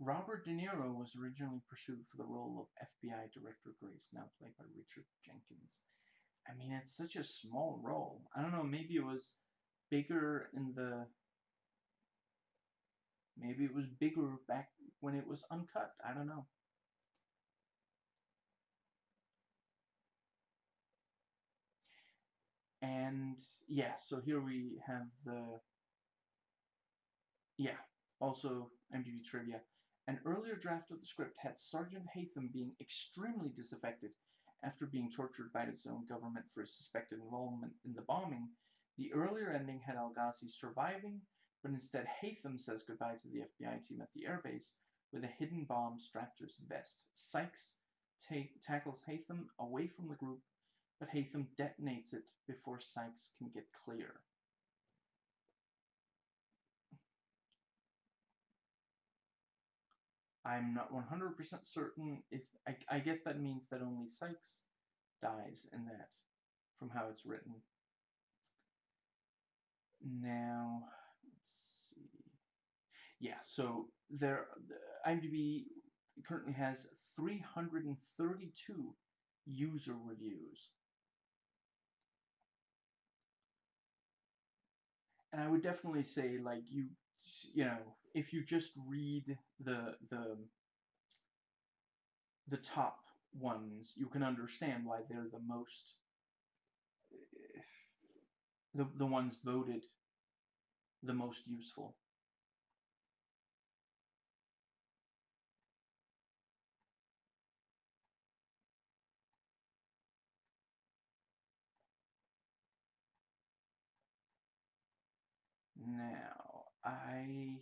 Robert De Niro was originally pursued for the role of FBI Director Grace, now played by Richard Jenkins. I mean, it's such a small role. I don't know, maybe it was bigger in the Maybe it was bigger back when it was uncut. I don't know. And yeah, so here we have the yeah, also IMDb trivia. An earlier draft of the script had Sergeant Haytham being extremely disaffected after being tortured by its own government for his suspected involvement in the bombing. The earlier ending had Al Ghazi surviving but instead Haytham says goodbye to the FBI team at the airbase with a hidden bomb strapped to his vest. Sykes tackles Haytham away from the group, but Haytham detonates it before Sykes can get clear. I'm not 100% certain if I, I guess that means that only Sykes dies in that from how it's written. Now, let's see. yeah, so there, IMDb currently has 332 user reviews. And I would definitely say, like, you, you know, if you just read the, the, the top ones, you can understand why they're the most, the, the ones voted the most useful. Now, I,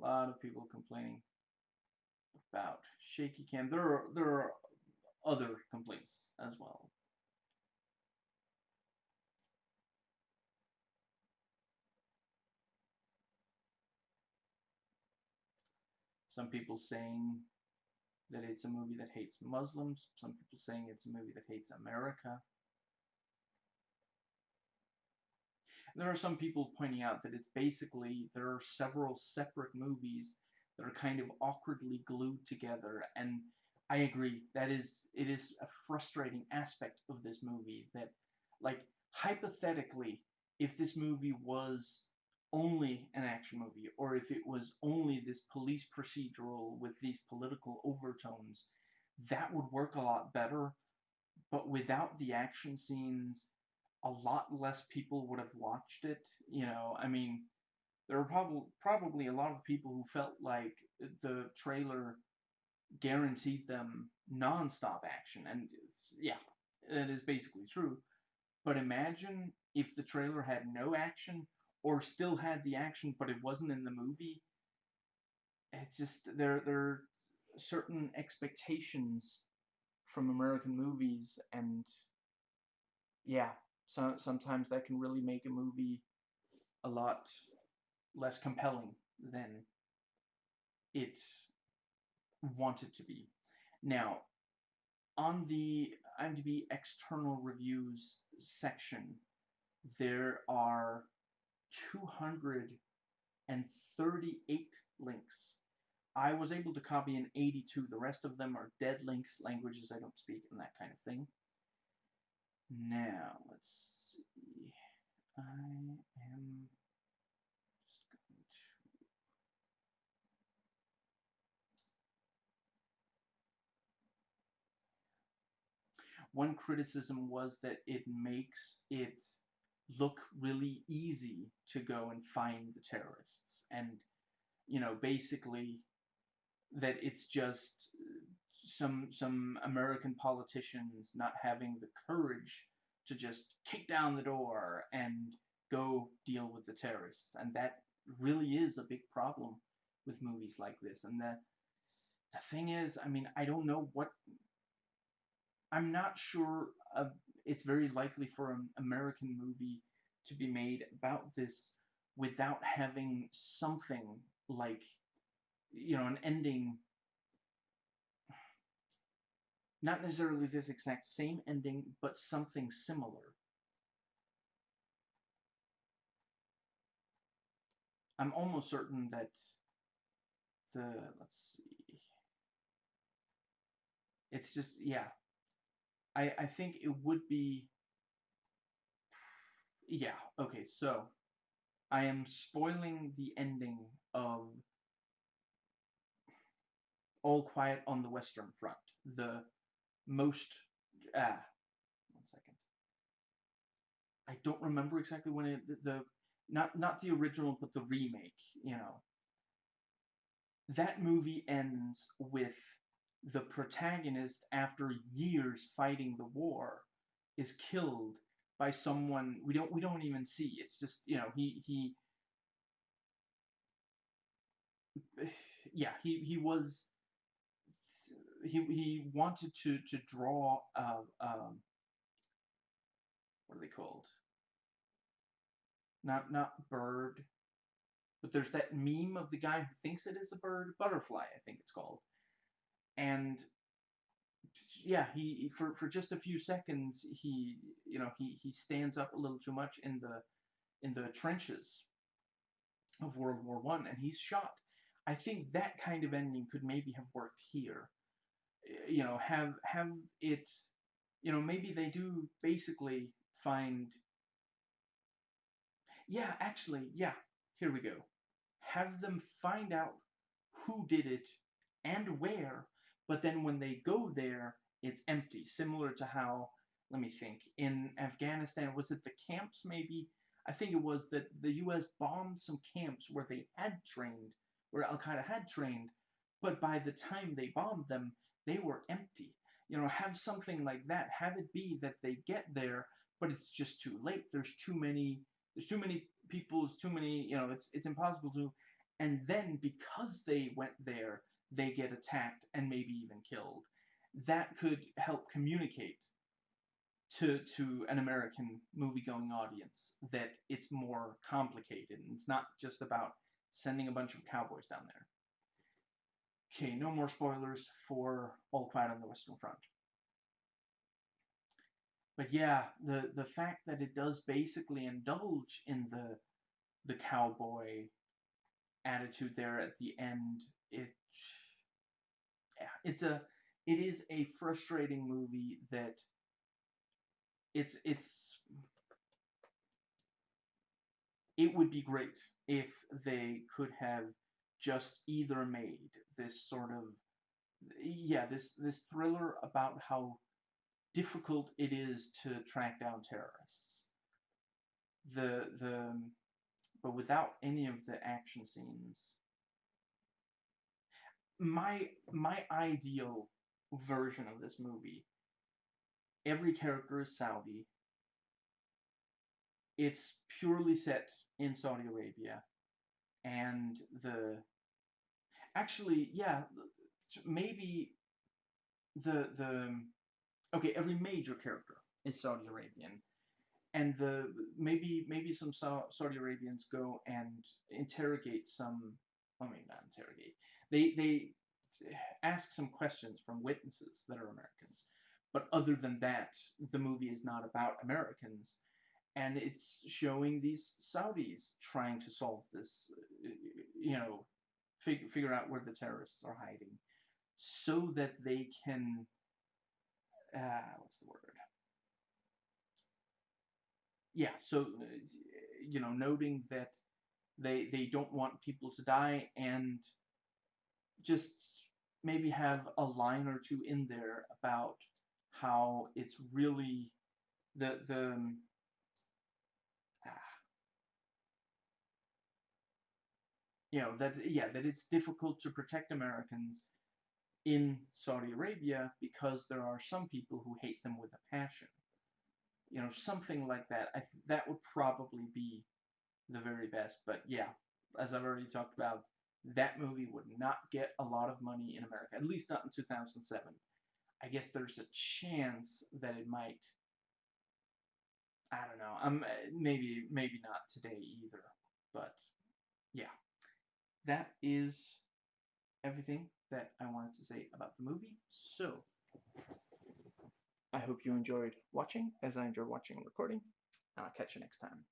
a lot of people complaining about shaky cam. There are, there are other complaints as well. Some people saying that it's a movie that hates Muslims. Some people saying it's a movie that hates America. There are some people pointing out that it's basically there are several separate movies that are kind of awkwardly glued together and I agree that is it is a frustrating aspect of this movie that like hypothetically if this movie was only an action movie or if it was only this police procedural with these political overtones that would work a lot better but without the action scenes a lot less people would have watched it. You know, I mean, there are probably probably a lot of people who felt like the trailer guaranteed them nonstop action, and yeah, that is basically true. But imagine if the trailer had no action, or still had the action, but it wasn't in the movie. It's just there there are certain expectations from American movies, and yeah, so sometimes that can really make a movie a lot less compelling than it wanted to be. Now, on the IMDb external reviews section, there are 238 links. I was able to copy in 82. The rest of them are dead links, languages I don't speak, and that kind of thing. Now, let's see. I am just going to... One criticism was that it makes it look really easy to go and find the terrorists and you know basically that it's just some some American politicians not having the courage to just kick down the door and go deal with the terrorists. And that really is a big problem with movies like this. And the the thing is I mean I don't know what I'm not sure uh, it's very likely for an American movie to be made about this without having something like you know an ending not necessarily this exact same ending, but something similar. I'm almost certain that the, let's see, it's just, yeah. I, I think it would be, yeah, okay, so I am spoiling the ending of All Quiet on the Western Front, the most ah one second. I don't remember exactly when it the not not the original but the remake you know. That movie ends with the protagonist after years fighting the war is killed by someone we don't we don't even see. It's just you know he he yeah he he was he he wanted to to draw uh, um, what are they called? Not not bird, but there's that meme of the guy who thinks it is a bird, butterfly, I think it's called, and yeah, he for for just a few seconds he you know he he stands up a little too much in the in the trenches of World War One, and he's shot. I think that kind of ending could maybe have worked here you know, have have it, you know, maybe they do basically find. Yeah, actually, yeah. Here we go. Have them find out who did it and where, but then when they go there, it's empty. Similar to how, let me think, in Afghanistan, was it the camps maybe? I think it was that the U.S. bombed some camps where they had trained, where Al Qaeda had trained, but by the time they bombed them, they were empty. You know, have something like that. Have it be that they get there, but it's just too late. There's too many. There's too many people. There's too many. You know, it's it's impossible to. And then because they went there, they get attacked and maybe even killed. That could help communicate to to an American movie-going audience that it's more complicated and it's not just about sending a bunch of cowboys down there. Okay, no more spoilers for All Quiet on the Western Front. But yeah, the the fact that it does basically indulge in the the cowboy attitude there at the end, it yeah, it's a it is a frustrating movie that it's it's it would be great if they could have just either made this sort of yeah this this thriller about how difficult it is to track down terrorists. The the but without any of the action scenes my my ideal version of this movie every character is Saudi. It's purely set in Saudi Arabia and the actually yeah maybe the the okay every major character is Saudi Arabian and the maybe maybe some Saudi Arabians go and interrogate some I mean not interrogate they they ask some questions from witnesses that are Americans but other than that the movie is not about Americans and it's showing these Saudis trying to solve this, you know, fig figure out where the terrorists are hiding, so that they can, uh, what's the word? Yeah, so you know, noting that they they don't want people to die, and just maybe have a line or two in there about how it's really the the you know that yeah that it's difficult to protect Americans in Saudi Arabia because there are some people who hate them with a passion. You know, something like that. I th- that would probably be the very best. But yeah, as I've already talked about, that movie would not get a lot of money in America, at least not in 2007. I guess there's a chance that it might. I don't know. Um, maybe maybe not today either. But yeah, that is everything that I wanted to say about the movie. So I hope you enjoyed watching, as I enjoy watching and recording, and I'll catch you next time.